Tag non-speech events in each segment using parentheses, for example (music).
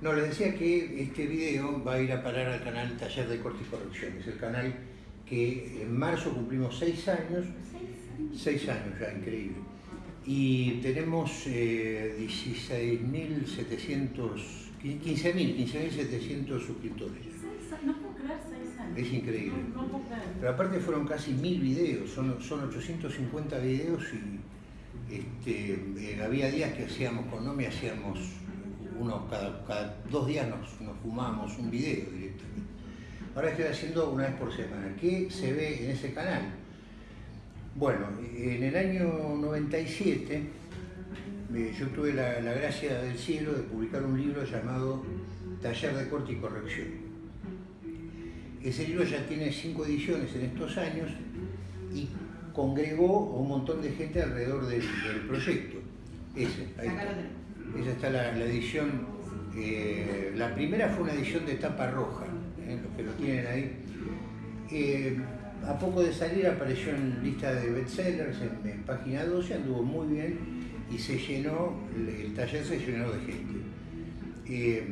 No, les decía que este video va a ir a parar al canal Taller de Corte y Corrección. Es el canal que en marzo cumplimos seis años. Seis años ya, increíble. Y tenemos eh, 16.700, 15.000, 15.700 suscriptores. No puedo creer seis años. Es increíble. No, no puedo creer. Pero aparte fueron casi mil videos, son, son 850 videos y este, eh, había días que hacíamos con Nomi, hacíamos uno cada, cada dos días nos, nos fumábamos un video directamente. Ahora estoy haciendo una vez por semana. ¿Qué se ve en ese canal? Bueno, en el año 97 eh, yo tuve la, la gracia del cielo de publicar un libro llamado Taller de Corte y Corrección. Ese libro ya tiene cinco ediciones en estos años y congregó a un montón de gente alrededor del, del proyecto. Ese, ahí está. Esa está la, edición, eh, la primera fue una edición de tapa roja, eh, los que lo tienen ahí. Eh, a poco de salir apareció en lista de bestsellers en, en página 12, anduvo muy bien y se llenó, el, taller se llenó de gente.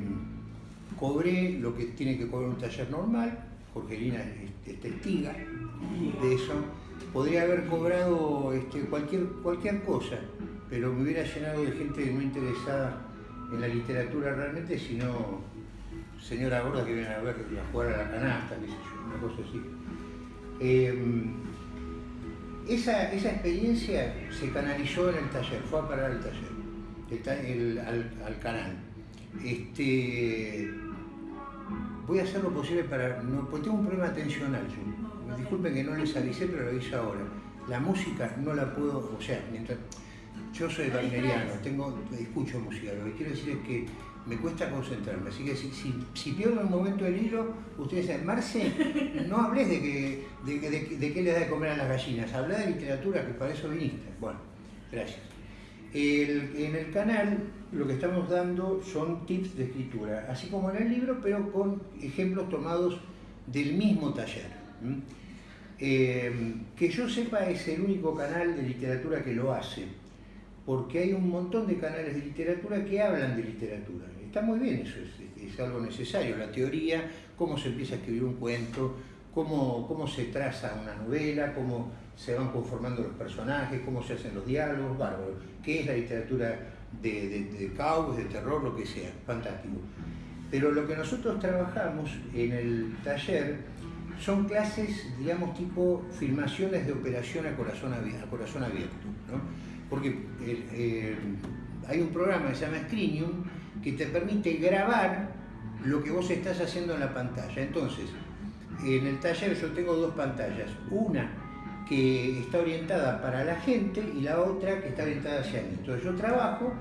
Cobré lo que tiene que cobrar un taller normal, Jorgelina es, es testiga de eso. Podría haber cobrado este, cualquier, cualquier cosa, pero me hubiera llenado de gente no interesada en la literatura realmente, sino señora gorda que viene a ver a jugar a la canasta, qué sé yo, una cosa así. Eh, esa, esa experiencia se canalizó en el taller, fue a parar al taller, al, al canal. Este, voy a hacer lo posible para. No, porque tengo un problema atencional yo. Disculpen que no les avisé, pero lo aviso ahora. La música no la puedo. O sea, mientras. Yo soy wagneriano, tengo, escucho música. Lo que quiero decir es que me cuesta concentrarme. Así que si, si, si pierdo un momento el hilo, ustedes dicen, Marce, (laughs) no hables de, que, de, qué le da de comer a las gallinas. Habla de literatura, que para eso viniste. Bueno, gracias. El- en el canal lo que estamos dando son tips de escritura, así como en el libro, pero con ejemplos tomados del mismo taller. Eh, que yo sepa es el único canal de literatura que lo hace, porque hay un montón de canales de literatura que hablan de literatura. Está muy bien eso, es, algo necesario, la teoría, cómo se empieza a escribir un cuento, cómo, cómo se traza una novela, cómo se van conformando los personajes, cómo se hacen los diálogos, bárbaro. ¿Qué es la literatura de, de, de cowboys, de terror, lo que sea? Fantástico. Pero lo que nosotros trabajamos en el taller son clases, digamos, tipo filmaciones de operación a corazón abierto, a corazón abierto ¿no? Porque el- eh, hay un programa que se llama Screenium que te permite grabar lo que vos estás haciendo en la pantalla. Entonces, en el taller yo tengo dos pantallas, una que está orientada para la gente y la otra que está orientada hacia mí. Entonces yo trabajo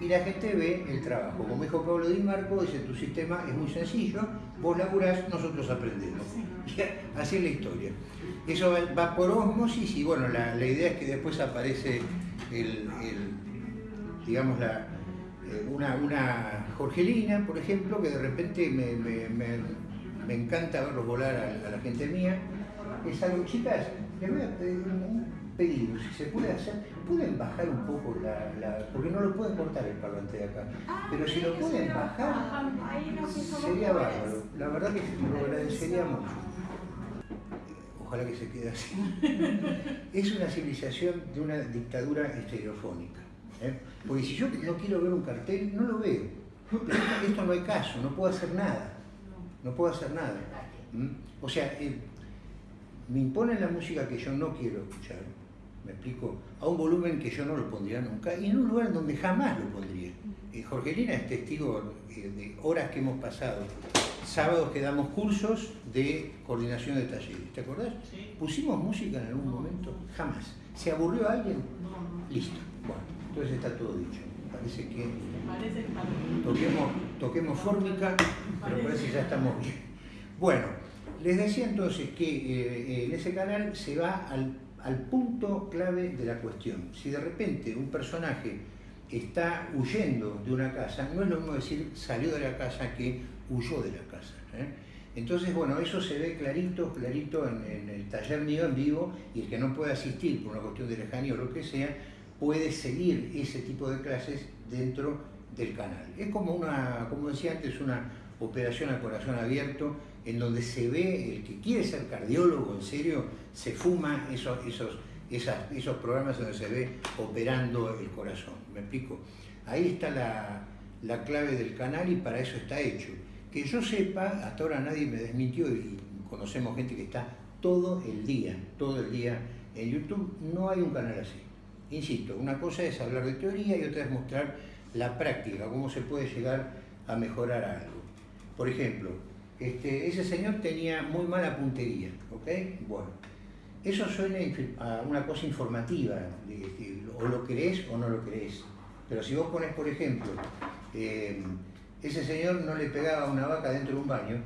y la gente ve el trabajo. Como dijo Pablo Di Marco, dice tu sistema es muy sencillo, vos laburás, nosotros aprendemos. (laughs) Así es la historia. Eso va, va por osmosis y bueno, la, la idea es que después aparece el, el, digamos, la, eh, una, una Jorgelina, por ejemplo, que de repente me, me- me- me encanta verlos volar a, a la gente mía. Es algo, chicas, les voy a pedir un, pedido, si se puede hacer, pueden bajar un poco la, la- porque no lo pueden cortar el parlante de acá, pero si lo pueden bajar, hizo sería bárbaro. La verdad que lo agradecería mucho. Ojalá que se quede así. (laughs) Es una civilización de una dictadura estereofónica. ¿eh? Porque si yo no quiero ver un cartel, no lo veo. Esto, no hay caso, no puedo hacer nada. No puedo hacer nada. O sea, eh, me imponen la música que yo no quiero escuchar, me explico, a un volumen que yo no lo pondría nunca y en un lugar donde jamás lo pondría. Eh, Jorgelina es testigo eh, de horas que hemos pasado, sábados que damos cursos de coordinación de talleres, ¿te acordás? Sí. ¿Pusimos música en algún momento? Jamás. ¿Se aburrió alguien? No. Listo. Bueno, entonces está todo dicho. Parece que Parece toquemos, toquemos fórmica, pero parece que ya estamos bien. Bueno, les decía entonces que eh, en ese canal se va al, al punto clave de la cuestión. Si de repente un personaje está huyendo de una casa, no es lo mismo decir salió de la casa que huyó de la casa. ¿eh? Entonces, bueno, eso se ve clarito, clarito en, el taller mío en vivo y el que no puede asistir por una cuestión de lejanía o lo que sea, puede seguir ese tipo de clases dentro del canal. Es como una, como decía antes, una operación a corazón abierto en donde se ve, el que quiere ser cardiólogo en serio, se fuma esos, esos, esos programas donde se ve operando el corazón. ¿Me explico? Ahí está la, la clave del canal y para eso está hecho. Que yo sepa, hasta ahora nadie me desmintió y conocemos gente que está todo el día, todo el día en YouTube, no hay un canal así. Insisto, una cosa es hablar de teoría y otra es mostrar la práctica, cómo se puede llegar a mejorar algo. Por ejemplo, este, ese señor tenía muy mala puntería, ¿ok? Bueno, eso suena a una cosa informativa, o lo crees o no lo crees. Pero si vos pones, por ejemplo, eh, ese señor no le pegaba a una vaca dentro de un baño,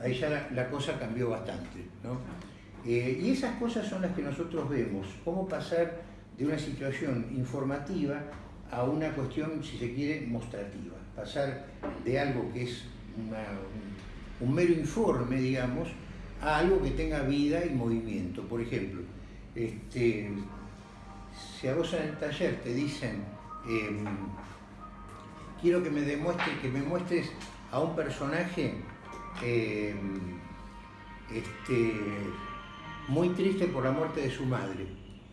ahí ya la, cosa cambió bastante. ¿no? Eh, y esas cosas son las que nosotros vemos, cómo pasar de una situación informativa a una cuestión, si se quiere, mostrativa. Pasar de algo que es un, mero informe, digamos, a algo que tenga vida y movimiento. Por ejemplo, este, si a vos en el taller te dicen, em, quiero que me demuestres, que me muestres a un personaje em, este, muy triste por la muerte de su madre,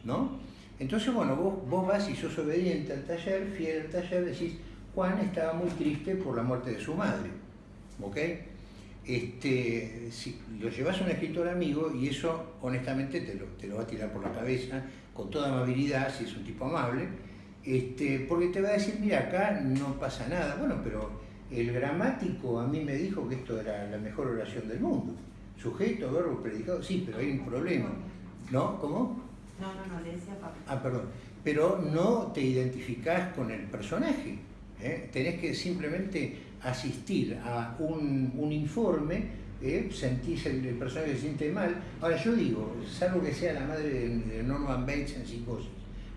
¿no? Entonces, bueno, vos, vos vas y sos obediente al taller, fiel al taller, decís, Juan estaba muy triste por la muerte de su madre, ¿ok? Este, si lo llevas a un escritor amigo y eso honestamente te lo, te lo va a tirar por la cabeza con toda amabilidad, si es un tipo amable, este, porque te va a decir, mira, acá no pasa nada. Bueno, pero el gramático a mí me dijo que esto era la mejor oración del mundo. Sujeto, verbo, predicado, sí, pero hay un problema. ¿No? ¿Cómo? No, no, no, le decía papá. Ah, perdón. Pero no te identificás con el personaje. ¿eh? Tenés que simplemente asistir a un, un informe ¿eh? sentís el, el, personaje se siente mal. Ahora yo digo, salvo que sea la madre de, Norman Bates en psicosis,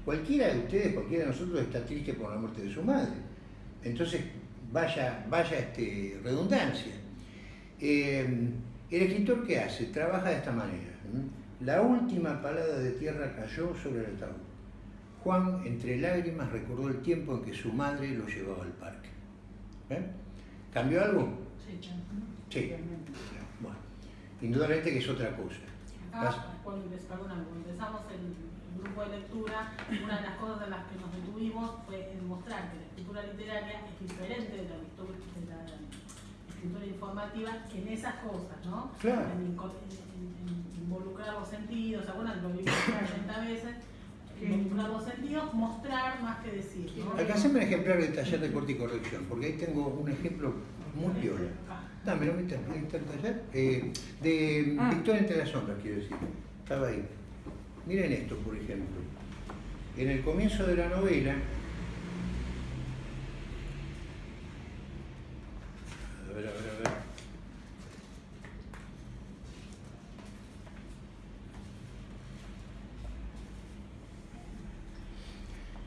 cualquiera de ustedes, cualquiera de nosotros está triste por la muerte de su madre. Entonces, vaya, vaya este, redundancia. Eh, el escritor ¿qué hace? Trabaja de esta manera. La última palada de tierra cayó sobre el ataúd. Juan, entre lágrimas, recordó el tiempo en que su madre lo llevaba al parque. ¿Eh? ¿Cambió algo? Sí, Sí. Bueno, indudablemente que es otra cosa. Acá, cuando, empezamos el, grupo de lectura, una de las cosas en las que nos detuvimos fue en mostrar que la escritura literaria es diferente de la, escritura informativa en esas cosas, ¿no? Claro. En, involucrar los sentidos, algunas lo vimos 30 veces, involucrar los sentidos, mostrar más que decir. ¿no? Alcanceme un ejemplar del taller de corte y corrección, porque ahí tengo un ejemplo muy. Ah, me lo el taller. Eh, de ah. Victoria entre las sombras, quiero decir. Estaba ahí. Miren esto, por ejemplo. En el comienzo de la novela, a ver, a ver, a ver.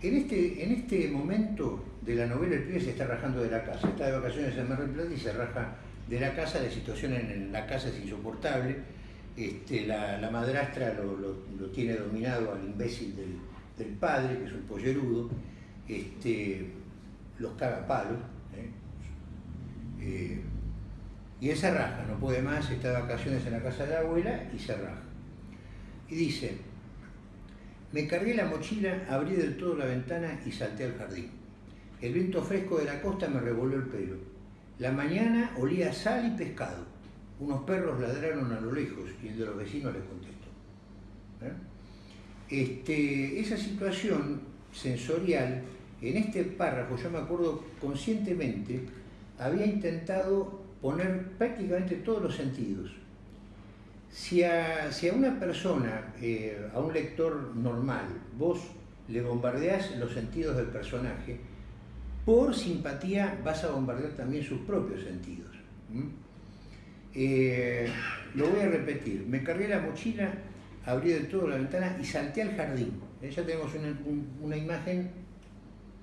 En este, en este momento de la novela el pibe se está rajando de la casa, está de vacaciones en Mar del Plata y se raja de la casa, la situación en la casa es insoportable, este, la, madrastra lo, tiene dominado al imbécil del, padre, que es un pollerudo, este, los caga palos, ¿eh? Eh, y él se raja, no puede más, está de vacaciones en la casa de la abuela y se raja. Y dice, me cargué la mochila, abrí del todo la ventana y salté al jardín. El viento fresco de la costa me revolvió el pelo. La mañana olía sal y pescado. Unos perros ladraron a lo lejos y el de los vecinos les contestó. ¿Eh? Este, esa situación sensorial, en este párrafo, yo me acuerdo conscientemente, había intentado poner prácticamente todos los sentidos. Si a, una persona, eh, a un lector normal, vos le bombardeás los sentidos del personaje, por simpatía vas a bombardear también sus propios sentidos. Eh, lo voy a repetir, me cargué la mochila, abrí del todo la ventana y salté al jardín. Eh, ya tenemos una, imagen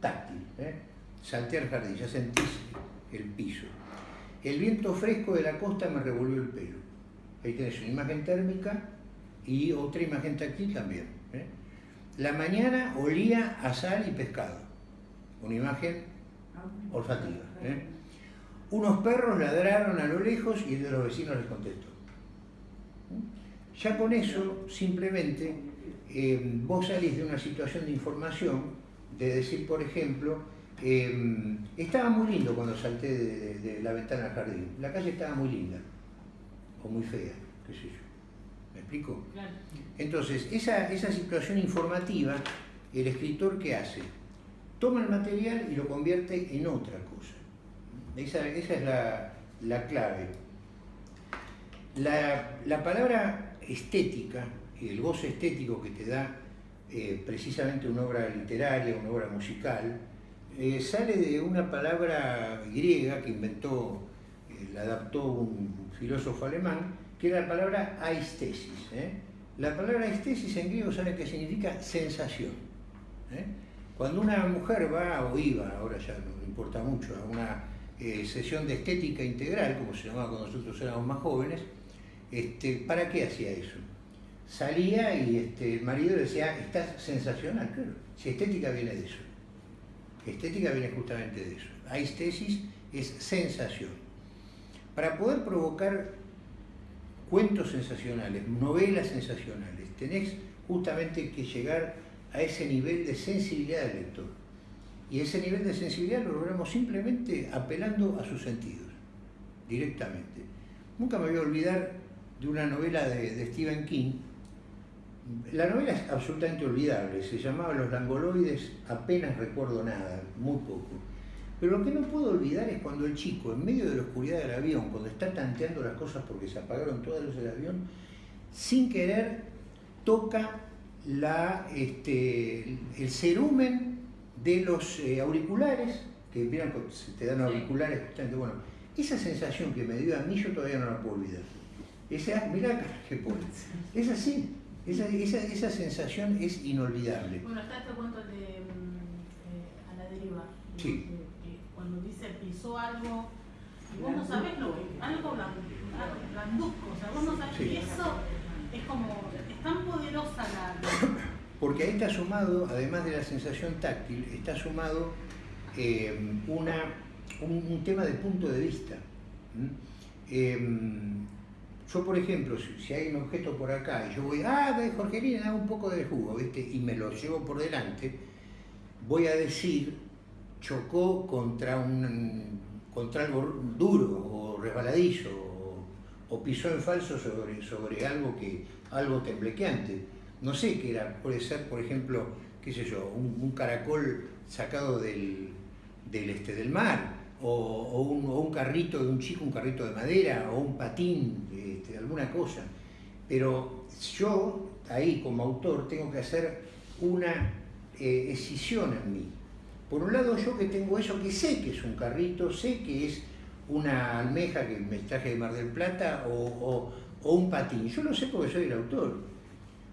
táctil. ¿eh? Salté al jardín, ya sentís el piso. El viento fresco de la costa me revolvió el pelo. Ahí tenés una imagen térmica y otra imagen táctil también. La mañana olía a sal y pescado una imagen olfativa. ¿eh? Unos perros ladraron a lo lejos y el de los vecinos les contestó. Ya con eso, simplemente, eh, vos salís de una situación de información, de decir, por ejemplo, eh, estaba muy lindo cuando salté de, la ventana al jardín, la calle estaba muy linda, o muy fea, qué sé yo. ¿Me explico? Entonces, esa, esa situación informativa, el escritor, ¿qué hace? Toma el material y lo convierte en otra cosa. Esa, es la, clave. La, palabra estética, y el goce estético que te da eh, precisamente una obra literaria, una obra musical, eh, sale de una palabra griega que inventó, eh, la adaptó un filósofo alemán, que era la palabra aistesis. La palabra aistesis en griego sabe que significa sensación. Cuando una mujer va o iba, ahora ya no importa mucho, a una eh, sesión de estética integral, como se llamaba cuando nosotros éramos más jóvenes, este, ¿para qué hacía eso? Salía y este, el marido decía, estás sensacional, claro, si estética viene de eso. Estética viene justamente de eso. Aistesis es sensación. Para poder provocar cuentos sensacionales, novelas sensacionales, tenés justamente que llegar a ese nivel de sensibilidad del lector. Y ese nivel de sensibilidad lo logramos simplemente apelando a sus sentidos, directamente. Nunca me voy a olvidar de una novela de, Stephen King. La novela es absolutamente olvidable, se llamaba Los langoloides, apenas recuerdo nada, muy poco. Pero lo que no puedo olvidar es cuando el chico, en medio de la oscuridad del avión, cuando está tanteando las cosas porque se apagaron todas las luces del avión, sin querer toca la, este, el cerumen de los eh, auriculares, que vieron te dan auriculares, bueno, esa sensación que me dio a mí yo todavía no la puedo olvidar. Esa, mirá que pone. Es así, esa, esa, esa, sensación es inolvidable. Bueno, está este cuento de mm, eh, A la deriva. Sí. cuando dice pisó algo, y vos no sabés lo que, algo blanduzco, o sea, vos no sabés que eso es como tan poderosa la... Porque ahí está sumado, además de la sensación táctil, está sumado eh, una, un, tema de punto de vista. Em, yo, por ejemplo, si, hay un objeto por acá y yo voy, ah, Jorgelina, da un poco de jugo, ¿viste? y me lo llevo por delante, voy a decir, chocó contra, un, contra algo duro o resbaladizo, o, pisó en falso sobre, sobre algo que algo temblequeante. No sé qué era, puede ser, por ejemplo, qué sé yo, un, caracol sacado del, este, del mar, o, un, carrito de un chico, un carrito de madera, o un patín, este, alguna cosa. Pero yo, ahí como autor, tengo que hacer una eh, escisión en mí. Por un lado, yo que tengo eso, que sé que es un carrito, sé que es una almeja que me traje de Mar del Plata, o o un patín. Yo lo sé porque soy el autor.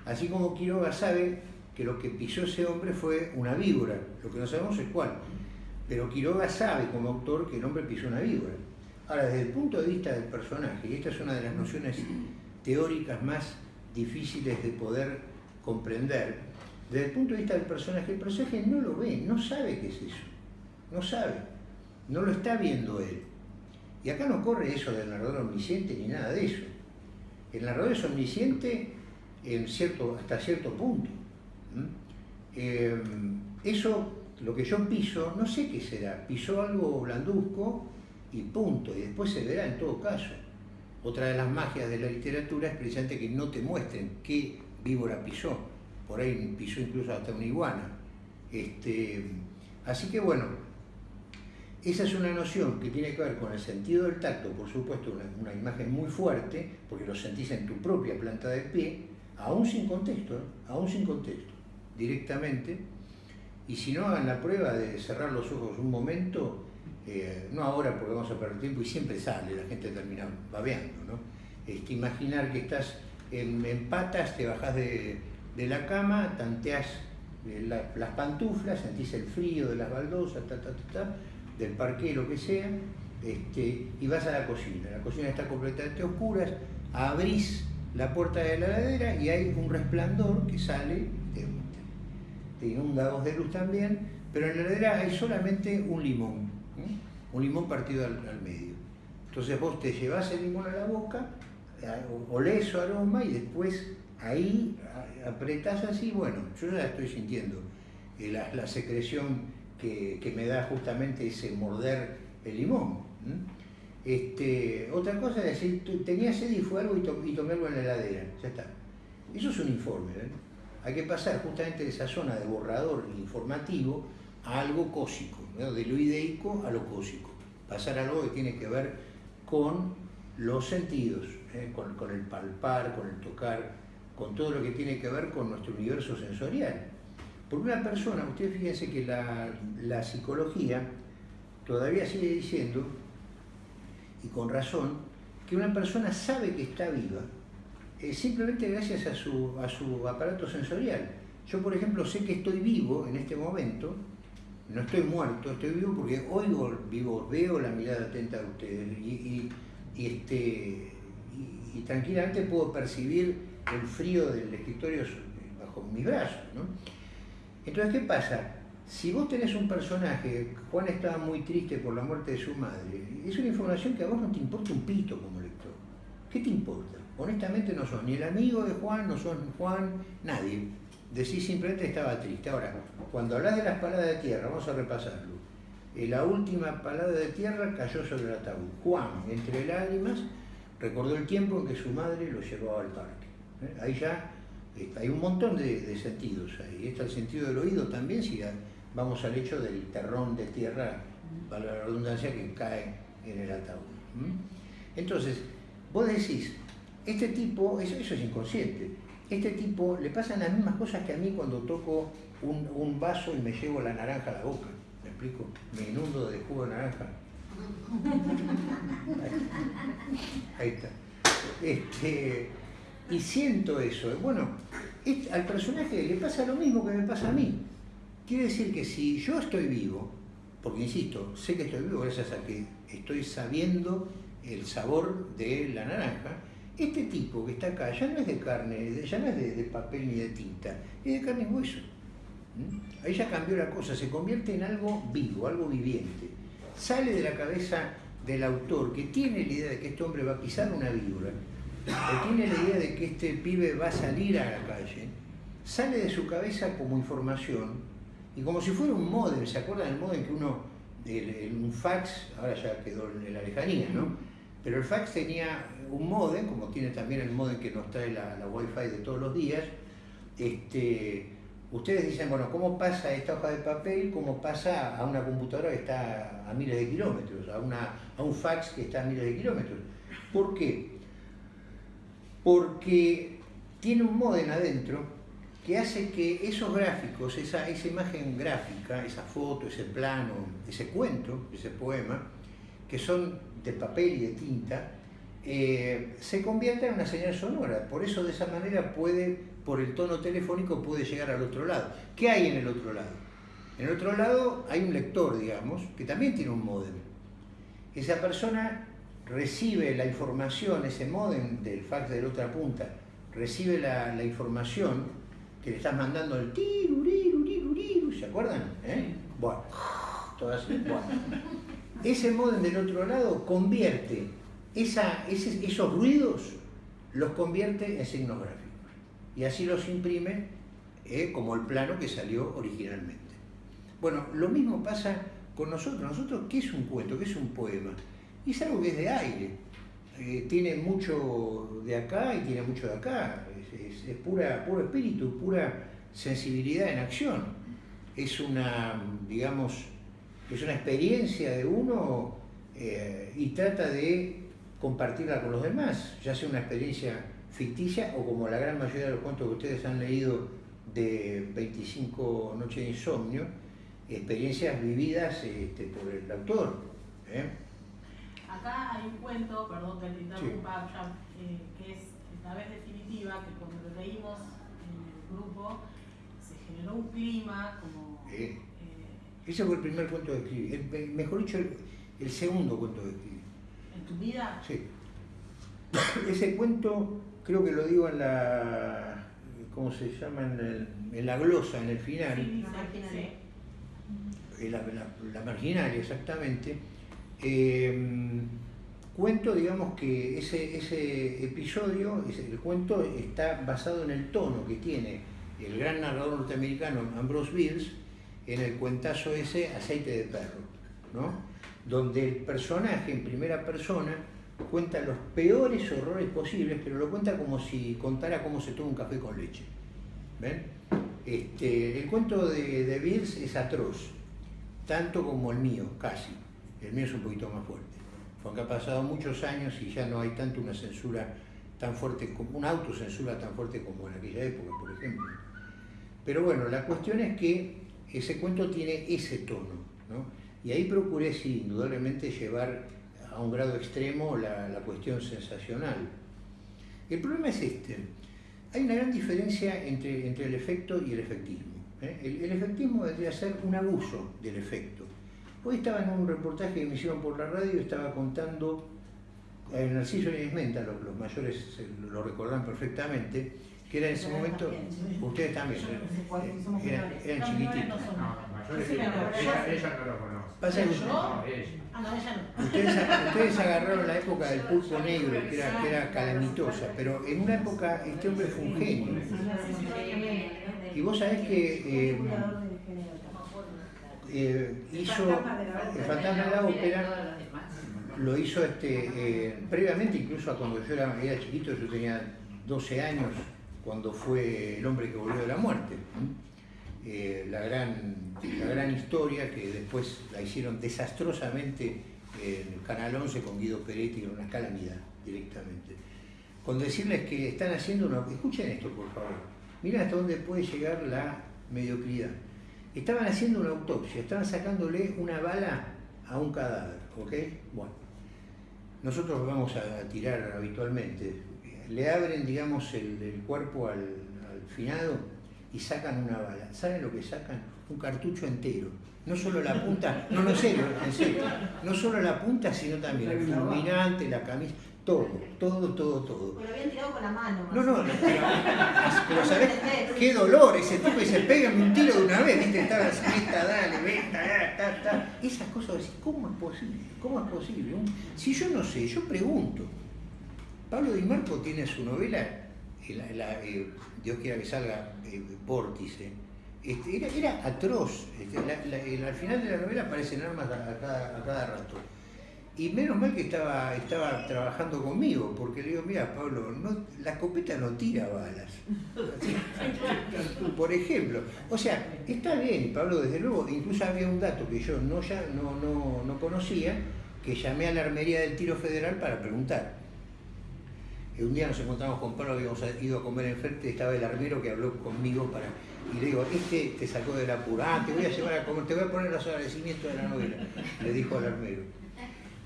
Así como Quiroga sabe que lo que pisó ese hombre fue una víbora, lo que no sabemos es cuál. Pero Quiroga sabe como autor que el hombre pisó una víbora. Ahora, desde el punto de vista del personaje, y esta es una de las nociones teóricas más difíciles de poder comprender, desde el punto de vista del personaje, el personaje no lo ve, no sabe qué es eso, no sabe, no lo está viendo él. Y acá no corre eso del narrador omnisciente ni nada de eso. El narrador es omnisciente en cierto, hasta cierto punto. Eh, eso, lo que yo piso, no sé qué será. Pisó algo blanduzco y punto. Y después se verá en todo caso. Otra de las magias de la literatura es precisamente que no te muestren qué víbora pisó. Por ahí pisó incluso hasta una iguana. Este, así que bueno, esa es una noción que tiene que ver con el sentido del tacto, por supuesto, una, imagen muy fuerte, porque lo sentís en tu propia planta de pie, aún sin contexto, ¿eh? aún sin contexto, directamente. Y si no, hagan la prueba de cerrar los ojos un momento, eh, no ahora porque vamos a perder tiempo y siempre sale, la gente termina babeando, ¿no? Este, imaginar que estás en, patas, te bajás de, la cama, tanteás eh, las pantuflas, sentís el frío de las baldosas, ta, ta, ta, ta del parque, lo que sea, este, y vas a la cocina. La cocina está completamente oscura, abrís la puerta de la heladera y hay un resplandor que sale. te inunda dos de luz también, pero en la heladera hay solamente un limón, un limón partido al, medio. Entonces vos te llevas el limón a la boca, olés su aroma y después ahí apretás así, bueno, yo ya estoy sintiendo eh, la, secreción que, me da justamente ese morder el limón. Este, otra cosa es decir, tenía sed y fue algo y, algo en la heladera, ya está. Eso es un informe. ¿eh? Hay que pasar justamente de esa zona de borrador informativo a algo cósico, de lo ideico a lo cósico. Pasar a algo que tiene que ver con los sentidos, ¿eh? con, el palpar, con el tocar, con todo lo que tiene que ver con nuestro universo sensorial. Porque una persona, ustedes fíjense que la psicología todavía sigue diciendo y con razón, que una persona sabe que está viva eh, simplemente gracias a su, a su aparato sensorial. Yo, por ejemplo, sé que estoy vivo en este momento, no estoy muerto, estoy vivo porque oigo, vivo, veo la mirada atenta de ustedes y, este, y, tranquilamente puedo percibir el frío del escritorio bajo mis brazos. Entonces, ¿qué pasa? Si vos tenés un personaje, Juan estaba muy triste por la muerte de su madre, es una información que a vos no te importa un pito como lector. ¿Qué te importa? Honestamente no sos ni el amigo de Juan, no sos Juan, nadie. Decís simplemente estaba triste. Ahora, cuando hablas de las paladas de tierra, vamos a repasarlo. Eh, la última palada de tierra cayó sobre el ataúd. Juan, entre lágrimas, recordó el tiempo en que su madre lo llevaba al parque. ¿Eh? Ahí ya eh, hay un montón de, sentidos ahí. Está el sentido del oído también, si vamos al hecho del terrón de tierra, para la redundancia, que cae en el ataúd. Entonces, vos decís, este tipo, eso, es inconsciente, este tipo le pasan las mismas cosas que a mí cuando toco un, vaso y me llevo la naranja a la boca. ¿Me explico? Me inundo de jugo de naranja. (laughs) Ahí está. Este, y siento eso. Bueno, al personaje le pasa lo mismo que me pasa a mí. Quiere decir que si yo estoy vivo, porque insisto, sé que estoy vivo gracias a que estoy sabiendo el sabor de la naranja, este tipo que está acá ya no es de carne, ya no es de, papel ni de tinta, es de carne y hueso. ¿Mm? Ahí ya cambió la cosa, se convierte en algo vivo, algo viviente. Sale de la cabeza del autor que tiene la idea de que este hombre va a pisar una víbora, o tiene la idea de que este pibe va a salir a la calle, sale de su cabeza como información y como si fuera un modem, ¿se acuerdan del modem que uno, un fax, ahora ya quedó en la lejanía, ¿no? Pero el fax tenía un modem, como tiene también el modem que nos trae la, la Wi-Fi de todos los días. Este, ustedes dicen, bueno, ¿cómo pasa esta hoja de papel? ¿Cómo pasa a una computadora que está a miles de kilómetros? A, una, a un fax que está a miles de kilómetros. ¿Por qué? Porque tiene un modem adentro que hace que esos gráficos, esa, esa imagen gráfica, esa foto, ese plano, ese cuento, ese poema, que son de papel y de tinta, eh, se convierta en una señal sonora. Por eso de esa manera puede, por el tono telefónico, puede llegar al otro lado. ¿Qué hay en el otro lado? En el otro lado hay un lector, digamos, que también tiene un modem. Esa persona recibe la información, ese modem del fax de la otra punta, recibe la, la información que le estás mandando el tiruriru, ¿se acuerdan? ¿Eh? Bueno, todas, bueno. Ese modem del otro lado convierte esa, esos ruidos, los convierte en signos gráficos. Y así los imprime eh, como el plano que salió originalmente. Bueno, lo mismo pasa con nosotros. Nosotros, ¿qué es un cuento? ¿Qué es un poema? Y es algo que es de aire. Eh, tiene mucho de acá y tiene mucho de acá es, pura, puro espíritu, pura sensibilidad en acción. Es una, digamos, es una experiencia de uno eh, y trata de compartirla con los demás, ya sea una experiencia ficticia o como la gran mayoría de los cuentos que ustedes han leído de 25 noches de insomnio, experiencias vividas este, por el autor. ¿eh? Acá hay un cuento, perdón que te interrumpa, eh, que es la vez definitiva, que leímos en el grupo, se generó un clima como... Eh, ese fue el primer cuento que escribí, mejor dicho, el, segundo cuento que escribí. ¿En tu vida? Sí. Ese cuento, creo que lo digo en la ¿cómo se llama? En, la glosa, en el final. Sí, la, la, marginal, exactamente. Em, cuento, digamos que ese, ese episodio, el cuento está basado en el tono que tiene el gran narrador norteamericano Ambrose Bierce en el cuentazo ese Aceite de Perro, ¿no? donde el personaje en primera persona cuenta los peores horrores posibles, pero lo cuenta como si contara cómo se toma un café con leche. ¿Ven? Este, el cuento de, de es atroz, tanto como el mío, casi. El mío es un poquito más fuerte, porque ha pasado muchos años y ya no hay tanto una censura tan fuerte, como una autocensura tan fuerte como en aquella época, por ejemplo. Pero bueno, la cuestión es que ese cuento tiene ese tono, ¿no? Y ahí procuré, sí, indudablemente llevar a un grado extremo la, cuestión sensacional. El problema es este. Hay una gran diferencia entre, entre el efecto y el efectismo. ¿eh? El, efectismo debería ser un abuso del efecto. Hoy estaba en un reportaje que me hicieron por la radio estaba contando el Narciso y Menta, los, los mayores lo recordan perfectamente, que era en ese momento, ustedes también, eran, eran chiquititos. ella, no lo conoce. Pasa que ustedes, agarraron la época del pulpo negro, que era, que era calamitosa, pero en una época este hombre fue un genio. Y vos sabés que eh, eh, hizo el fantasma de la ópera lo hizo este, eh, previamente incluso a cuando yo era, era, chiquito, yo tenía 12 años cuando fue El hombre que volvió de la muerte. Eh, la, gran, la gran historia que después la hicieron desastrosamente en Canal 11 con Guido Peretti, en una calamidad directamente. Con decirles que están haciendo una... Escuchen esto, por favor. Miren hasta dónde puede llegar la mediocridad. Estaban haciendo una autopsia, estaban sacándole una bala a un cadáver, ¿ok? Bueno, nosotros vamos a tirar habitualmente. Le abren, digamos, el, cuerpo al, al finado y sacan una bala. ¿Saben lo que sacan? Un cartucho entero. No solo la punta, no, no sé, en serio, no solo la punta, sino también el fulminante, la camisa, todo, todo, todo, todo. Pero lo habían tirado con la mano. No, no, pero, ¿sabés qué dolor? Ese tipo y se pega un tiro de una vez, ¿viste? Estaba así, esta, dale, venta, ta, ta. Esas cosas, ¿cómo es posible? ¿Cómo es posible? Si yo no sé, yo pregunto. Pablo Di Marco tiene su novela eh, Dios quiera que salga eh, Vórtice, este, era, atroz. Este, al final de la novela aparecen armas a, cada, rato. Y menos mal que estaba, estaba trabajando conmigo, porque le digo, mira Pablo, no, la escopeta no tira balas. Por ejemplo. O sea, está bien, Pablo, desde luego, incluso había un dato que yo no, ya, no, no, no conocía, que llamé a la armería del tiro federal para preguntar un día nos encontramos con Pablo, habíamos ido a comer enfrente, estaba el armero que habló conmigo para. Y le digo, este te sacó de la pura, ah, te voy a llevar a te voy a poner los agradecimientos de la novela, le dijo al armero.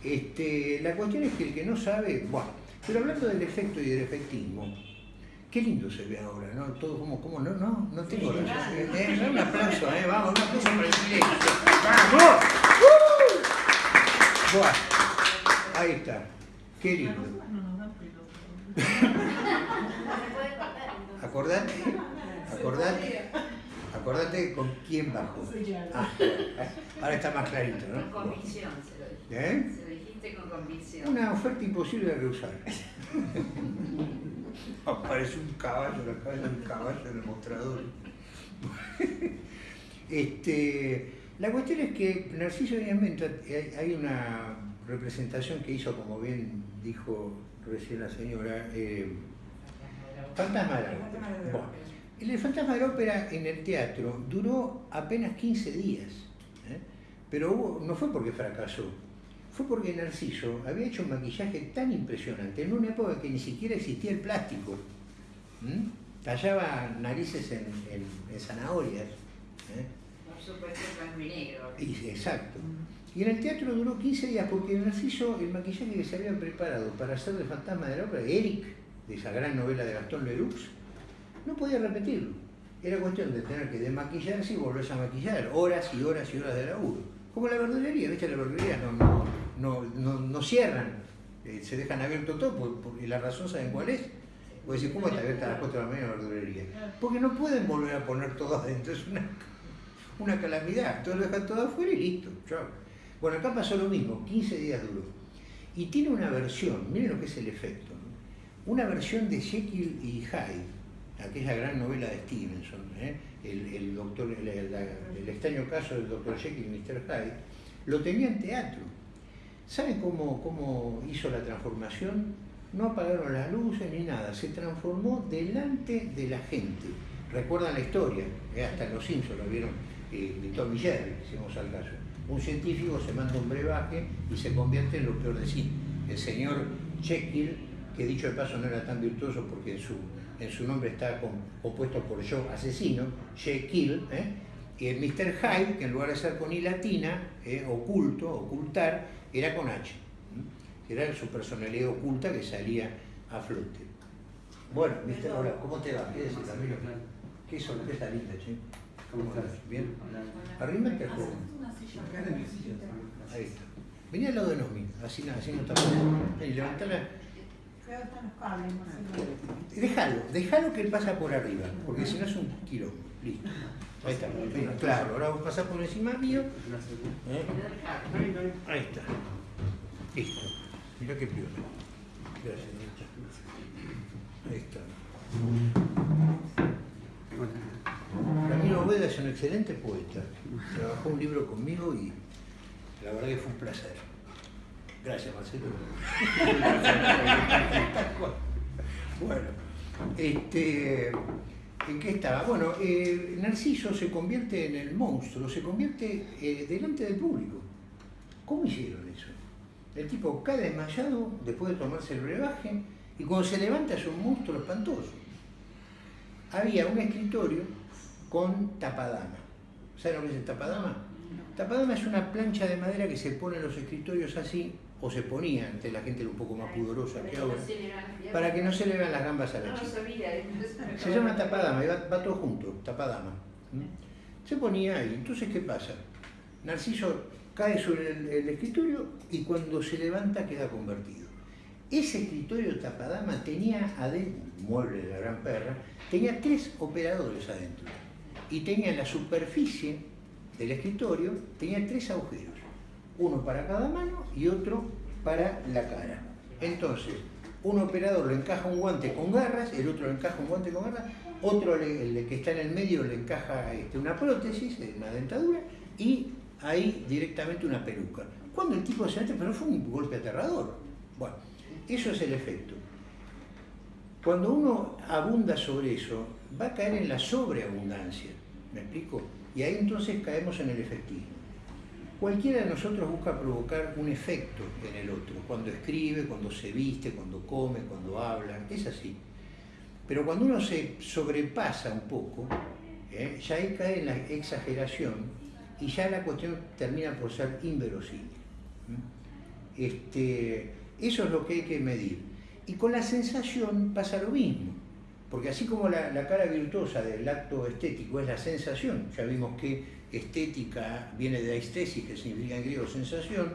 Este, la cuestión es que el que no sabe, bueno, pero hablando del efecto y del efectismo, qué lindo se ve ahora, ¿no? Todo como, como no, no, no tengo razón. Eh, un aplauso, eh, vamos, un aplauso para el silencio. ¡Vamos! ¡Uh! Bueno, ahí está. Qué lindo. acordate, acordate, acordate con quién bajó. Ah, ahora está más clarito, ¿no? Con convicción se lo ¿Eh? Se lo dijiste con convicción. Una oferta imposible de rehusar. (laughs) Aparece un caballo, la cabeza de un caballo en el mostrador. (laughs) este, la cuestión es que Narciso Díaz hay una representación que hizo, como bien dijo recién la señora, eh, Fantasma de la Ópera. el Fantasma de la Ópera en el teatro duró apenas 15 días, ¿eh? pero no fue porque fracasó, fue porque Narciso había hecho un maquillaje tan impresionante en una época que ni siquiera existía el plástico. Tallaba narices en, zanahorias. ¿eh? Por supuesto, blanco y negro. exacto. Y en el teatro duró 15 días porque Narciso, el maquillaje que se había preparado para hacer el fantasma de la ópera, Eric, de esa gran novela de Gastón Leroux, no podía repetirlo. Era cuestión de tener que desmaquillarse y volverse a maquillar, horas y horas y horas de laburo. Como la verdulería, ¿viste? La verdulería no, no, no, no, cierran, eh, se dejan abierto todo, y la razón saben cuál es. Pues decir, ¿cómo está abierta a las 4 de la mañana la verdulería? Porque no pueden volver a poner todo adentro, es una, una calamidad. Todo lo dejan todo afuera y listo. Chao. Bueno, acá pasó lo mismo, 15 días duró. Y tiene una versión, miren lo que es el efecto, una versión de Jekyll y Hyde, aquella gran novela de Stevenson, ¿eh? El, doctor, el, extraño caso del doctor Jekyll y Mr. Hyde, lo tenía en teatro. ¿Saben cómo, cómo hizo la transformación? No apagaron las luces ni nada, se transformó delante de la gente. Recuerdan la historia, ¿eh? hasta los Simpsons lo vieron, eh, de Jerry, hicimos al caso un científico se manda un brebaje y se convierte en lo peor de sí. El señor Jekyll, que dicho de paso no era tan virtuoso porque en su, en su nombre está compuesto por yo asesino, Jekyll, ¿eh? y el Mr. Hyde, que en lugar de ser con I latina, ¿eh? oculto, ocultar, era con H. Era su personalidad oculta que salía a flote. Bueno, Mr. Hola, ¿cómo te va? ¿Qué decís, Camilo? Qué sorpresa linda, che. ¿Cómo estás? ¿Bien? Arrímate al joven. Ahí está. Vení al lado de Nomi, así, así no está levantala. Déjalo, déjalo que él pasa por arriba, porque si no es un quilombo. Listo. Ahí está. claro, ahora vos pasás por encima mío. ¿Eh? Ahí está. Listo. Mirá qué piola. Gracias, Ahí está. Ramiro Beda es un excelente poeta. Trabajó un libro conmigo y la verdad que fue un placer. Gracias, Marcelo. (laughs) bueno, este, ¿en qué estaba? Bueno, eh, Narciso se convierte en el monstruo, se convierte eh, delante del público. ¿Cómo hicieron eso? El tipo cae desmayado después de tomarse el brebaje y cuando se levanta es un monstruo espantoso. Había un escritorio con tapadama. ¿Saben lo que es el tapadama? Tapadama es una plancha de madera que se pone en los escritorios así, o se ponía, ante la gente un poco más pudorosa que ahora, para que no se le vean las gambas a la chica. Se llama tapadama, va, todo junto, tapadama. Se ponía ahí. Entonces, ¿qué pasa? Narciso cae sobre el, escritorio y cuando se levanta queda convertido. Ese escritorio tapadama tenía adentro, mueble de la gran perra, tenía tres operadores adentro y tenía la superficie del escritorio, tenía tres agujeros, uno para cada mano y otro para la cara. Entonces, un operador le encaja un guante con garras, el otro le encaja un guante con garras, otro el que está en el medio le encaja este, una prótesis, una dentadura, y ahí directamente una peluca. Cuando el tipo se mete, pero fue un golpe aterrador. Bueno, eso es el efecto. Cuando uno abunda sobre eso, va a caer en la sobreabundancia. ¿Me explico? Y ahí entonces caemos en el efectismo. Cualquiera de nosotros busca provocar un efecto en el otro, cuando escribe, cuando se viste, cuando come, cuando habla, es así. Pero cuando uno se sobrepasa un poco, ¿eh? ya ahí cae en la exageración y ya la cuestión termina por ser inverosímil. Este, eso es lo que hay que medir. Y con la sensación pasa lo mismo. Porque así como la, cara virtuosa del acto estético es la sensación, ya vimos que estética viene de aistesis, que significa en griego sensación,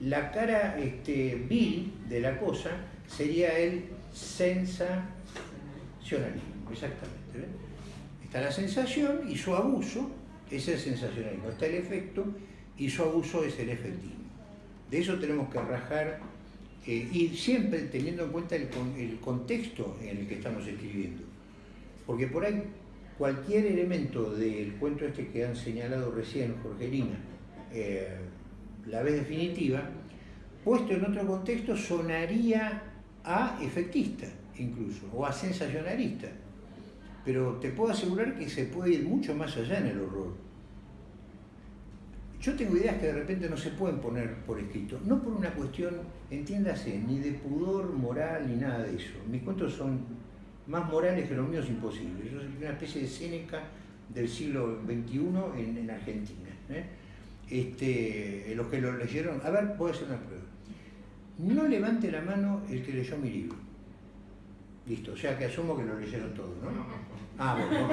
la cara este, vil de la cosa sería el sensacionalismo, exactamente. Está la sensación y su abuso es el sensacionalismo, está el efecto y su abuso es el efectivo. De eso tenemos que rajar eh, y siempre teniendo en cuenta el, contexto en el que estamos escribiendo. Porque por ahí cualquier elemento del cuento este que han señalado recién Jorgelina, eh, la vez definitiva, puesto en otro contexto sonaría a efectista incluso, o a sensacionalista. Pero te puedo asegurar que se puede ir mucho más allá en el horror. Yo tengo ideas que de repente no se pueden poner por escrito, no por una cuestión, entiéndase, ni de pudor moral ni nada de eso. Mis cuentos son más morales que los míos imposibles. Yo una especie de Séneca del siglo XXI en, Argentina. ¿eh? Este, los que lo leyeron, a ver, voy a hacer una prueba. No levante la mano el que leyó mi libro. Listo, o sea que asumo que lo leyeron todos, ¿no? Ah, bueno.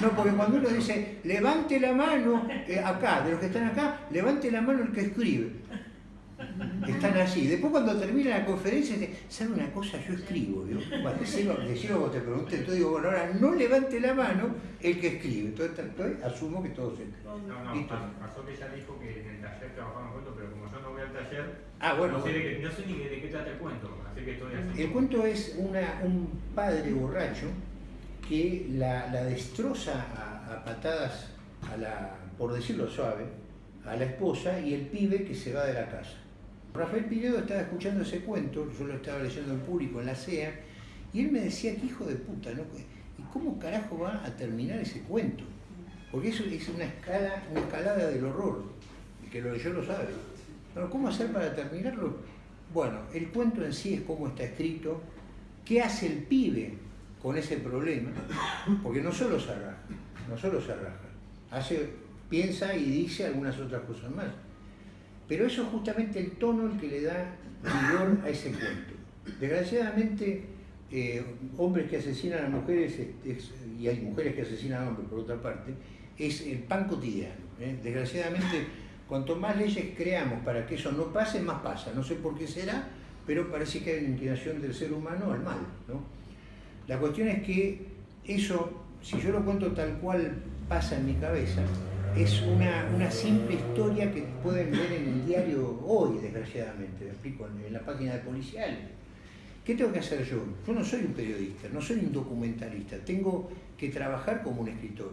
No, porque cuando uno dice, levante la mano, eh, acá, de los que están acá, levante la mano el que escribe. Están así. Después cuando termina la conferencia, ¿sabe una cosa? Yo escribo. Decirlo, decirlo vos te pregunté, entonces digo, bueno, ahora no levante la mano el que escribe. Entonces, entonces asumo que todos escriben. No, no, pasó que ella dijo que en el taller trabajaban cuentos, pero como yo no voy al taller, ah, bueno, no, sé de no, sé ni de qué trata el cuento, así que estoy así. El cuento es una, un padre borracho que la, la destroza a, a patadas, a la, por decirlo suave, a la esposa y el pibe que se va de la casa. Rafael Pinedo estaba escuchando ese cuento, yo lo estaba leyendo en público en la CEA, y él me decía que hijo de puta, ¿no? ¿Y cómo carajo va a terminar ese cuento? Porque eso es una escala, una escalada del horror, y que lo leyó lo sabe. Pero ¿cómo hacer para terminarlo? Bueno, el cuento en sí es cómo está escrito, qué hace el pibe con ese problema, porque no solo se arraja, no solo se arraja, hace, piensa y dice algunas otras cosas más. Pero eso es justamente el tono el que le da vigor a ese cuento. Desgraciadamente, eh, hombres que asesinan a mujeres, y hay mujeres que asesinan a hombres por otra parte, es el pan cotidiano. ¿eh? Desgraciadamente, cuanto más leyes creamos para que eso no pase, más pasa. No sé por qué será, pero parece que hay una inclinación del ser humano al mal. La cuestión es que eso, si yo lo cuento tal cual pasa en mi cabeza, es una, simple historia que pueden ver en el diario hoy, desgraciadamente, me explico, en la página de policial. ¿Qué tengo que hacer yo? Yo no soy un periodista, no soy un documentalista, tengo que trabajar como un escritor.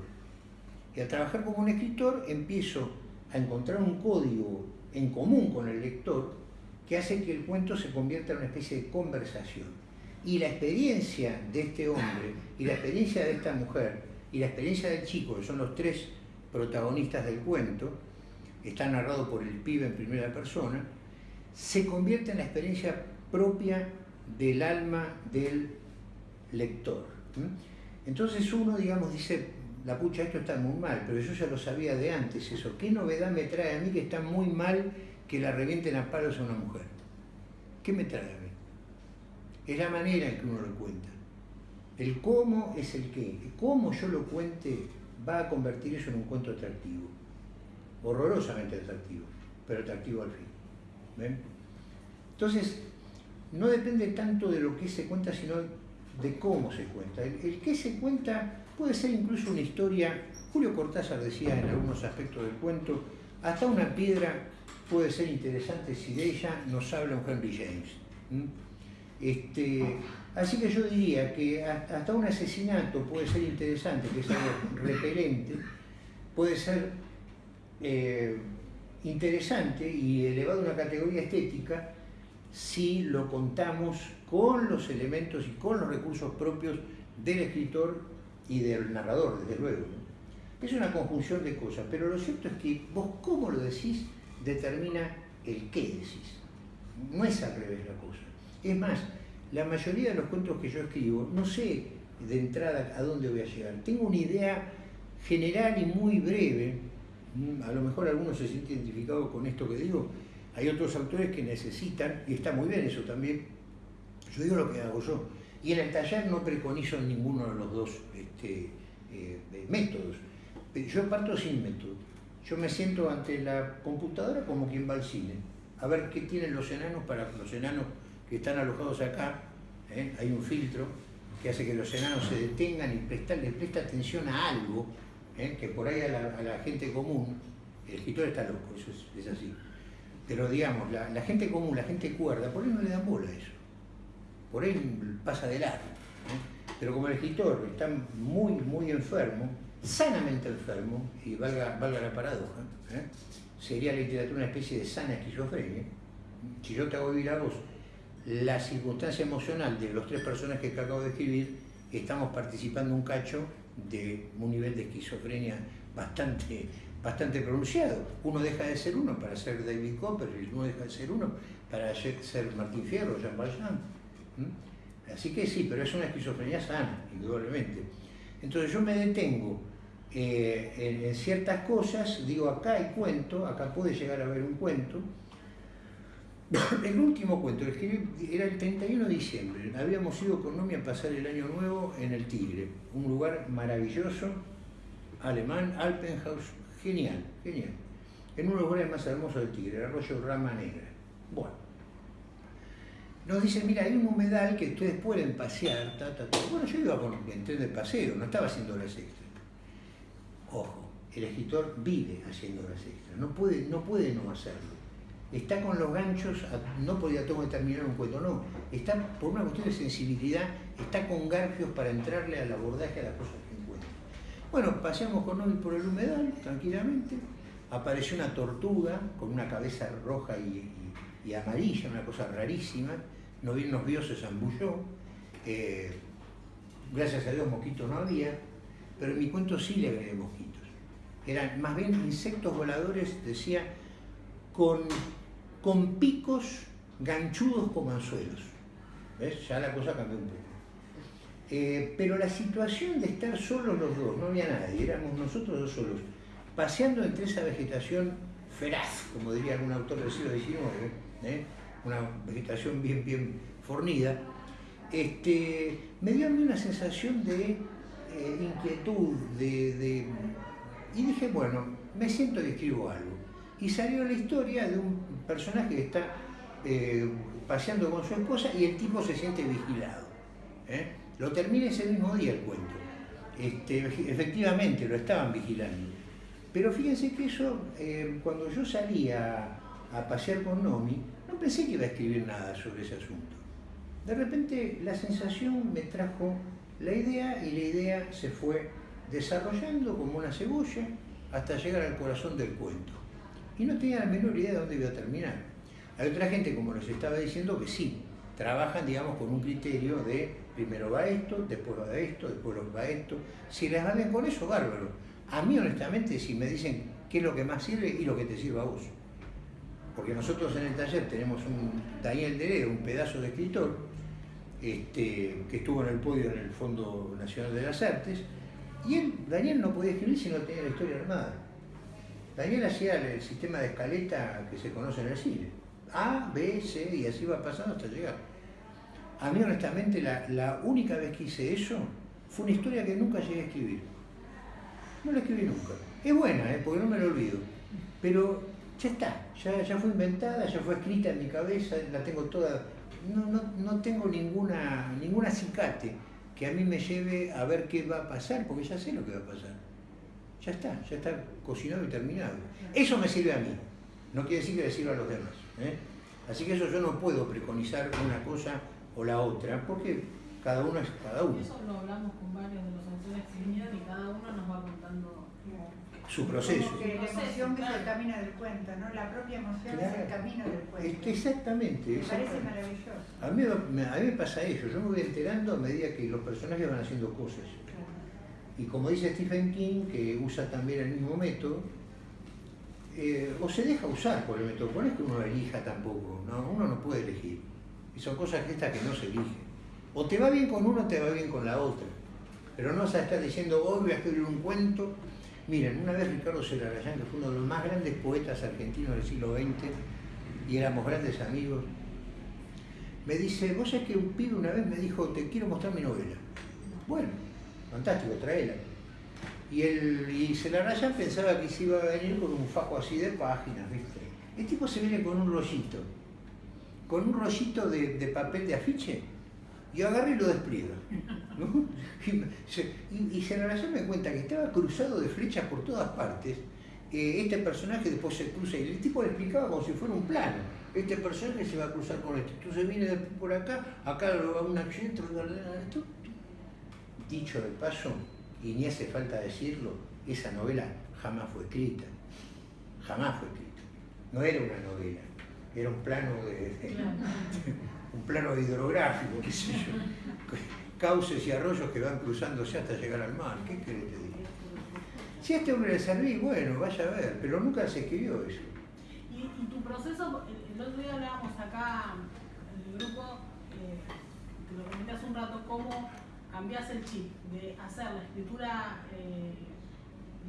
Y al trabajar como un escritor empiezo a encontrar un código en común con el lector que hace que el cuento se convierta en una especie de conversación. Y la experiencia de este hombre, y la experiencia de esta mujer, y la experiencia del chico, que son los tres protagonistas del cuento, está narrado por el pibe en primera persona, se convierte en la experiencia propia del alma del lector. Entonces uno, digamos, dice, la pucha, esto está muy mal, pero yo ya lo sabía de antes eso. ¿Qué novedad me trae a mí que está muy mal que la revienten a palos a una mujer? ¿Qué me trae a mí? Es la manera en que uno lo cuenta. El cómo es el qué. Cómo yo lo cuente va a convertir eso en un cuento atractivo, horrorosamente atractivo, pero atractivo al fin. Entonces, no depende tanto de lo que se cuenta, sino de cómo se cuenta. El, el que se cuenta puede ser incluso una historia, Julio Cortázar decía en algunos aspectos del cuento, hasta una piedra puede ser interesante si de ella nos habla un Henry James. Este, Así que yo diría que hasta un asesinato puede ser interesante, que es algo repelente, puede ser eh, interesante y elevado a una categoría estética si lo contamos con los elementos y con los recursos propios del escritor y del narrador, desde luego. Es una conjunción de cosas, pero lo cierto es que vos cómo lo decís determina el qué decís. No es al revés la cosa. Es más, la mayoría de los cuentos que yo escribo, no sé de entrada a dónde voy a llegar. Tengo una idea general y muy breve, mm, a lo mejor algunos se sienten identificados con esto que digo, hay otros autores que necesitan, y está muy bien eso también, yo digo lo que hago yo. Y en el taller no preconizo ninguno de los dos este, eh, métodos. Yo parto sin método. Yo me siento ante la computadora como quien va al cine, a ver qué tienen los enanos para los enanos que están alojados acá, ¿eh? hay un filtro que hace que los enanos se detengan y les presta atención a algo, ¿eh? que por ahí a la, gente común, el escritor está loco, eso es, así. Pero digamos, la, gente común, la gente cuerda, por ahí no le dan bola a eso. Por ahí pasa de largo. ¿eh? Pero como el escritor está muy, muy enfermo, sanamente enfermo, y valga, valga la paradoja, sería la literatura una especie de sana esquizofrenia. Si yo te hago vivir a vos la circunstancia emocional de los tres personajes que acabo de escribir, estamos participando un cacho de un nivel de esquizofrenia bastante, bastante pronunciado. Uno deja de ser uno para ser David Copperfield, uno deja de ser uno para ser Martín Fierro, Jean Valjean. Así que sí, pero es una esquizofrenia sana, indudablemente. Entonces yo me detengo eh, en, en, ciertas cosas, digo acá hay cuento, acá puede llegar a haber un cuento, (coughs) el último cuento, era el 31 de diciembre. Habíamos ido con Nomi a pasar el año nuevo en el Tigre, un lugar maravilloso, alemán, Alpenhaus, genial, genial. En uno de los lugares más hermosos del Tigre, el arroyo Rama Negra. Bueno. Nos dicen, mira, hay un humedal que ustedes pueden pasear, ta. Bueno, yo iba con el tren de paseo, no estaba haciendo horas extras. Ojo, el escritor vive haciendo horas extras, no puede, no puede no hacerlo. Está con los ganchos, no podía tengo que terminar un cuento, no. Está por una cuestión de sensibilidad, está con garfios para entrarle al abordaje a las cosas que encuentra. Bueno, paseamos con Novi por el humedal, tranquilamente. Apareció una tortuga con una cabeza roja y, amarilla, una cosa rarísima nos vio, se zambulló. Eh, gracias a Dios mosquitos no había, pero en mi cuento sí le agregué mosquitos. Eran más bien insectos voladores, decía, con, con picos ganchudos como anzuelos. ¿Ves? Ya la cosa cambió un poco. Eh, pero la situación de estar solos los dos, no había nadie, éramos nosotros dos solos, paseando entre esa vegetación feraz, como diría algún autor del siglo XIX, ¿eh? una vegetación bien, bien fornida, este, me dio a mí una sensación de eh, inquietud, de, y dije, bueno, me siento y escribo algo. Y salió la historia de un personaje que está eh, paseando con su esposa y el tipo se siente vigilado. ¿eh? Lo terminé ese mismo día el cuento. Este, efectivamente, lo estaban vigilando. Pero fíjense que eso, cuando yo salía a pasear con Nomi, no pensé que iba a escribir nada sobre ese asunto. De repente la sensación me trajo la idea y la idea se fue desarrollando como una cebolla hasta llegar al corazón del cuento. Y no tenía la menor idea de dónde iba a terminar. Hay otra gente, como les estaba diciendo, que sí, trabajan, digamos, con un criterio de primero va esto, después va esto, después va esto. Si les valen con eso, bárbaro. A mí, honestamente, si me dicen qué es lo que más sirve y lo que te sirva a vos porque nosotros en el taller tenemos un Daniel Deredo, un pedazo de escritor, este, que estuvo en el podio en el Fondo Nacional de las Artes, y él, Daniel no podía escribir si no tenía la historia armada. Daniel hacía el sistema de escaleta que se conoce en el cine. A, B, C, y así va pasando hasta llegar. A mí, honestamente, la, la única vez que hice eso fue una historia que nunca llegué a escribir. No la escribí nunca. Es buena, ¿eh? porque no me lo olvido. Pero ya está, ya, fue inventada, ya fue escrita en mi cabeza, la tengo toda. No, tengo ninguna, ninguna acicate que a mí me lleve a ver qué va a pasar, porque ya sé lo que va a pasar. Ya está, ya está cocinado y terminado. Eso me sirve a mí, no quiere decir que le sirva a los demás. ¿eh? Así que eso yo no puedo preconizar una cosa o la otra, porque cada uno es cada uno. Eso lo hablamos con varios de los autores que vinieron y cada uno nos va contando su proceso. que la emoción es el camino del cuento, ¿no? La propia emoción es el camino del cuento. exactamente. Me parece maravilloso. A mí, a mí me pasa eso, yo me voy enterando a medida que los personajes van haciendo cosas. Y como dice Stephen King, que usa también el mismo método, eh, o se deja usar por el método, no es que uno elija tampoco, ¿no? uno no puede elegir. Y son cosas estas que no se eligen. O te va bien con uno o te va bien con la otra. Pero no vas a estar diciendo, hoy voy a escribir un cuento Miren, una vez Ricardo Celarayán, que fue uno de los más grandes poetas argentinos del siglo XX, y éramos grandes amigos, me dice, vos sabés que un pibe una vez me dijo, te quiero mostrar mi novela. Bueno, fantástico, traela. Y, el, y Celarayán pensaba que se iba a venir con un fajo así de páginas, ¿viste? El tipo se viene con un rollito, con un rollito de, de papel de afiche, y agarré y lo despliega. (laughs) Y, se, me cuenta que estaba cruzado de flechas por todas partes. Eh, este personaje después se cruza y el tipo le explicaba como si fuera un plano. Este personaje se va a cruzar con este. Entonces viene por acá, acá va un accidente, dicho de paso, y ni hace falta decirlo, esa novela jamás fue escrita. Jamás fue escrita. No era una novela, era un plano de, (laughs) un plano hidrográfico, qué sé yo cauces y arroyos que van cruzándose hasta llegar al mar. ¿Qué crees que te diga? Si este hombre le serví, bueno, vaya a ver, pero nunca se escribió eso. ¿Y, tu proceso, el, otro día hablábamos acá en el grupo, eh, te lo comenté hace un rato, cómo cambias el chip de hacer la escritura eh,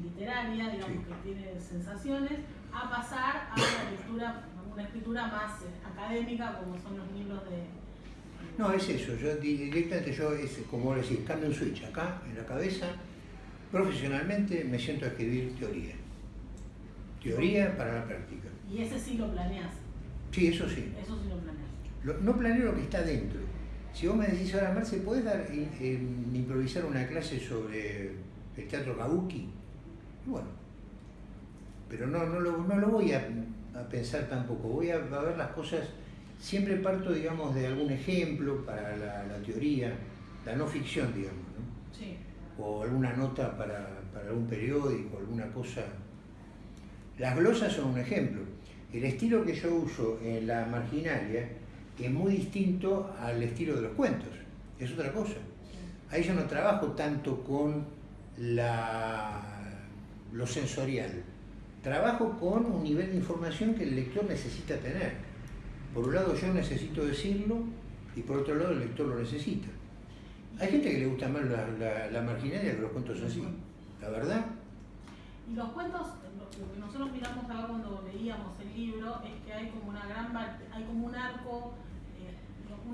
literaria, digamos, que tiene sensaciones, a pasar a una lectura, una escritura más eh, académica, como son los libros de no, es eso, yo directamente yo, es, como decir, cambio un switch acá, en la cabeza, profesionalmente me siento a escribir teoría. Teoría para la práctica. ¿Y ese sí lo planeas? Sí, eso sí. Eso sí lo planeo. no planeo lo que está dentro. Si vos me decís ahora, Marce, ¿podés dar, eh, improvisar una clase sobre el teatro kabuki? Bueno, pero no, no, lo, no lo voy a, pensar tampoco, voy a, ver las cosas, siempre parto, digamos, de algún ejemplo para la, teoría, la no ficción, digamos, ¿no? Sí. O alguna nota para, para algún periódico, alguna cosa. Las glosas son un ejemplo. El estilo que yo uso en la marginalia es muy distinto al estilo de los cuentos, es otra cosa. Ahí yo no trabajo tanto con la, lo sensorial, trabajo con un nivel de información que el lector necesita tener. Por un lado yo necesito decirlo y por otro lado el lector lo necesita. Hay gente que le gusta más la, la, marginalia que los cuentos así, la verdad. Y los cuentos, lo que nosotros miramos acá cuando leíamos el libro es que hay como una gran hay como un arco,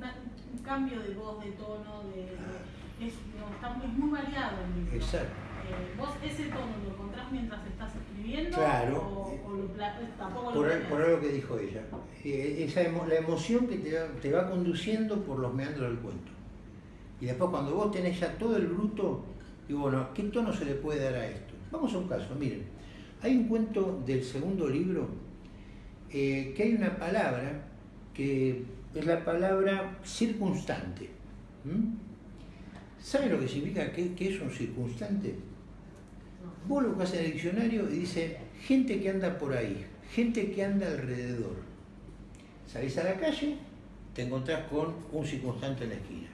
eh, un cambio de voz, de tono, de, es, está muy, muy variado el libro. Exacto. Eh, ¿Vos ese tono lo encontrás mientras estás escribiendo? Claro. O, lo, tampoco por, lo por algo que dijo ella. Eh, esa la emoción que te va, te va conduciendo por los meandros del cuento. Y después cuando vos tenés ya todo el bruto, digo, bueno, ¿qué tono se le puede dar a esto? Vamos a un caso, miren. Hay un cuento del segundo libro eh, que hay una palabra que es la palabra circunstante. ¿Sabe lo que significa que, es un circunstante? Vos lo buscas en el diccionario y dice gente que anda por ahí, gente que anda alrededor. Salís a la calle, te encontrás con un circunstante en la esquina.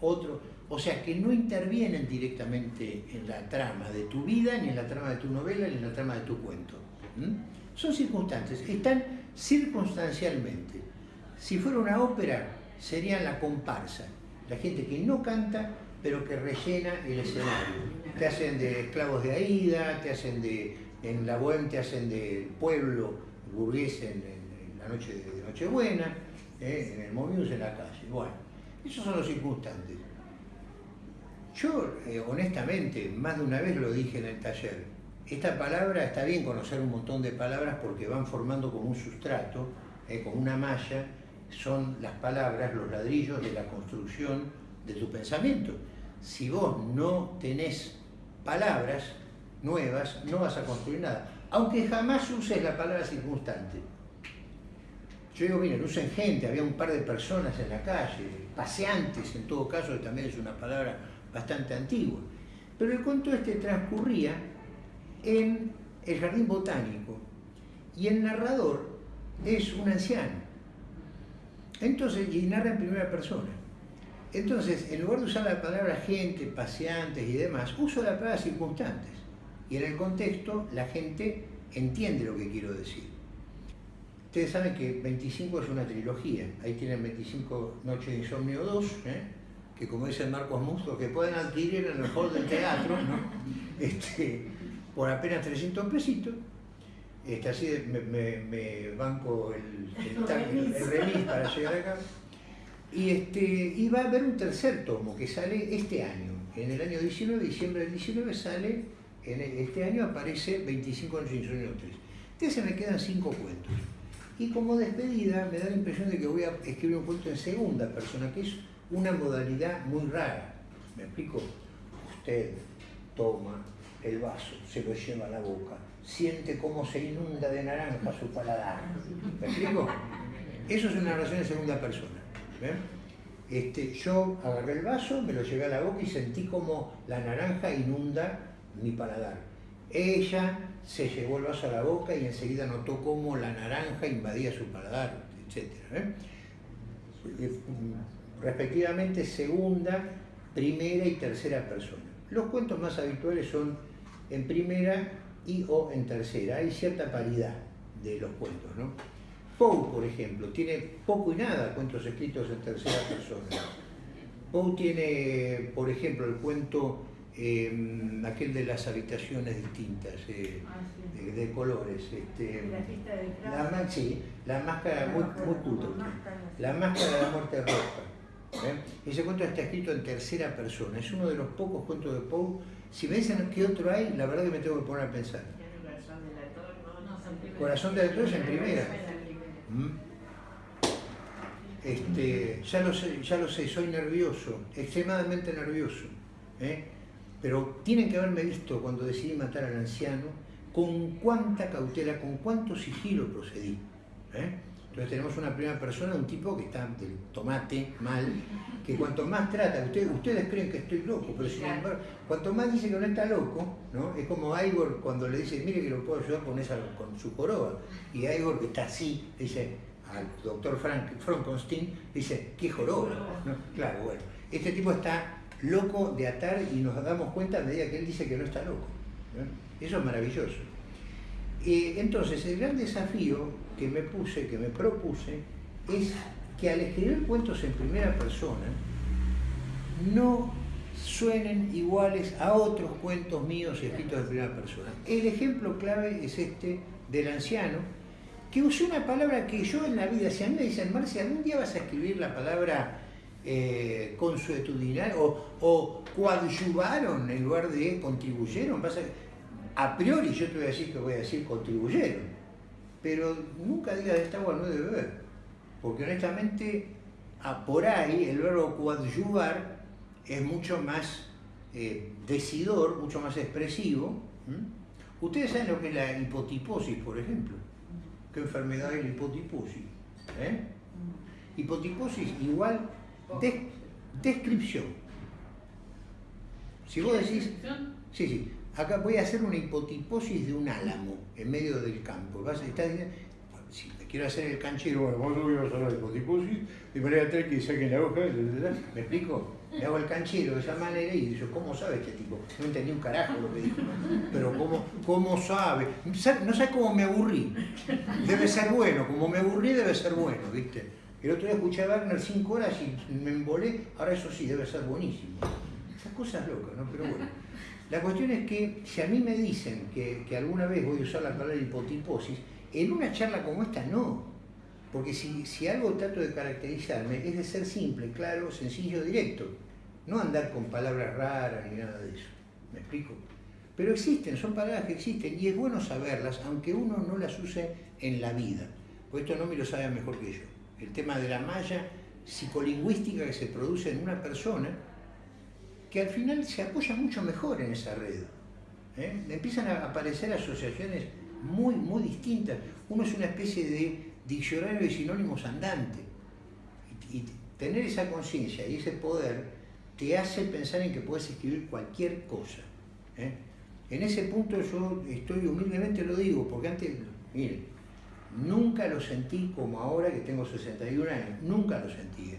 Otro, o sea, que no intervienen directamente en la trama de tu vida, ni en la trama de tu novela, ni en la trama de tu cuento. Son circunstantes, están circunstancialmente. Si fuera una ópera, sería la comparsa, la gente que no canta, pero que rellena el escenario. Te hacen de esclavos de Aida, te hacen de, en la Bohème te hacen de pueblo burgués en, la noche de Nochebuena, eh, en el Momius en la calle. Bueno, esos son los circunstantes. Yo, eh, honestamente, más de una vez lo dije en el taller, esta palabra, está bien conocer un montón de palabras porque van formando como un sustrato, eh, como una malla, son las palabras, los ladrillos de la construcción de tu pensamiento. Si vos no tenés palabras nuevas, no vas a construir nada, aunque jamás uses la palabra circunstante. Yo digo, miren, usen gente, había un par de personas en la calle, paseantes en todo caso, que también es una palabra bastante antigua. Pero el cuento este transcurría en el jardín botánico y el narrador es un anciano. Entonces, y narra en primera persona. Entonces, en lugar de usar la palabra gente, paseantes y demás, uso la palabra circunstantes. Y en el contexto la gente entiende lo que quiero decir. Ustedes saben que 25 es una trilogía. Ahí tienen 25 Noches de Insomnio 2, ¿eh? que como dice Marcos Musto, que pueden adquirir en el hall del teatro, (laughs) este, por apenas 300 pesitos. Este, así me, banco el, el, remis para llegar acá. Y, este, y va a haber un tercer tomo que sale este año. En el año 19, diciembre del 19, sale, en este año aparece 25 años sin sueño 3. Entonces se me quedan cinco cuentos. Y como despedida me da la impresión de que voy a escribir un cuento en segunda persona, que es una modalidad muy rara. ¿Me explico? Usted toma el vaso, se lo lleva a la boca, siente cómo se inunda de naranja su paladar. ¿Me explico? Eso es una narración en segunda persona. Este, yo agarré el vaso, me lo llevé a la boca y sentí como la naranja inunda mi paladar. Ella se llevó el vaso a la boca y enseguida notó cómo la naranja invadía su paladar, etc respectivamente segunda, primera y tercera persona. Los cuentos más habituales son en primera y o en tercera. Hay cierta paridad de los cuentos. ¿no? Poe, por ejemplo, tiene poco y nada cuentos escritos en tercera persona. Poe tiene, por ejemplo, el cuento em, aquel de las habitaciones distintas, eh, ah, de, colores. Este, la, la, sí, la máscara, muy, muy La máscara de la muerte roja. ¿Eh? Ese cuento está escrito en tercera persona, es uno de los pocos cuentos de Poe. Si me dicen qué otro hay, la verdad que me tengo que poner a pensar. Corazón Corazón del actor es en primera. ¿Mm? Este, ya lo sé, ya lo sé, soy nervioso, extremadamente nervioso. ¿eh? Pero tienen que haberme visto cuando decidí matar al anciano, con cuánta cautela, con cuánto sigilo procedí. ¿eh? Entonces tenemos una primera persona, un tipo que está del tomate mal, que cuanto más trata, ustedes, ustedes creen que estoy loco, pero sin embargo, cuanto más dice que no está loco, ¿no? es como Igor cuando le dice, mire que lo puedo ayudar con, esa, con su joroba, y Igor que está así, dice al doctor Frank, Frankenstein, dice, ¿qué joroba? Claro, bueno, este tipo está loco de atar y nos damos cuenta a medida que él dice que no está loco. Eso es maravilloso. Eh, entonces, el gran desafío que me puse, que me propuse, es que al escribir cuentos en primera persona, no suenen iguales a otros cuentos míos escritos en primera persona. El ejemplo clave es este del anciano, que usó una palabra que yo en la vida, si a mí me dicen, Marcia, algún día vas a escribir la palabra eh, o, o coadyuvaron en lugar de contribuyeron, vas a, priori yo te voy a decir que voy a decir contribuyeron pero nunca digas de esta agua no debe beber, porque honestamente por ahí el verbo coadyuvar es mucho más eh, decidor, mucho más expresivo. Ustedes saben lo que es la hipotiposis, por ejemplo. ¿Qué enfermedad es la hipotiposis? ¿Eh? Hipotiposis igual descripción. Si vos decís... Sí, sí. Acá voy a hacer una hipotiposis de un álamo en medio del campo. Vas a diciendo, si me quiero hacer el canchero, bueno, vamos a hacer la hipotiposis, de manera tal que saquen la hoja, ¿me explico? Me hago el canchero de esa manera y digo, ¿cómo sabe este tipo? No entendí un carajo lo que dijo. Pero ¿cómo, cómo sabe? No sé cómo me aburrí. Debe ser bueno, como me aburrí debe ser bueno, ¿viste? El otro día escuché a Wagner cinco horas y me embolé, ahora eso sí, debe ser buenísimo. Esas cosas locas, ¿no? Pero bueno. La cuestión es que si a mí me dicen que, alguna vez voy a usar la palabra hipotiposis, en una charla como esta no. Porque si, algo trato de caracterizarme es de ser simple, claro, sencillo, directo. No andar con palabras raras ni nada de eso. ¿Me explico? Pero existen, son palabras que existen y es bueno saberlas, aunque uno no las use en la vida. Porque esto no me lo sabe mejor que yo. El tema de la malla psicolingüística que se produce en una persona que al final se apoya mucho mejor en esa red. ¿eh? Empiezan a aparecer asociaciones muy, muy distintas. Uno es una especie de diccionario de sinónimos andante. Y, tener esa conciencia y ese poder te hace pensar en que puedes escribir cualquier cosa. ¿eh? En ese punto yo estoy humildemente lo digo, porque antes, miren, nunca lo sentí como ahora que tengo 61 años, nunca lo sentí.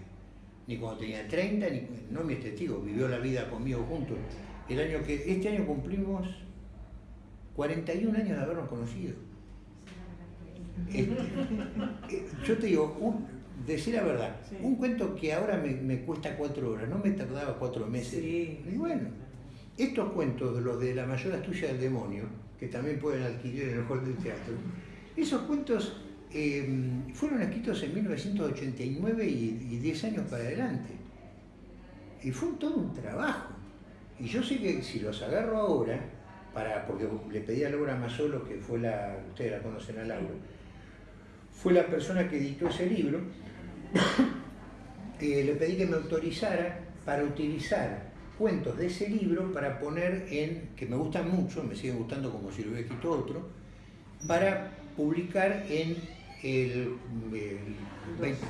Ni cuando tenía 30, ni, no mi testigo, vivió la vida conmigo juntos. El año que, este año cumplimos 41 años de habernos conocido. Este, eh, yo te digo, decir la verdad, un cuento que ahora me, cuesta cuatro horas, no me tardaba cuatro meses. Y bueno, estos cuentos, de los de La mayor astucia del demonio, que también pueden adquirir en el hall del teatro, esos cuentos Em, fueron escritos en 1989 y, 10 años para adelante. Y fue todo un trabajo. Y yo sé que si los agarro ahora, para, porque le pedí a Laura Mazzolo, que fue la, ustedes la conocen a Laura, fue la persona que editó ese libro, (coughs) eh, le pedí que me autorizara para utilizar cuentos de ese libro para poner en, que me gustan mucho, me siguen gustando como si lo hubiera escrito otro, para publicar en el,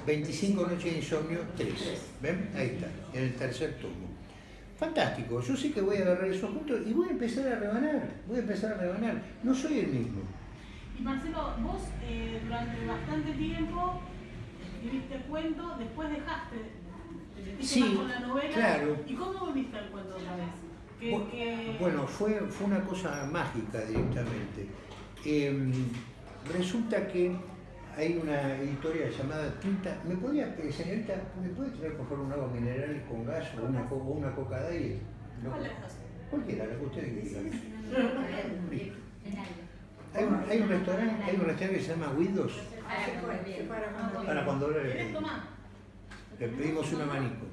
25 noches de insomnio 3. ¿Ven? Ahí está, en el tercer tomo. Fantástico, yo sé que voy a agarrar esos puntos y voy a empezar a rebanar, voy a empezar a rebanar. No soy el mismo. Y Marcelo, vos eh, durante bastante tiempo escribiste cuento, después dejaste, te sí, más con la novela. Claro. ¿Y cómo volviste al cuento otra vez? Bueno, fue, fue una cosa mágica directamente. Em, resulta que hay una editorial llamada Tinta. ¿Me podría, eh, señorita, me puede traer por favor un agua mineral con gas o una, o una coca de no. Cualquiera, la que ustedes quieran. Hay un, hay un restaurante, hay un restaurante que se llama Windows. Para cuando le, le pedimos un abanico.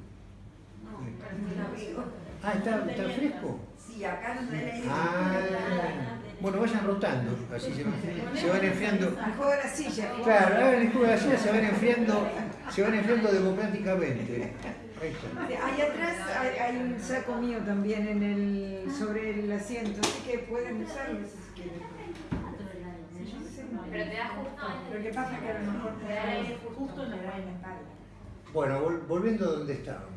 Ah, ¿está, está fresco? Sí, acá no tenés. Ah, bueno, vayan rotando, así se, van enfriando. El juego de la silla. Claro, el juego de la silla se van enfriando Se van enfrentando democráticamente. Ahí está. Ahí atrás hay, hay un saco mío también en el, sobre el asiento, así que pueden usarlo si quieren. Pero te da justo Lo que pasa es que a lo mejor te da aire justo en la espalda. Bueno, vol- volviendo a donde estábamos.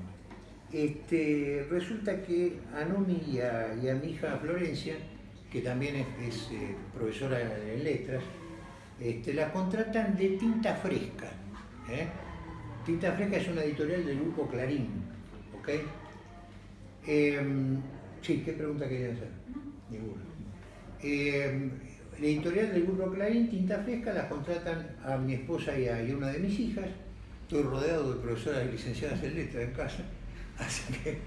Este, resulta que a Nomi y a, y a mi hija Florencia, que también es, es, eh, profesora en letras, este, la contratan de Tinta Fresca. ¿eh? Tinta Fresca es una editorial del grupo Clarín. ¿ok? Em, sí, ¿qué pregunta querían hacer? Ninguna. Em, la editorial del grupo Clarín, Tinta Fresca, las contratan a mi esposa y a, y una de mis hijas. Estoy rodeado de profesoras licenciadas en letras en casa. (laughs) Así que,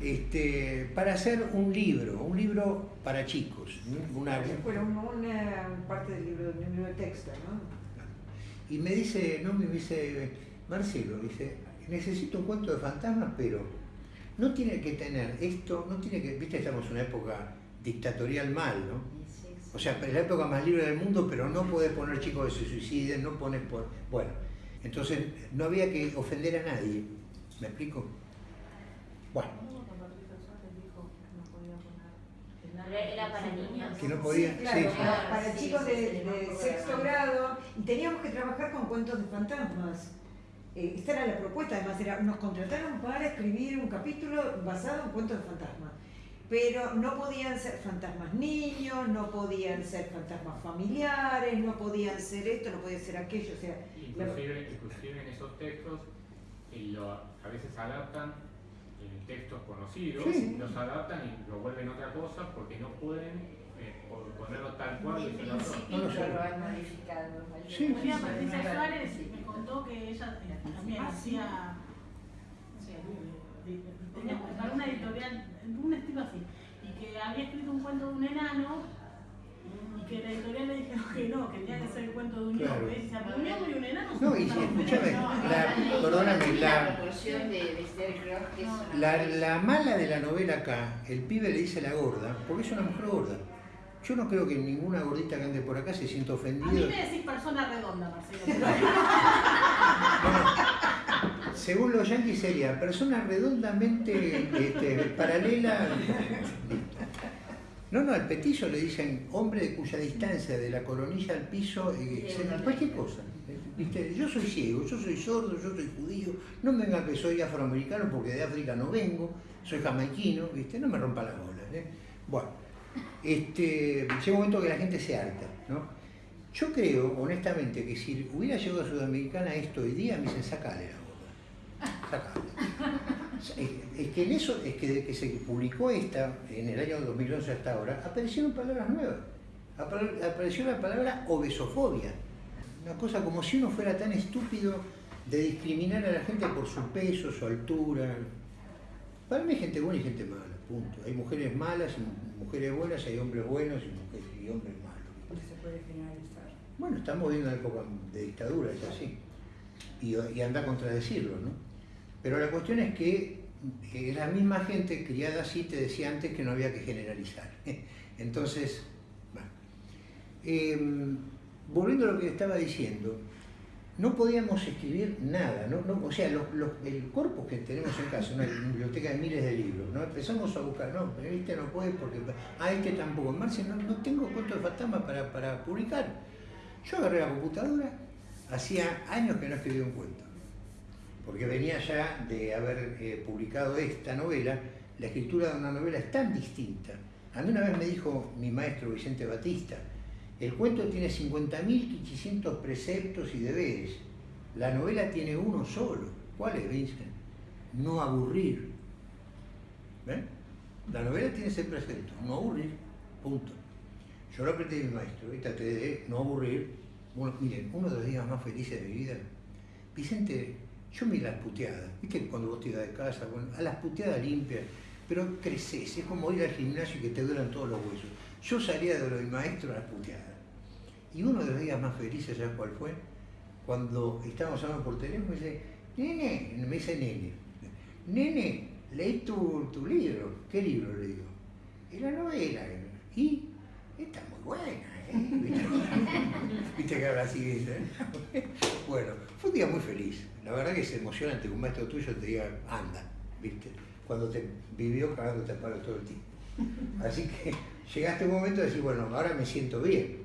este, para hacer un libro, un libro para chicos. Una, Bueno, un- una parte del libro, del libro de texto, ¿no? y me dice, no me dice, Marcelo, dice, necesito un cuento de fantasmas, pero no tiene que tener esto, no tiene que, viste, estamos en una época dictatorial mal, ¿no? O sea, es la época más libre del mundo, pero no podés poner chicos que se suiciden, no pones por... Bueno, entonces no había que ofender a nadie. ¿Me explico? Bueno, Pero era para niños. que no podía... Sí, claro, sí, sí. para, para Sí, chicos sí, de, sí, de sí. sexto grado y teníamos que trabajar con cuentos de fantasmas. Eh, esta era la propuesta, además era, nos contrataron para escribir un capítulo basado en cuentos de fantasmas. Pero no podían ser fantasmas niños, no podían ser fantasmas familiares, no podían ser esto, no podía ser aquello. O sea, la- Inclusive, inclusive en esos textos, eh, lo- a veces adaptan textos conocidos, Sí. los adaptan y lo vuelven otra cosa porque no pueden eh, po- ponerlo tal cual. Y lo- No lo han modificado. Sí, María Patricia Suárez me contó que ella eh, también Ah, sí. hacía, no de- tenía una editorial, un estilo así, y que había escrito un cuento de un enano que la editorial le dijeron que no, que tenía que ser el cuento de un Claro. ñomo. Y decía, pero un y un enano No, y sí, diferentes". escúchame, la- perdóname, La la, la, mala de la novela acá, el pibe le dice la gorda, porque es una mujer gorda. Yo no creo que ninguna gordita que ande por acá se sienta A mí ofendida. me decís persona redonda, Marcelo. Bueno, según los yanquis sería persona redondamente este, paralela. No, no, al petizo le dicen hombre de cuya distancia de la coronilla al piso, eh, se- una cualquier cosa. ¿Viste? Yo soy ciego, yo soy sordo, yo soy judío, no me vengan que soy afroamericano porque de África no vengo, soy jamaiquino, ¿viste? No me rompa las bolas. ¿eh? Bueno, este, llega un momento que la gente se harta, ¿no? Yo creo, honestamente, que si hubiera llegado a Sudamericana esto hoy día, me dicen, sacale la gorda. Sacale. Es, que en eso, es que desde que se publicó esta, en el año 2011 hasta ahora, aparecieron palabras nuevas. Apar- Apareció la palabra obesofobia. Una cosa como si uno fuera tan estúpido de discriminar a la gente por su peso, su altura. Para mí hay gente buena y gente mala, punto. Hay mujeres malas y mujeres buenas, hay hombres buenos y, mujeres, y hombres malos. se puede generalizar. Bueno, estamos viviendo una época de dictadura, es así. Y, y anda a contradecirlo, ¿no? Pero la cuestión es que eh, la misma gente criada así te decía antes que no había que generalizar. (laughs) Entonces, bueno. Em, volviendo a lo que estaba diciendo, no podíamos escribir nada, o sea, los- el corpus que tenemos en casa, una biblioteca de miles de libros, ¿no? Empezamos a buscar, no, pero este no puede porque, ah, este tampoco, Marce, no, no tengo cuentos de fantasmas para, para publicar. Yo agarré la computadora, hacía años que no escribía un cuento, porque venía ya de haber eh, publicado esta novela, la escritura de una novela es tan distinta. A mí una vez me dijo mi maestro Vicente Batista, el cuento tiene 50.500 preceptos y deberes, la novela tiene uno solo. ¿Cuál es, Vincent? No aburrir. ¿Ven? La novela tiene ese precepto, no aburrir, punto. Yo lo aprendí de mi maestro y traté de no aburrir. Bueno, miren, uno de los días más felices de mi vida, Vicente, yo me las puteadas, viste cuando vos te ibas de casa, a las puteadas limpias, pero creces, es como ir al gimnasio y que te duelen todos los huesos. Yo salía de lo del maestro a las puteadas. Y uno de los días más felices, ¿sabes cuál fue? Cuando estábamos hablando por teléfono, me dice, nene, me dice nene, nene, leí tu, tu libro. ¿Qué libro le digo? La novela. Y está muy buena, ¿eh? (laughs) (laughs) ¿Viste? Que habla así. ¿viste? (laughs) Bueno, fue un día muy feliz. La verdad que es emocionante que un maestro tuyo te diga, anda, ¿viste? Cuando te vivió cagándote a palo todo el tiempo. (laughs) Así que llegaste a un momento de decir, bueno, ahora me siento bien.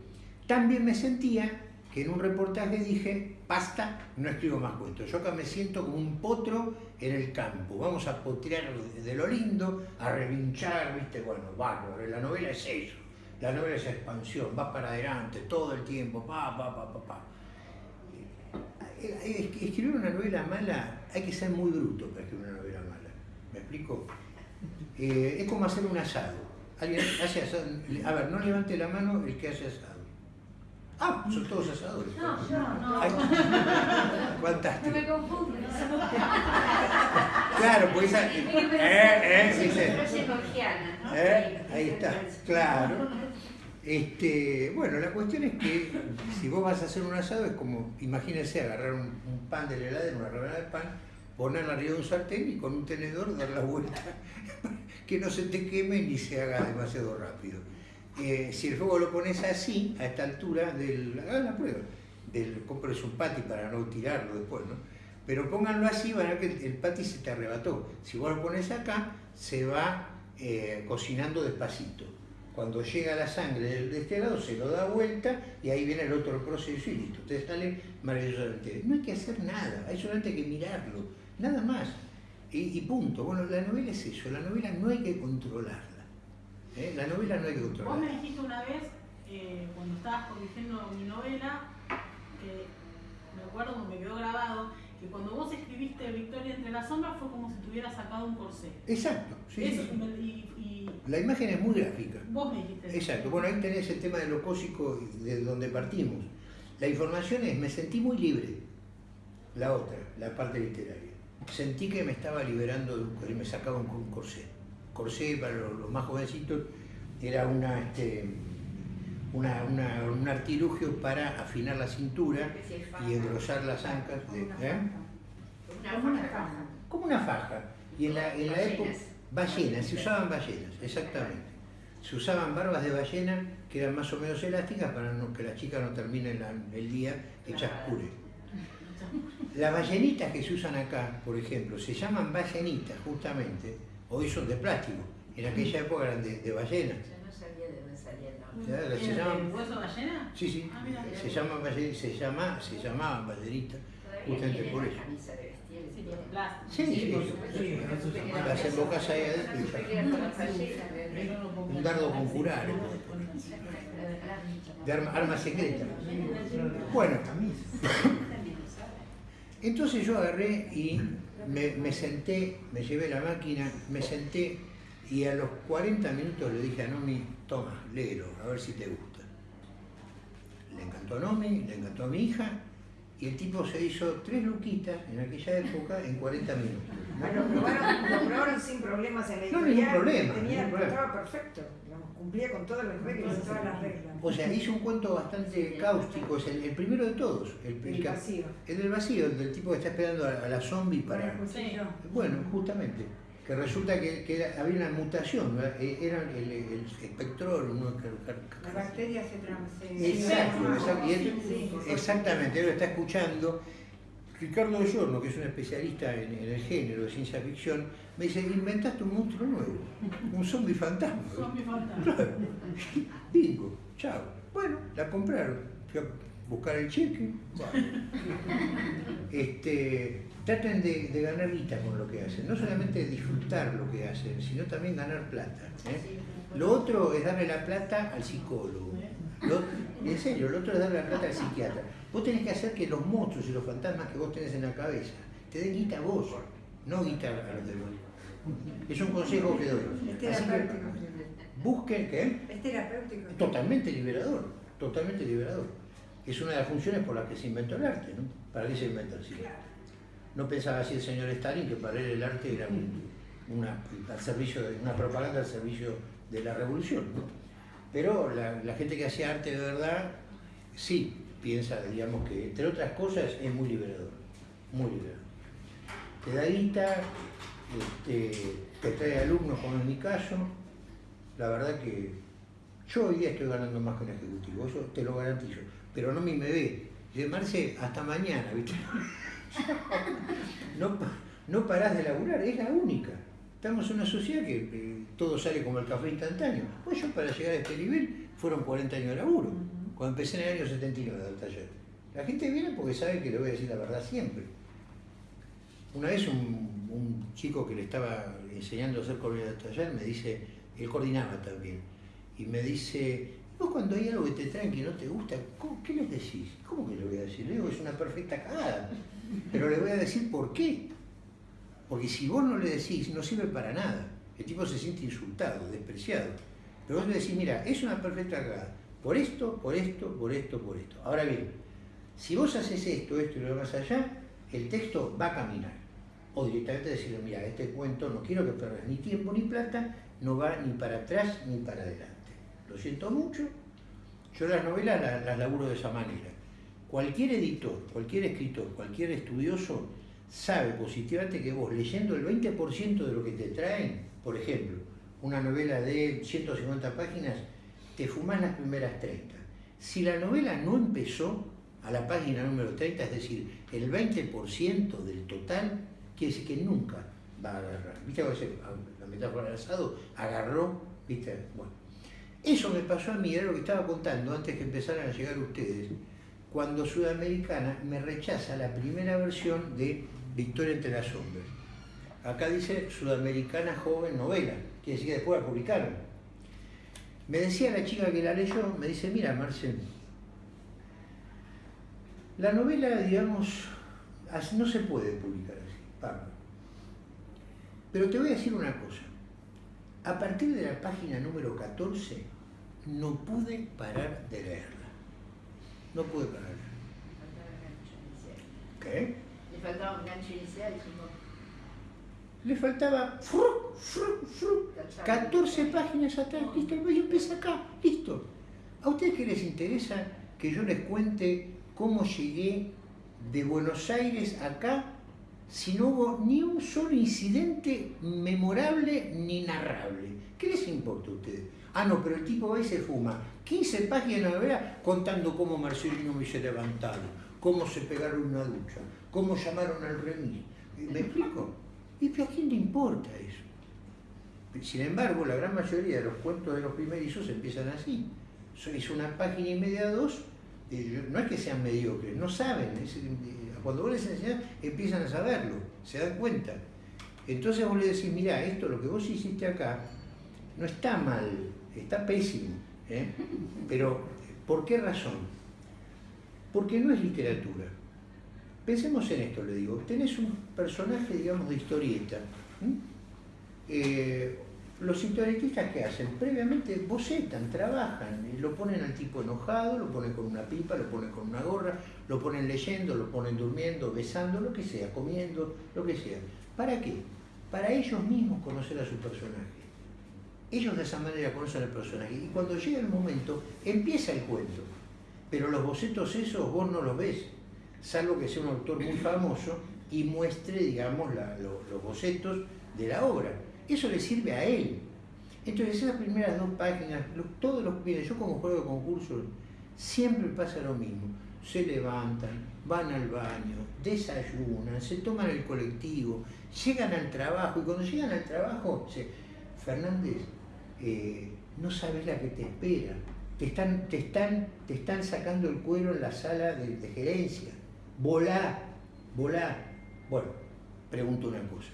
También me sentía que en un reportaje dije, basta, no escribo más cuentos. Yo acá me siento como un potro en el campo. Vamos a potrear de lo lindo, a relinchar, ¿viste? Bueno, bárbaro. La novela es eso. La novela es expansión, va para adelante todo el tiempo, pa, pa, pa, pa, pa. Eh, eh, Escribir una novela mala, hay que ser muy bruto para escribir una novela mala. ¿Me explico? Eh, es como hacer un asado. Alguien hace asado. A ver, no levante la mano el que hace asado. Ah, son todos asadores. No, yo no. Ay, (laughs) No fantástico. me. Claro, pues esa. Eh, eh, sí, sí. Eh, Ahí está, claro. Este, bueno, la cuestión es que si vos vas a hacer un asado es como, imagínense, agarrar un, pan de la heladera, una rebanada de pan, ponerla arriba de un sartén y con un tenedor dar la vuelta, (laughs) que no se te queme ni se haga demasiado rápido. Eh, si el fuego lo pones así, a esta altura, del, hagan la prueba, del, compres un patty para no tirarlo después, ¿no? Pero pónganlo así, van a ver que el, el patty se te arrebató. Si vos lo pones acá, se va eh, cocinando despacito. Cuando llega la sangre de, este lado, se lo da vuelta y ahí viene el otro proceso y listo. Entonces sale maravillosamente. No hay que hacer nada, hay solamente que mirarlo, nada más. Y, y punto. Bueno, la novela es eso, la novela no hay que controlarla. ¿eh? La novela no hay que Vos me controlarla. dijiste una vez, eh, cuando estabas corrigiendo mi novela, que me acuerdo, me quedó grabado, que cuando vos escribiste Victoria entre las sombras fue como si te hubieras sacado un corsé. Exacto, sí, Eso, sí. y, y La imagen es muy gráfica. vos me dijiste. Exacto, bueno, ahí tenés el tema de lo cósico de donde partimos. La información es, me sentí muy libre. La otra, la parte literaria. Sentí que me estaba liberando, de me sacaba un, un corsé. Corsé, para los, los más jovencitos, era una, este, una, una- un artilugio para afinar la cintura y engrosar las ancas. de- ¿eh? Una faja. Como una faja. Y en la, en la época. Ballenas, se usaban ballenas, exactamente. Se usaban barbas de ballena que eran más o menos elásticas para no- que las chicas no terminen la- el día hechas puré. Las ballenitas que se usan acá, por ejemplo, se llaman ballenitas justamente, hoy son de plástico. En aquella época eran de, de ballena. Yo no sabía de dónde salía el nombre. Claro, se ¿Tiene llaman- hueso ballena? Sí, sí, Ah, mira. se llaman ballen- se llama, se llamaban ballenitas. Todavía Justamente por eso. Tiene plástico. Sí, sí, por supuesto. Sí, Las embocas ahí adentro Un dardo con curare, de arma, arma secreta. Bueno, entonces yo agarré y me, me senté, me llevé la máquina, me senté y a los 40 minutos le dije a Nomi, toma, léelo, a ver si te gusta. Le encantó a Nomi, le encantó a mi hija y el tipo se hizo tres luquitas en aquella época en 40 minutos. ¿no? Ah, Lo probaron, lo probaron sin problemas en la No, editorial. ningún problema, Tenía, ningún problema. Estaba perfecto, digamos, cumplía con todas las reglas. Todas las reglas. O sea, hizo un cuento bastante cáustico, es el, el primero de todos, el, el El vacío. el del vacío, el del tipo que está esperando a, a la zombie para... Bueno, justamente, que resulta que, que era- había una mutación, ¿verdad? Era el, el espectrol, uno que- La bacteria se transmite. Exacto, exacto, y él- Sí. exactamente, él lo está escuchando. Ricardo Giorno, que es un especialista en, en el género de ciencia ficción, me dice, inventaste un monstruo nuevo, un zombie fantasma. Zombie fantasma. Claro. (laughs) Bingo, chao. Bueno, la compraron. Fui a buscar el cheque. bueno. (laughs) Este, traten de, de ganar guita con lo que hacen. No solamente disfrutar lo que hacen, sino también ganar plata. ¿eh? Lo otro es darle la plata al psicólogo. Lo- en serio, lo otro es darle la plata al psiquiatra. Vos tenés que hacer que los monstruos y los fantasmas que vos tenés en la cabeza te den guita a vos, no guita a los demás. Es un consejo que doy. Es que terapéutico. busquen, ¿qué? Es terapéutico. Totalmente liberador, totalmente liberador. Es una de las funciones por las que se inventó el arte, ¿no? ¿Para qué se inventó el cine? No pensaba así el señor Stalin que para él el arte era un- una, al servicio de- una propaganda al servicio de la revolución, ¿no? Pero la, la gente que hacía arte de verdad, sí, piensa, digamos que, entre otras cosas, es muy liberador, muy liberador. Te da guita, este, te trae alumnos, como en mi caso, la verdad que yo hoy día estoy ganando más que un ejecutivo, eso te lo garantizo. pero no me ve. Dice, Marce, hasta mañana, ¿viste? No, no parás de laburar, es la única. Estamos en una sociedad que eh, todo sale como el café instantáneo. Pues yo para llegar a este nivel fueron 40 años de laburo, cuando empecé en el año 79 del taller. La gente viene porque sabe que le voy a decir la verdad siempre. Una vez un, un chico que le estaba enseñando a hacer coordinador de taller me dice, él coordinaba también, y me dice, vos cuando hay algo que te traen que no te gusta, ¿cómo- ¿qué les decís? ¿Cómo que le voy a decir? Le digo, es una perfecta cagada, pero le voy a decir por qué. Porque si vos no le decís, no sirve para nada. El tipo se siente insultado, despreciado. Pero vos le decís, mira, es una perfecta cagada. Por esto, por esto, por esto, por esto. Ahora bien, si vos haces esto, esto y lo demás allá, el texto va a caminar. O directamente decirle, mira, este cuento no quiero que pierdas ni tiempo ni plata, no va ni para atrás ni para adelante. Lo siento mucho, yo las novelas las, las laburo de esa manera. Cualquier editor, cualquier escritor, cualquier estudioso sabe positivamente que vos leyendo el 20% de lo que te traen, por ejemplo, una novela de 150 páginas, te fumás las primeras 30. Si la novela no empezó a la página número 30, es decir, el 20% del total, quiere decir que nunca va a agarrar. ¿Viste la metáfora del asado? Agarró, ¿viste? Bueno. Eso me pasó a mí, era lo que estaba contando antes que empezaran a llegar ustedes, cuando Sudamericana me rechaza la primera versión de Victoria entre las sombras. Acá dice Sudamericana Joven Novela, quiere decir que después la publicaron. Me decía la chica que la leyó, me dice, mira Marcel, la novela, digamos, no se puede publicar así, Pablo. Pero te voy a decir una cosa. A partir de la página número 14, no pude parar de leerla. No pude parar. ¿Qué? Le faltaba un gancho inicial Le faltaba fru, fru, fru, 14 páginas atrás, listo, y empieza acá, listo. ¿A ustedes qué les interesa que yo les cuente cómo llegué de Buenos Aires acá si no hubo ni un solo incidente memorable ni narrable? ¿Qué les importa a ustedes? Ah, no, pero el tipo va y se fuma 15 páginas de novela contando cómo Marcelino hizo levantado, cómo se pegaron una ducha, cómo llamaron al remis. ¿Me explico? ¿Y a quién le importa eso? Sin embargo, la gran mayoría de los cuentos de los primerizos empiezan así. Es una página y media, dos. No es que sean mediocres, no saben. eh, cuando vos les enseñás, empiezan a saberlo, se dan cuenta. Entonces vos le decís, mirá, esto, lo que vos hiciste acá, no está mal, está pésimo. ¿eh? Pero, ¿por qué razón? Porque no es literatura. Pensemos en esto, le digo. Tenés un personaje, digamos, de historieta. Eh, los historietistas, ¿qué hacen? Previamente bocetan, trabajan, y lo ponen al tipo enojado, lo ponen con una pipa, lo ponen con una gorra, lo ponen leyendo, lo ponen durmiendo, besando, lo que sea, comiendo, lo que sea. ¿Para qué? Para ellos mismos conocer a su personaje. Ellos de esa manera conocen al personaje. Y cuando llega el momento, empieza el cuento. Pero los bocetos esos vos no los ves, salvo que sea un autor muy famoso y muestre, digamos, los bocetos de la obra. Eso le sirve a él. Entonces, esas primeras dos páginas, todos los miren, yo como juego de concursos, siempre pasa lo mismo. Se levantan, van al baño, desayunan, se toman el colectivo, llegan al trabajo y cuando llegan al trabajo, dice, Fernández, eh, no sabes la que te espera. Te están, te, están, te están sacando el cuero en la sala de, gerencia. Volá, volá. Bueno, pregunto una cosa.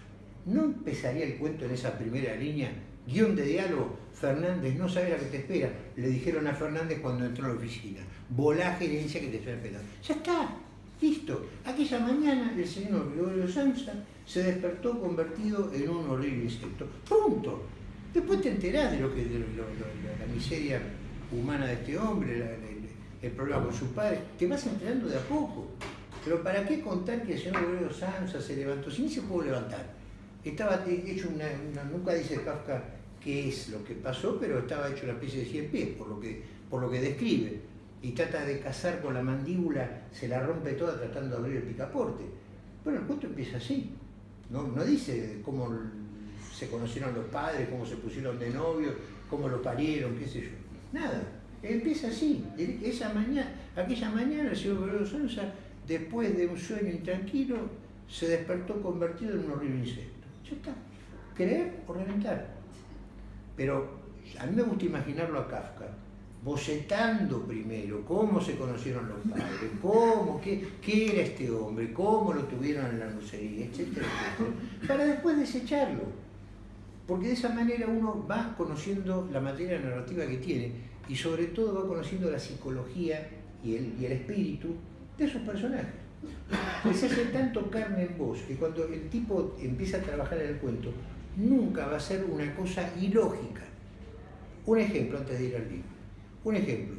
¿No empezaría el cuento en esa primera línea? Guión de diálogo, Fernández, no sabes la que te espera. Le dijeron a Fernández cuando entró a la oficina. Volá gerencia que te está esperando. Ya está, listo. Aquella mañana el señor Gregorio Sanza se despertó convertido en un horrible insecto. Punto. Después te enterás de lo que de la miseria humana de este hombre, el, problema con su padre. Te vas enterando de a poco. Pero ¿para qué contar que el señor Gregorio Sanza se levantó? Si ni se pudo levantar. Estaba hecho una, una- nunca dice Kafka qué es lo que pasó, pero estaba hecho una especie de 100 pies, por lo que, por lo que describe. Y trata de cazar con la mandíbula, se la rompe toda tratando de abrir el picaporte. Bueno, el cuento empieza así. No, no dice cómo se conocieron los padres, cómo se pusieron de novio, cómo lo parieron, qué sé yo. Nada. Empieza así. Esa mañana, Aquella mañana el señor Guerrero Sonsa, después de un sueño intranquilo, se despertó convertido en un horrible insecto. Ya está. Creer o reventar. Pero a mí me gusta imaginarlo a Kafka, bocetando primero cómo se conocieron los padres, cómo, qué, qué era este hombre, cómo lo tuvieron en la lucería, etcétera, etcétera, para después desecharlo. Porque de esa manera uno va conociendo la materia narrativa que tiene y sobre todo va conociendo la psicología y el, y el espíritu de esos personajes. Se hace tanto carne en vos que cuando el tipo empieza a trabajar en el cuento, nunca va a ser una cosa ilógica. Un ejemplo antes de ir al libro. Un ejemplo.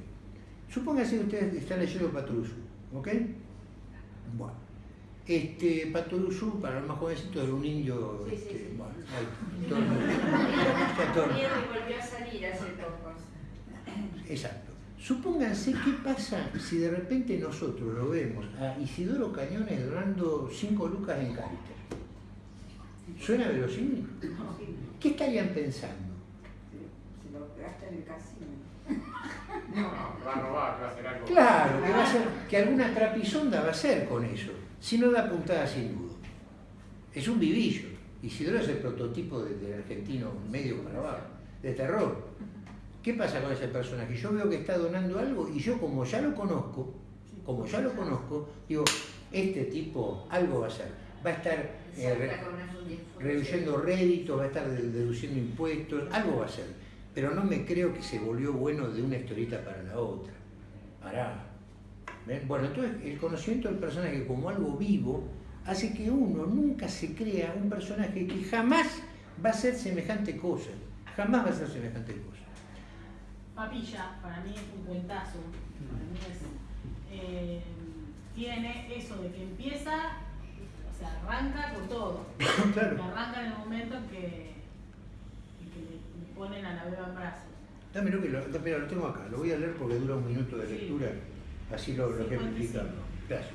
Supóngase que ustedes están leyendo Paturuzú, ¿ok? Bueno. Este, Paturuzú, para los más jovencitos, era un indio. Sí, sí, este, sí. Bueno, ahí, todo el mundo. Ya todo volvió a salir hace poco. Exacto. Supónganse qué pasa si de repente nosotros lo vemos a Isidoro Cañones donando 5 lucas en Caritas. ¿Suena verosímil? ¿Qué estarían pensando? Se lo gasta en el casino. (laughs) No, va a robar, va a hacer algo. Claro, que, va a ser, que alguna trapisonda va a ser con eso, si no da puntada sin duda. Es un vivillo. Isidoro es el prototipo de- del argentino medio para abajo, de terror. ¿Qué pasa con ese personaje? Yo veo que está donando algo y yo como ya lo conozco, como ya lo conozco, digo, este tipo algo va a hacer. Va a estar eh, reduciendo réditos, va a estar de- deduciendo impuestos, algo va a hacer. Pero no me creo que se volvió bueno de una historieta para la otra. Pará. ¿Ven? Bueno, entonces el conocimiento del personaje como algo vivo hace que uno nunca se crea un personaje que jamás va a ser semejante cosa. Jamás va a ser semejante cosa. Papilla, para mí es un cuentazo. Para mí es, eh, tiene eso de que empieza, o sea, arranca con todo. (coughs) Claro. Arranca en el momento en que, en que le, le ponen a la beba en brazos. Dámelo que lo, mira, lo tengo acá, lo voy a leer porque dura un minuto de Sí. lectura, así lo, lo 55. ejemplificamos. Gracias.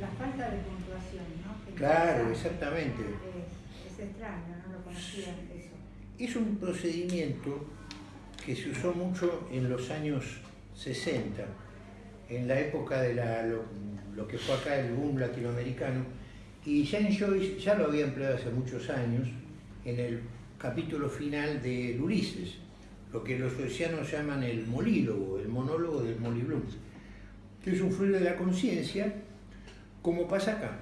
La falta de puntuación, ¿no? Que Claro, exactamente. Es, es extraño, no lo conocía eso. Es un procedimiento que se usó mucho en los años 60, en la época de la- lo, lo que fue acá el boom latinoamericano, y Jane Joyce ya lo había empleado hace muchos años en el capítulo final de Ulises, lo que los joycianos llaman el molílogo, el monólogo del Molly que es un fluir de la conciencia, como pasa acá.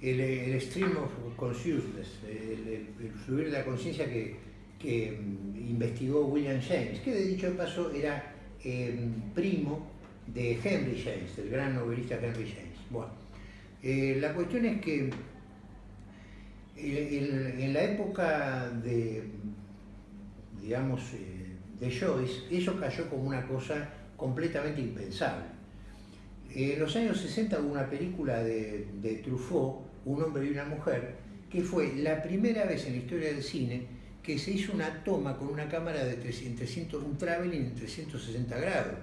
el, el stream of consciousness, el, el- el fluir de la conciencia que, mm, investigó William James, que de dicho paso era eh, primo de Henry James, del gran novelista Henry James. Bueno, eh, la cuestión es que el- el- en la época de, digamos, eh, de Joyce, eso cayó como una cosa completamente impensable. En los años 60 hubo una película de, de Truffaut, Un hombre y una mujer, que fue la primera vez en la historia del cine que se hizo una toma con una cámara de 300, 300, un traveling en 360 grados.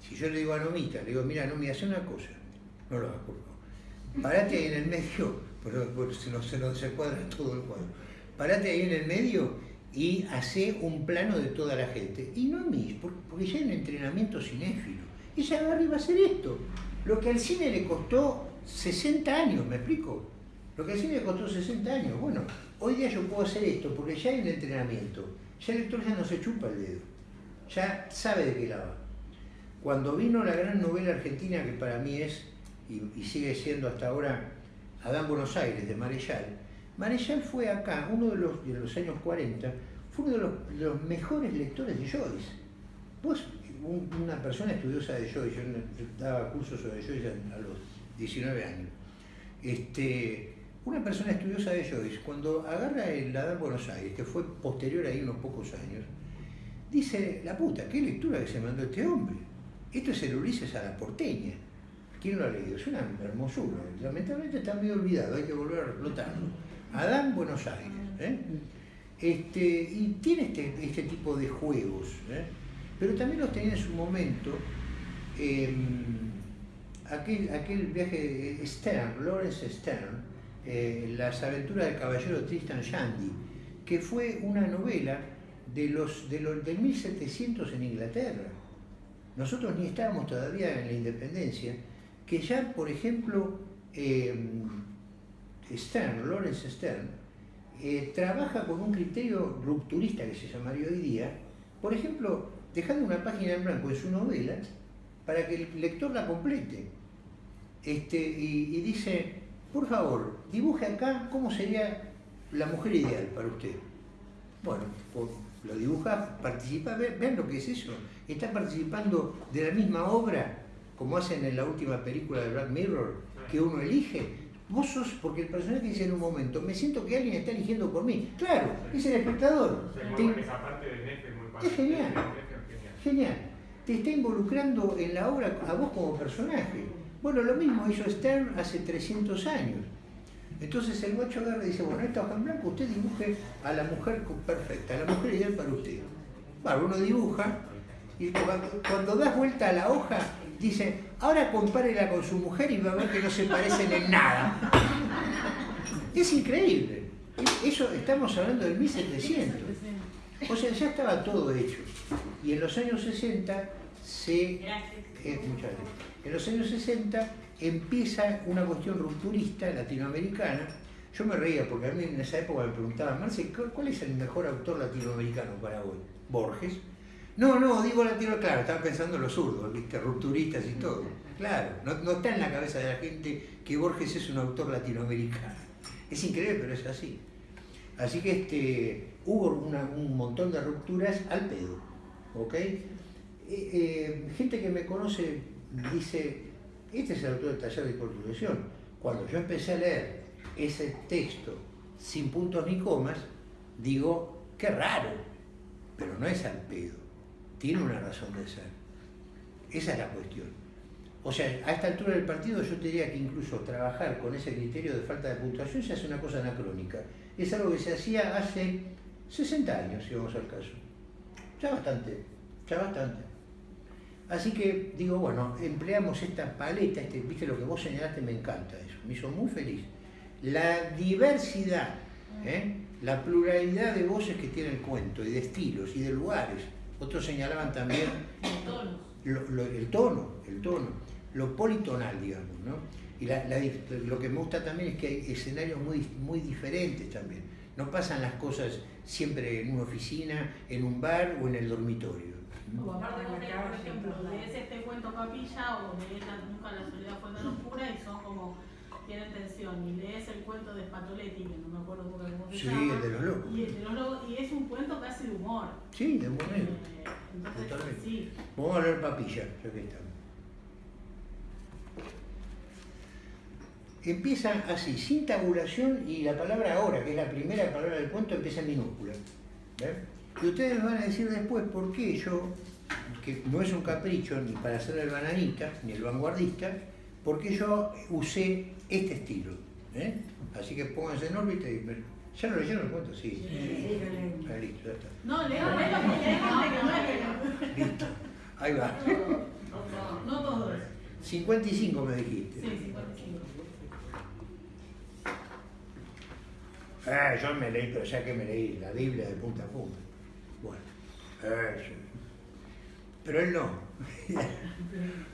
Si yo le digo a Nomita, le digo, mira, Nomi, hace una cosa, no lo hagas. Parate ahí en el medio, (laughs) pero, pero se nos se, todo el cuadro. Parate ahí en el medio y hace un plano de toda la gente. Y no a mí, por- porque ya un entrenamiento cinéfilo. Ella agarra y va a hacer esto. Lo que al cine le costó 60 años, ¿me explico? Lo que al cine le costó 60 años. Bueno, hoy día yo puedo hacer esto porque ya hay un entrenamiento. Ya el lector ya no se chupa el dedo. Ya sabe de qué la va. Cuando vino la gran novela argentina que para mí es, y, y sigue siendo hasta ahora, Adán Buenos Aires, de Marechal, Marechal fue acá, uno de los, de los años 40, fue uno de los, mejores lectores de Joyce. Vos, un- una persona estudiosa de Joyce, yo daba cursos sobre Joyce a, a los 19 años, este, una persona estudiosa de Joyce, cuando agarra el Adán Buenos Aires, que fue posterior ahí unos pocos años, dice, la puta, qué lectura que se mandó este hombre. Esto es el Ulises a la porteña. ¿Quién lo ha leído? Es una hermosura. Lamentablemente está medio olvidado, hay que volver a explotarlo. Adán Buenos Aires. ¿eh? Este, y tiene este, este tipo de juegos, ¿eh? pero también los tenía en su momento eh, aquel, aquel viaje de Stern, Lawrence Stern, eh, Las aventuras del caballero Tristan Shandy, que fue una novela de los, de los, del 1700 en Inglaterra. nosotros ni estábamos todavía en la independencia, que ya, por ejemplo, eh, Stern, Lawrence Stern, eh, trabaja con un criterio rupturista que se llamaría hoy día, por ejemplo, dejando una página en blanco en su novela para que el lector la complete. Este, y, dice, por favor, dibuje acá cómo sería la mujer ideal para usted. Bueno, lo dibuja, participa, vean lo que es eso. Está participando de la misma obra, como hacen en la última película de Black Mirror, que uno elige. Vos sos, porque el personaje dice en un momento, me siento que alguien está eligiendo por mí. Claro, es el espectador. es genial. Genial. Te está involucrando en la obra a vos como personaje. Bueno, lo mismo hizo Stern hace 300 años. Entonces el guacho agarra y dice, bueno, esta hoja en blanco usted dibuje a la mujer perfecta, a la mujer ideal para usted. Bueno, uno dibuja y cuando, das vuelta a la hoja, dice, ahora compárela con su mujer y va a ver que no se parecen en nada. Es increíble. Eso estamos hablando del 1700. O sea, ya estaba todo hecho. Y en los años 60 se... Eh, en los años 60 empieza una cuestión rupturista latinoamericana. Yo me reía porque a mí en esa época me preguntaban, Marce, ¿cuál es el mejor autor latinoamericano para hoy? Borges. No, no, digo latino, claro, estaba pensando en los zurdos, ¿viste? rupturistas y todo. Claro, no, está en la cabeza de la gente que Borges es un autor latinoamericano. Es increíble, pero es así. Así que este, hubo un montón de rupturas al pedo. ¿ok? Eh, eh, gente que me conoce dice, este es el autor del taller de construcción. Cuando yo empecé a leer ese texto sin puntos ni comas, digo, qué raro, pero no es al pedo, tiene una razón de ser. Esa es la cuestión. O sea, a esta altura del partido yo te diría que incluso trabajar con ese criterio de falta de puntuación se hace una cosa anacrónica. Es algo que se hacía hace 60 años, si vamos al caso. Ya bastante, ya bastante. Así que digo, bueno, empleamos esta paleta, este, viste lo que vos señalaste, me encanta eso, me hizo muy feliz. La diversidad, ¿eh? la pluralidad de voces que tiene el cuento, y de estilos, y de lugares. Otros señalaban también lo, el tono, el tono, lo politonal, digamos, ¿no? Y lo que me gusta también es que hay escenarios muy, muy diferentes también. No pasan las cosas siempre en una oficina, en un bar o en el dormitorio. O aparte por ejemplo, lees este cuento capilla o lees Nunca la soledad fue tan oscura y son como tienen tensión y lees el cuento de Spatoletti, que no me acuerdo cómo se sí, llama. el de los locos. Y, el de los locos, y es un cuento casi de humor. Sí, de humor. Eh, entonces, sí. Vamos a leer papilla, ya que estamos. Empieza así, sin tabulación y la palabra ahora, que es la primera palabra del cuento, empieza en minúscula. ¿Ves? Y ustedes van a decir después por qué yo, que no es un capricho ni para ser el bananita, ni el vanguardista, por qué yo usé este estilo. ¿eh? Así que pónganse en órbita y... ¿Ya lo leyeron el cuento? Sí. sí, ah, listo, ya está. No, leo, leo porque Listo. Ahí va. No, no todos. 55 me dijiste. Sí, 55. Ah, yo me leí, pero ya que me leí la Biblia de punta a punta. Bueno, pero él no. (laughs)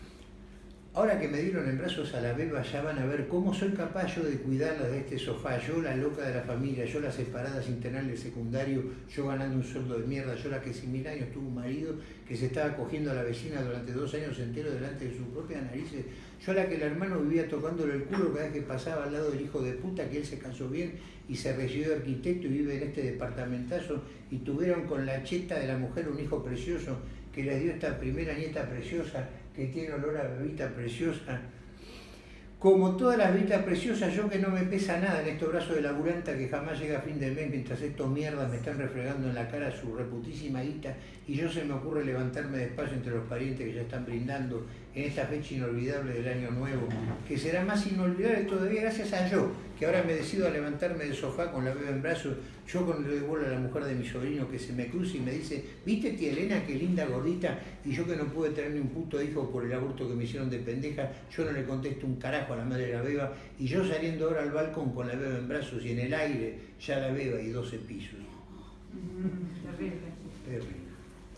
Ahora que me dieron en brazos a la beba, ya van a ver cómo soy capaz yo de cuidarla de este sofá. Yo, la loca de la familia, yo la separada sin tenerle secundario, yo ganando un sueldo de mierda, yo la que sin mil años tuvo un marido que se estaba cogiendo a la vecina durante dos años enteros delante de sus propias narices. Yo la que el hermano vivía tocándole el culo cada vez que pasaba al lado del hijo de puta, que él se casó bien y se recibió de arquitecto y vive en este departamentazo y tuvieron con la cheta de la mujer un hijo precioso que les dio esta primera nieta preciosa que tiene olor a bebita preciosa. Como todas las bebitas preciosas, yo que no me pesa nada en estos brazos de laburanta que jamás llega a fin de mes mientras estos mierdas me están refregando en la cara su reputísima guita y yo se me ocurre levantarme despacio entre los parientes que ya están brindando en esta fecha inolvidable del año nuevo, que será más inolvidable todavía gracias a yo, que ahora me decido a levantarme del sofá con la beba en brazos, yo con el de a la mujer de mi sobrino que se me cruza y me dice, ¿viste tía Elena qué linda gordita? Y yo que no pude tener ni un puto hijo por el aborto que me hicieron de pendeja, yo no le contesto un carajo a la madre de la beba, y yo saliendo ahora al balcón con la beba en brazos y en el aire ya la beba y 12 pisos. terrible. Terrible.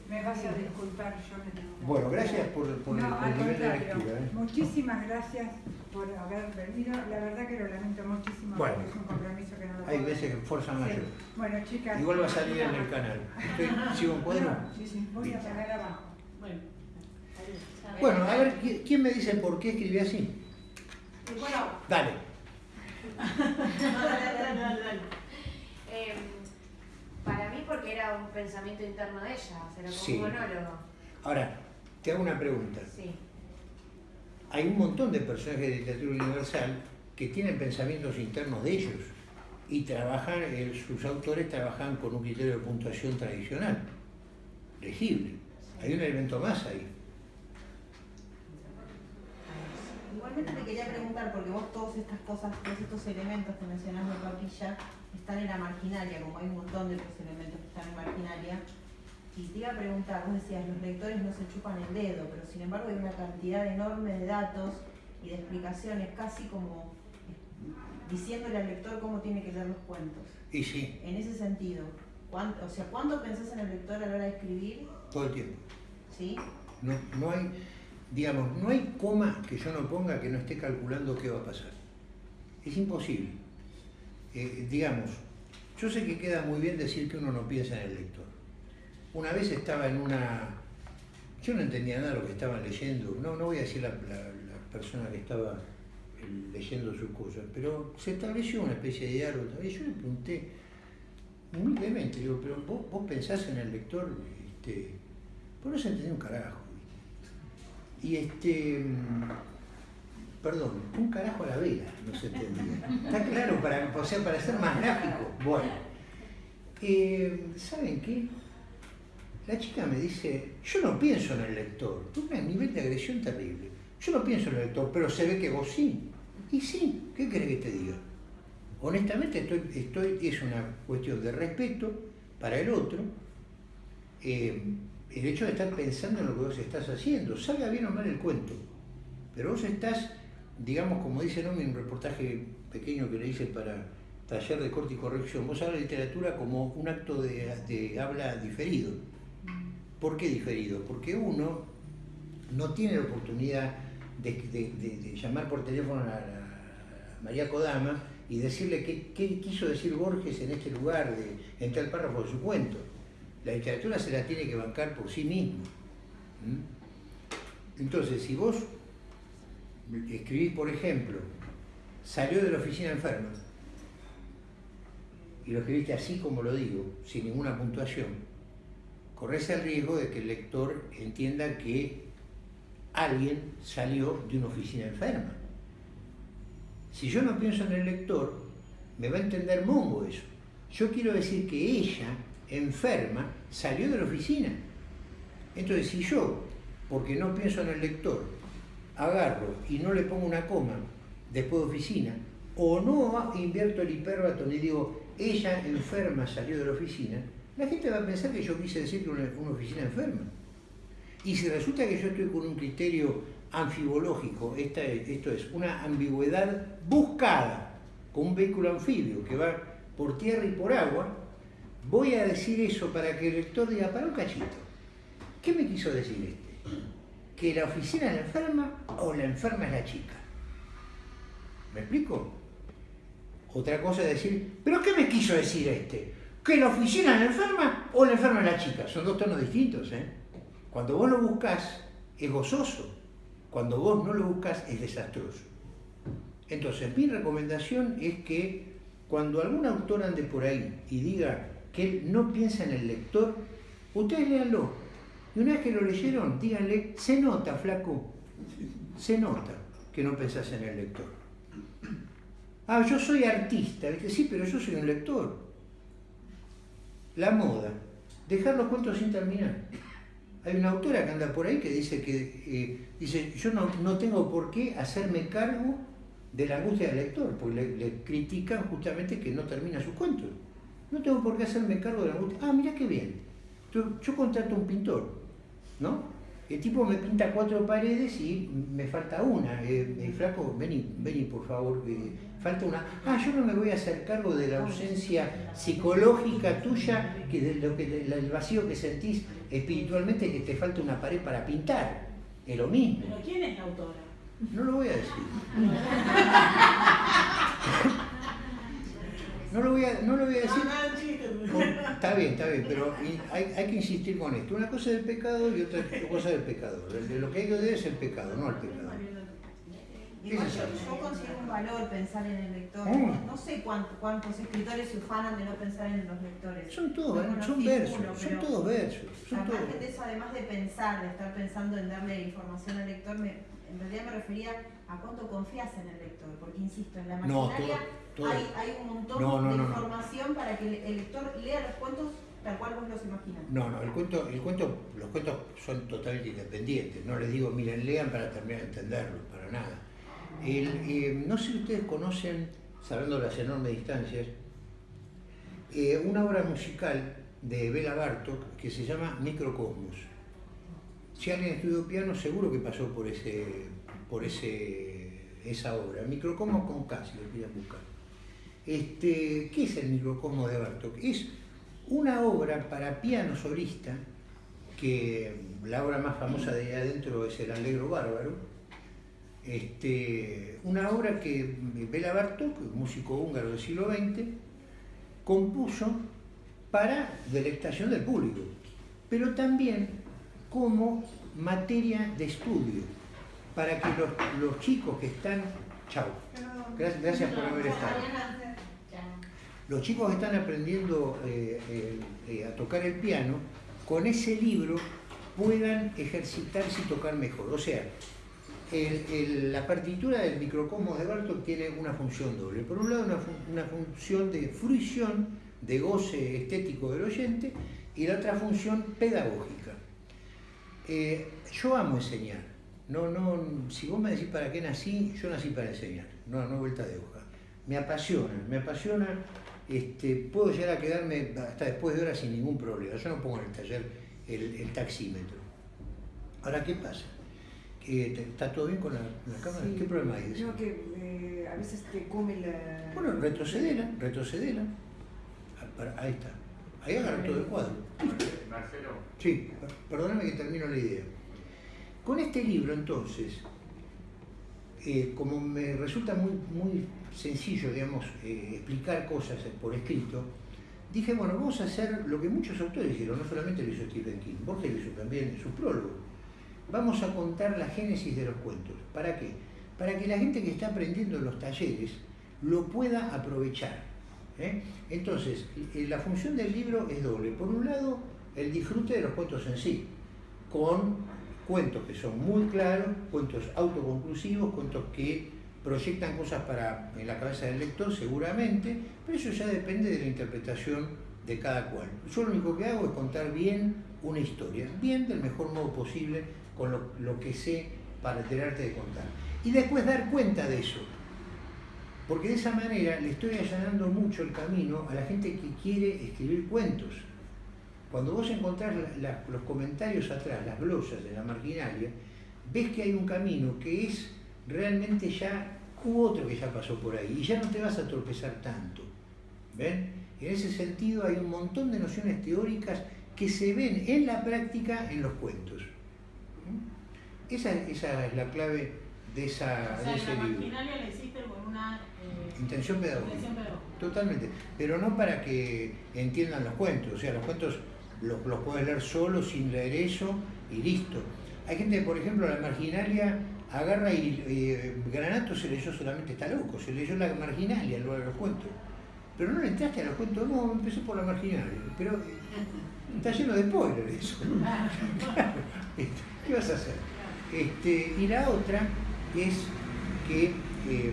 Me vas a disculpar, yo me tengo que- Bueno, gracias por, por No, por el nivel de lectura. ¿eh? Muchísimas gracias por haber venido. La verdad que lo lamento muchísimo Bueno. porque es un compromiso que no lo Hay puedo- veces que fuerza Sí. mayor. Bueno, chicas. Igual va a salir en el canal. Estoy- ¿Sigo en cuadro? No, sí, sí, voy a pagar abajo. Bueno. Bueno, a ver, ¿qui- ¿quién me dice por qué escribí así? Bueno, Dale. dale, dale, dale, dale. Eh, para mí porque era un pensamiento interno de ella, o sea, era como Sí. un monólogo. Ahora, te hago una pregunta. Sí. Hay un montón de personajes de literatura universal que tienen pensamientos internos de ellos y trabajan, eh, sus autores trabajan con un criterio de puntuación tradicional, legible. Hay un elemento más ahí. Igualmente te quería preguntar, porque vos todas estas cosas, todos estos elementos que mencionás de papilla, están en la marginalia, como hay un montón de otros elementos que están en marginalia. Y te iba a preguntar, vos decías, los lectores no se chupan el dedo, pero sin embargo hay una cantidad enorme de datos y de explicaciones, casi como diciéndole al lector cómo tiene que leer los cuentos. Y sí, En ese sentido, ¿cuánto, o sea, ¿cuánto pensás en el lector a la hora de escribir? todo el tiempo. ¿Sí? No, no hay, digamos, no hay coma que yo no ponga que no esté calculando qué va a pasar. Es imposible. Eh, digamos, yo sé que queda muy bien decir que uno no piensa en el lector. Una vez estaba en una... Yo no entendía nada de lo que estaban leyendo. No, no voy a decir la, la- persona que estaba eh, leyendo sus cosas, pero se estableció una especie de diálogo. Y yo le pregunté humildemente, digo, pero vos, vos pensás en el lector, este, vos no se entendía un carajo. Y este, mm, perdón, un carajo a la vela, no se entendía. Está claro, para, o sea, para ser más gráfico. Bueno, eh, ¿saben qué? La chica me dice, yo no pienso en el lector, un nivel de agresión terrible. Yo no pienso en el lector, pero se ve que vos sí. Y sí, ¿qué querés que te diga? Honestamente estoy, estoy, es una cuestión de respeto para el otro, eh, el hecho de estar pensando en lo que vos estás haciendo, salga bien o mal el cuento, pero vos estás, digamos, como dice en un reportaje pequeño que le hice para taller de corte y corrección, vos hablas de literatura como un acto de, de habla diferido. ¿Por qué diferido? Porque uno no tiene la oportunidad de, llamar por teléfono a, María Kodama y decirle qué, quiso decir Borges en este lugar, en tal párrafo de su cuento. La literatura se la tiene que bancar por sí mismo. Entonces, si vos escribís, por ejemplo, salió de la oficina enferma, y lo escribiste así como lo digo, sin ninguna puntuación, corres el riesgo de que el lector entienda que alguien salió de una oficina enferma. Si yo no pienso en el lector, me va a entender mongo eso. Yo quiero decir que ella, enferma, salió de la oficina. Entonces, si yo, porque no pienso en el lector, agarro y no le pongo una coma después de oficina, o no invierto el hiperbatón y digo, ella enferma salió de la oficina, la gente va a pensar que yo quise decir que una, oficina enferma. Y si resulta que yo estoy con un criterio anfibológico, esto es una ambigüedad buscada, con un vehículo anfibio que va por tierra y por agua, voy a decir eso para que el lector diga, para un cachito, ¿qué me quiso decir este? ¿Que la oficina es la enferma o la enferma es la chica? ¿Me explico? Otra cosa es decir, ¿pero qué me quiso decir este? ¿Que la oficina la enferma o la enferma la chica? Son dos tonos distintos, ¿eh? Cuando vos lo buscas, es gozoso. Cuando vos no lo buscas, es desastroso. Entonces, mi recomendación es que cuando algún autor ande por ahí y diga que él no piensa en el lector, ustedes léanlo. Y una vez que lo leyeron, díganle, se nota, flaco, se nota que no pensás en el lector. Ah, yo soy artista. Sí, pero yo soy un lector. La moda, dejar los cuentos sin terminar. Hay una autora que anda por ahí que dice que eh, dice, yo no, no tengo por qué hacerme cargo de la angustia del lector, porque le, critican justamente que no termina sus cuentos. No tengo por qué hacerme cargo de la angustia. Ah, mira qué bien. Yo, yo contrato a un pintor, ¿no? El tipo me pinta cuatro paredes y me falta una. Eh, eh, flaco, vení, vení por favor, eh, falta una. Ah, yo no me voy a hacer cargo de la ausencia psicológica tuya, que de lo que del vacío que sentís espiritualmente que te falta una pared para pintar. Es lo mismo. ¿Pero quién es la autora? No lo voy a decir. (laughs) No lo voy a, no lo voy a decir. No, no. Por- Está bien, está bien, pero hay, hay que insistir con esto. Una cosa es el pecado y otra cosa del pecador. El de Lo que hay que odiar es el pecado, no el pecado. Igual ¿Qué es yo, yo considero un valor pensar en el lector. Mm. No sé cuánto- cuántos escritores se ufanan de no pensar en los lectores. Son todos, No son versos, uno, son todos versos. Son todos. margen de eso, además de pensar, de estar pensando en darle información al lector, me, en realidad me refería a cuánto confías en el lector. Porque insisto, en la No, maquinaria todo- todo. hay, hay un montón No, no, de no, información para que el, el lector lea los cuentos tal cual vos los imaginas. No, no, el cuento, el cuento, los cuentos son totalmente independientes. No les digo, miren, lean para terminar de entenderlos, para nada. El, eh, no sé si ustedes conocen, sabiendo las enormes distancias, eh, una obra musical de Bela Bartok que se llama Microcosmos. Si alguien estudió piano, seguro que pasó por ese, por ese, esa obra. Microcosmos con K, si lo quieren buscar. Este, ¿Qué es el microcosmos de Bartok? Es una obra para piano solista, que la obra más famosa de adentro es el Allegro Bárbaro. Este, una obra que Bela Bartok, músico húngaro del siglo XX, compuso para delectación del público, pero también como materia de estudio, para que los, los chicos que están... Chao. Gracias, gracias por haber estado. Los chicos están aprendiendo eh, eh, eh, a tocar el piano, con ese libro puedan ejercitarse y tocar mejor. O sea, la partitura del microcosmos de Bartok tiene una función doble. Por un lado, una, fun- una función de fruición, de goce estético del oyente, y la otra función pedagógica. Yo amo enseñar. No, no, si vos me decís para qué nací, yo nací para enseñar, no, no vuelta de hoja. Me apasiona, me apasiona, este, puedo llegar a quedarme hasta después de horas sin ningún problema. Yo no pongo en el taller el, el taxímetro. Ahora, ¿qué pasa? ¿Está todo bien con la, la cámara? Sí. ¿Qué problema hay? No, que eh, a veces te come la... Bueno, retrocedela, retrocedela. Ah, Ahí está. Ahí agarra todo el cuadro. Marcelo, Sí, per- perdóname que termino la idea. Con este libro, entonces, eh, como me resulta muy, muy sencillo, digamos, eh, explicar cosas por escrito, dije, bueno, vamos a hacer lo que muchos autores hicieron, no solamente lo hizo Stephen King, Borges lo hizo también en su prólogo. Vamos a contar la génesis de los cuentos. ¿Para qué? Para que la gente que está aprendiendo en los talleres lo pueda aprovechar. ¿eh? Entonces, eh, la función del libro es doble. Por un lado, el disfrute de los cuentos en sí, con cuentos que son muy claros, cuentos autoconclusivos, cuentos que proyectan cosas para en la cabeza del lector seguramente, pero eso ya depende de la interpretación de cada cual. Yo lo único que hago es contar bien una historia, bien del mejor modo posible, con lo, lo que sé para enterarte de contar. Y después dar cuenta de eso, porque de esa manera le estoy allanando mucho el camino a la gente que quiere escribir cuentos. Cuando vos encontrás los comentarios atrás, las glosas de la marginalia, ves que hay un camino que es realmente ya, hubo otro que ya pasó por ahí, y ya no te vas a tropezar tanto. ¿Ven? En ese sentido hay un montón de nociones teóricas que se ven en la práctica en los cuentos. ¿Mm? Esa, esa es la clave de, esa, O de sea, ese la libro. la hiciste con una eh, Intención pedagógica. intención pedagógica. Totalmente, pero no para que entiendan los cuentos, o sea, los cuentos los, los puedes leer solo, sin leer eso, y listo. Hay gente, por ejemplo, la marginalia agarra y eh, Granato se leyó solamente está loco, se leyó la marginalia en lugar de los cuentos. Pero no le entraste a los cuentos, no, empecé por la marginalia, pero eh, está lleno de spoilers eso. (laughs) Claro, este, ¿Qué vas a hacer? Este, y la otra es que eh,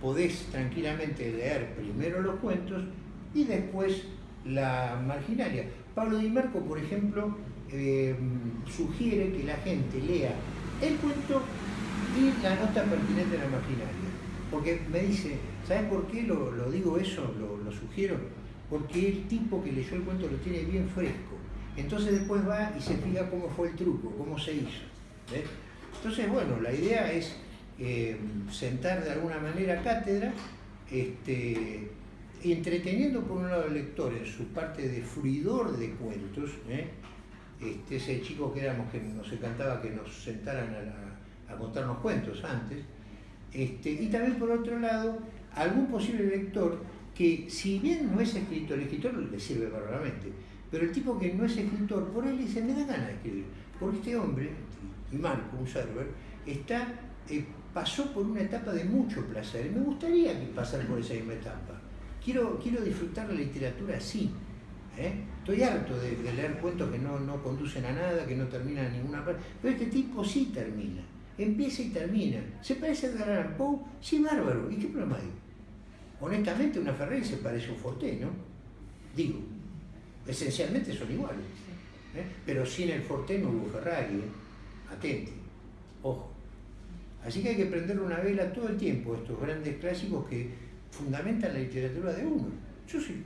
podés tranquilamente leer primero los cuentos y después la marginalia. Pablo Di Marco, por ejemplo, eh, sugiere que la gente lea el cuento y la nota pertinente a la marginalia. Porque me dice, ¿sabes por qué lo, digo eso? Lo, sugiero. Porque el tipo que leyó el cuento lo tiene bien fresco. entonces después va y se fija cómo fue el truco, cómo se hizo. Entonces, bueno, la idea es eh, sentar de alguna manera cátedra, este, entreteniendo por un lado al lector en su parte de fruidor de cuentos, ¿eh? Este, ese chico que éramos que nos encantaba que nos sentaran a, contarnos cuentos antes, este, y también por otro lado, algún posible lector que si bien no es escritor, el escritor le sirve bárbaramente, pero el tipo que no es escritor, por él dice, me da ganas de escribir. Porque este hombre, y Marco, un server, está, eh, pasó por una etapa de mucho placer. Y me gustaría que pasara por esa misma etapa. Quiero, quiero disfrutar la literatura así. ¿Eh? Estoy harto de, de leer cuentos que no, no conducen a nada, que no terminan en ninguna parte. Pero este tipo sí termina. Empieza y termina. ¿Se parece a Edgar Allan Poe? Sí, bárbaro. ¿Y qué problema hay? Honestamente, una Ferrari se parece a un Forte, ¿no? Digo, esencialmente son iguales. ¿eh? Pero sin el Forte no hubo Ferrari. ¿eh? Atente, ojo. Así que hay que prenderle una vela todo el tiempo a estos grandes clásicos que fundamentan la literatura de uno. Yo soy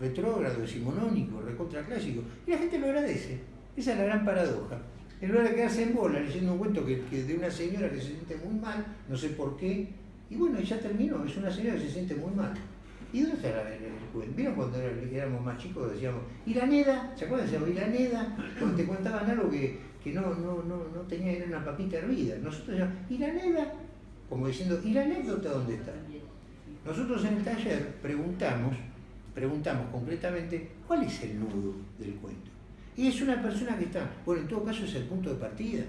retrógrado, decimonónico, recontra clásico, y la gente lo agradece. Esa es la gran paradoja. En lugar de quedarse en bola leyendo un cuento que, que de una señora que se siente muy mal, no sé por qué, y bueno, ya terminó, es una señora que se siente muy mal. ¿Y dónde está la- el, el? ¿Vieron cuando éramos más chicos decíamos, ¿y la Neda? ¿Se acuerdan? Decíamos, ¿y la Neda? Cuando te contaban algo que, que no, no, no, no tenía, era una papita hervida. Nosotros decíamos, ¿y la Neda? Como diciendo, ¿y la anécdota dónde está? Nosotros en el taller preguntamos, preguntamos concretamente, ¿cuál es el nudo del cuento? Y es una persona que está, bueno, en todo caso es el punto de partida.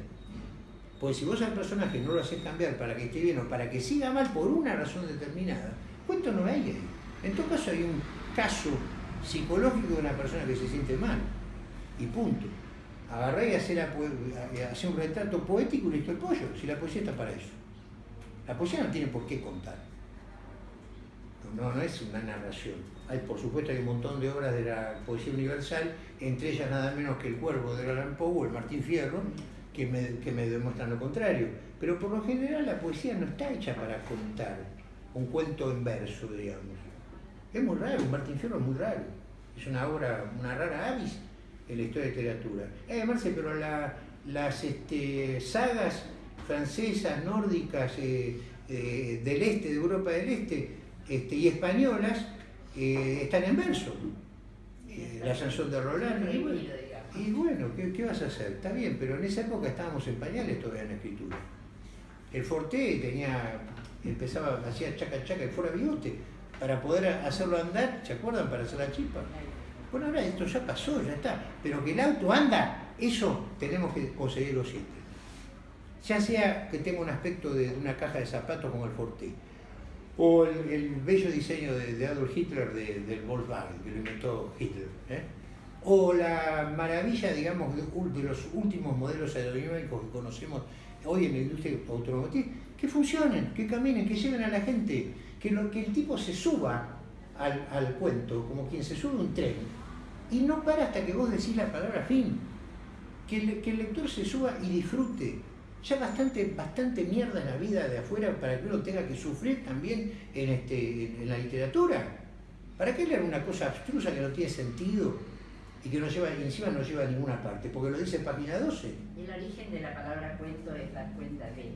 Pues si vos al personaje no lo haces cambiar para que esté bien o para que siga mal por una razón determinada, cuento no hay ahí. En todo caso hay un caso psicológico de una persona que se siente mal. Y punto. Agarré y hacer, hacer un retrato poético y listo el pollo, si la poesía está para eso. La poesía no tiene por qué contar. No, no es una narración. Hay, por supuesto, hay un montón de obras de la poesía universal, entre ellas nada menos que El Cuervo de Alan Poe El Martín Fierro, que me, que me demuestran lo contrario. Pero por lo general la poesía no está hecha para contar un cuento en verso, digamos. Es muy raro, Martín Fierro es muy raro. Es una obra, una rara avis en la historia de literatura. Eh, Marce, pero la- las este, sagas francesas, nórdicas, eh, eh, del este, de Europa del Este, este, y españolas, eh, están en verso. Eh, la Sansón de Rolando. Y bueno, y bueno, ¿qué, qué vas a hacer? Está bien, pero en esa época estábamos en pañales todavía en la escritura. El Forte tenía, empezaba, hacía chaca chaca y fuera bigote para poder hacerlo andar, ¿se acuerdan? Para hacer la chispa. Bueno, ahora esto ya pasó, ya está. Pero que el auto anda, eso tenemos que conseguirlo siempre. Ya sea que tenga un aspecto de una caja de zapatos como el Forte, o el, el bello diseño de, Adolf Hitler de- del Volkswagen, que lo inventó Hitler. ¿eh? O la maravilla, digamos, de, los últimos modelos aerodinámicos que conocemos hoy en la industria automotriz, que funcionen, que caminen, que lleven a la gente, que, lo, que el tipo se suba al, cuento, como quien se sube a un tren, y no para hasta que vos decís la palabra fin. Que el lector se suba y disfrute. Ya bastante, bastante mierda en la vida de afuera para que uno tenga que sufrir también en, este, en, la literatura. ¿Para qué leer una cosa abstrusa que no tiene sentido y que no lleva, encima no lleva a ninguna parte? Porque lo dice página 12. El origen de la palabra cuento es dar cuenta de.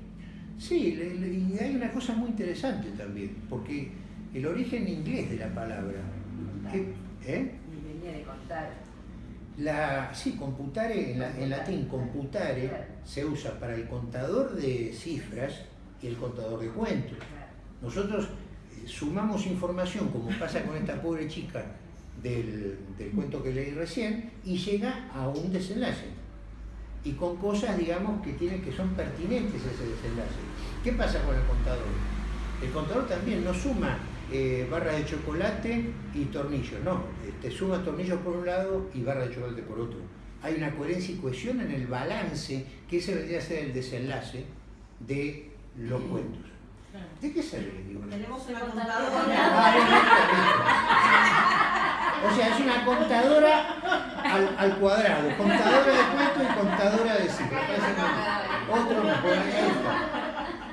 Sí, le- le- y hay una cosa muy interesante también, porque el origen inglés de la palabra, que- ¿eh? Y venía de contar. La, sí, computare, en, la- en latín computare se usa para el contador de cifras y el contador de cuentos. Nosotros eh, sumamos información, como pasa con esta pobre chica del, del cuento que leí recién, y llega a un desenlace. Y con cosas, digamos, que, tienen, que son pertinentes a ese desenlace. ¿Qué pasa con el contador? El contador también no suma eh, barra de chocolate y tornillos, no. eh, Te suma tornillos por un lado y barra de chocolate por otro. Hay una coherencia y cohesión en el balance, que ese vendría a ser el desenlace de los cuentos. ¿De qué digo? Tenemos una Contadora. O sea, es una contadora al, al cuadrado, contadora de cuentos y contadora de cifras. Otro.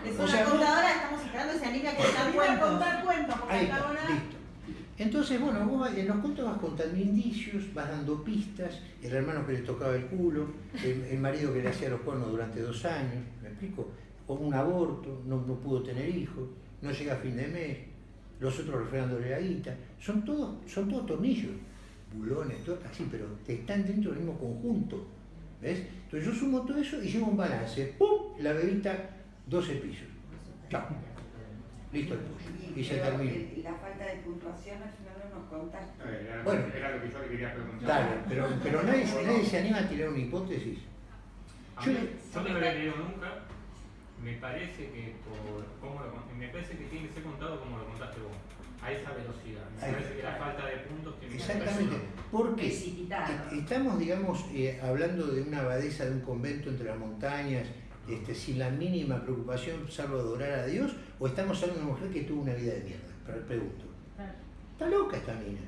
Es O sea, vos- contadora, estamos esperando ese anime a contar Iba a cuentos. contar cuentos, porque Ahí está, listo. Entonces, Entonces, bueno, vos en los cuentos vas contando indicios, vas dando pistas, el hermano que le tocaba el culo, el, el marido que le hacía los cuernos durante dos años, ¿me explico? O un aborto, no, no pudo tener hijos, no llega a fin de mes, los otros refregándole la guita. Son todos, son todos tornillos, bulones, todo así, pero están dentro del mismo conjunto. ¿Ves? Entonces yo sumo todo eso y llevo un balance. ¡Pum! La bebita, 12 pisos. Chao. Listo el. Y se termina. La falta de puntuación al final no nos contaste. Eh, Era, Bueno. era lo que yo le quería preguntar. Dale, pero, pero nadie, nadie se anima a tirar una hipótesis. A Yo mí- le- yo no lo había leído nunca. Me parece que por cómo lo, me parece que tiene que ser contado como lo contaste vos, a esa velocidad. Me Ahí. parece que la falta de puntos tiene que ser Exactamente. Porque Precipitado. estamos, digamos, eh, hablando de una abadesa de un convento entre las montañas, este, sin la mínima preocupación, salvo adorar a Dios, o estamos hablando de una mujer que tuvo una vida de mierda. Pero pregunto, está loca esta mina.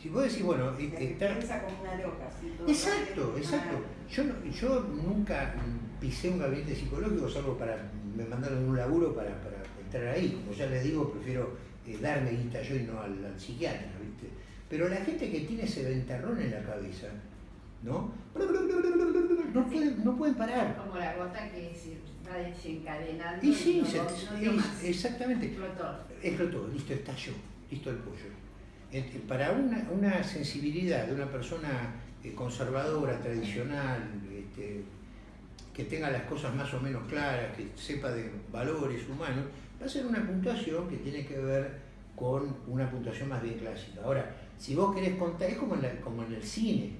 Si vos decís, bueno, está, Piensa como una loca, Exacto, exacto. Yo, no- yo nunca pisé un gabinete psicológico, salvo para, me mandaron un laburo para, para entrar ahí. Como ya les digo, prefiero eh, darme guita yo y no al, al psiquiatra, ¿viste? Pero la gente que tiene ese ventarrón en la cabeza, ¿no? No pueden, no pueden parar. Como la gota que se va desencadenando. Y sí, no, se- no es- dio más. exactamente. Explotó. Explotó, listo, estalló, listo el pollo. Para una, una sensibilidad de una persona eh, conservadora, tradicional, este, que tenga las cosas más o menos claras, que sepa de valores humanos, va a ser una puntuación que tiene que ver con una puntuación más bien clásica. Ahora, si vos querés contar, es como en, la- como en el cine.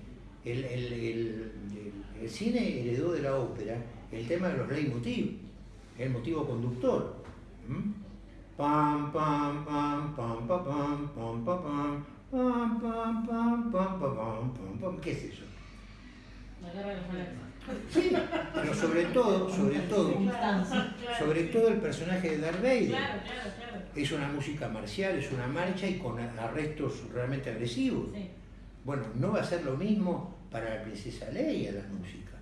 El, el- el- cine heredó de la ópera el tema de los leitmotiv, el motivo conductor. ¿m? Pam, pam, pam, pam, pam, pam, pam, pam, pam, pam, pam, pam. ¿Qué es eso? Sí, pero sobre todo, sobre todo, sobre todo el personaje de Darth Vader. Claro, claro, claro. Es una música marcial, es una marcha y con arrestos realmente agresivos. Bueno, no va a ser lo mismo para la princesa Leia la música.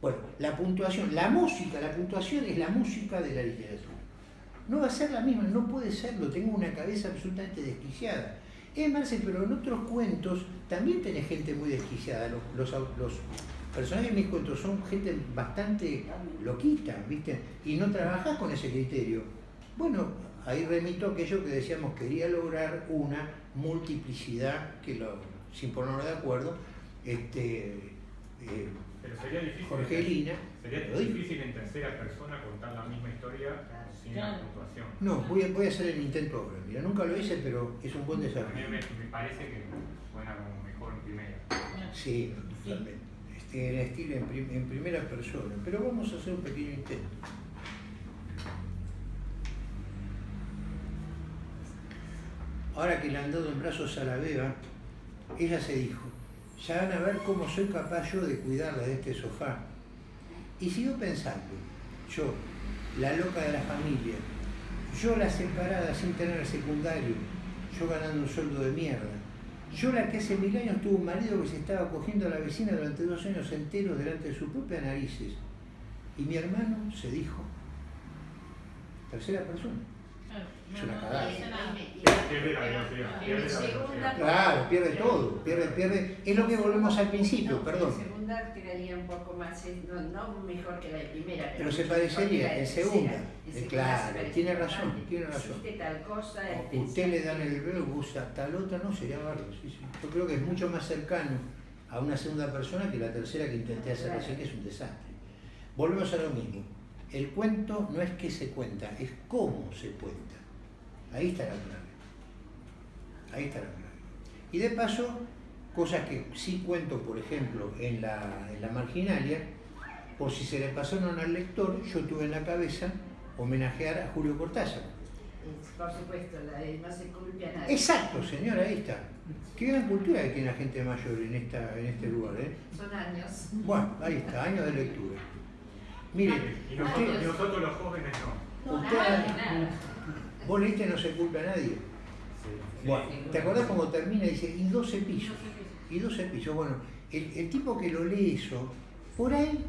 Bueno, la puntuación, la música, la puntuación es la música de la literatura. No va a ser la misma, no puede serlo, tengo una cabeza absolutamente desquiciada. Es Marcel, pero en otros cuentos también tenés gente muy desquiciada. Los, los, los personajes de mis cuentos son gente bastante loquita, ¿viste? Y no trabajás con ese criterio. Bueno, ahí remito a aquello que decíamos, quería lograr una multiplicidad, que lo, sin ponernos de acuerdo, este, eh, Pero sería difícil. Jorgelina, Sería difícil en tercera persona contar la misma historia sin Claro. la puntuación. No, voy a, voy a hacer el intento ahora. Mira, nunca lo hice, pero es un buen A mí desafío. me, me parece que suena como mejor en primera. Sí, totalmente. Este, en estilo en, prim- en primera persona. Pero vamos a hacer un pequeño intento. Ahora que le han dado en brazos a la beba, ella se dijo, ya van a ver cómo soy capaz yo de cuidarla de este sofá. Y siguió pensando, yo, la loca de la familia, yo la separada sin tener secundario, yo ganando un sueldo de mierda, yo la que hace mil años tuvo un marido que se estaba cogiendo a la vecina durante dos años enteros delante de sus propias narices. Y mi hermano se dijo, tercera persona. Claro. Es una cagada. Pierde la velocidad. La. Claro, pierde todo, pierde, pierde. Es lo que volvemos al principio, No, perdón. En segunda quedaría un poco más, no, no mejor que la de primera. Pero se la parecería en tercera. segunda. En Eh, segunda claro, tiene razón, tiene razón. Hiciste tal cosa, O eh, Usted le dan el velo, usa tal otra, no, sería barro. sí, sí. Yo creo que es mucho más cercano a una segunda persona que la tercera que intenté hacer recién, que es un desastre. Volvemos a lo mismo. El cuento no es que se cuenta, es cómo se cuenta. Ahí está la clave. Ahí está la clave. Y de paso, cosas que sí cuento, por ejemplo, en la, en la marginalia, por si se le pasaron al lector, yo tuve en la cabeza homenajear a Julio Cortázar. Por supuesto, la de no se culpe a nadie. Exacto, señora, ahí está. Qué gran cultura que tiene la gente mayor en, esta, en este lugar. ¿eh? Son años. Bueno, ahí está, años de lectura. Mire, Y nosotros, usted, y nosotros los jóvenes no. usted- Nada, nada. Vos leíste No se culpa a nadie. Bueno, ¿te acordás cómo termina? Dice, y 12 pisos. Y 12 pisos. Bueno, el, el tipo que lo lee eso, por ahí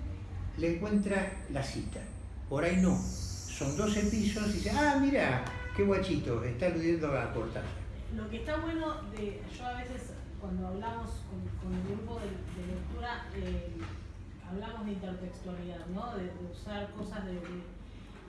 le encuentra la cita. Por ahí no. Son 12 pisos y dice, ah, mira, qué guachito, está aludiendo a Cortázar. lo que está bueno, de, yo a veces cuando hablamos con, con el grupo de, de lectura, eh, hablamos de intertextualidad, ¿no? de, de usar cosas de, de-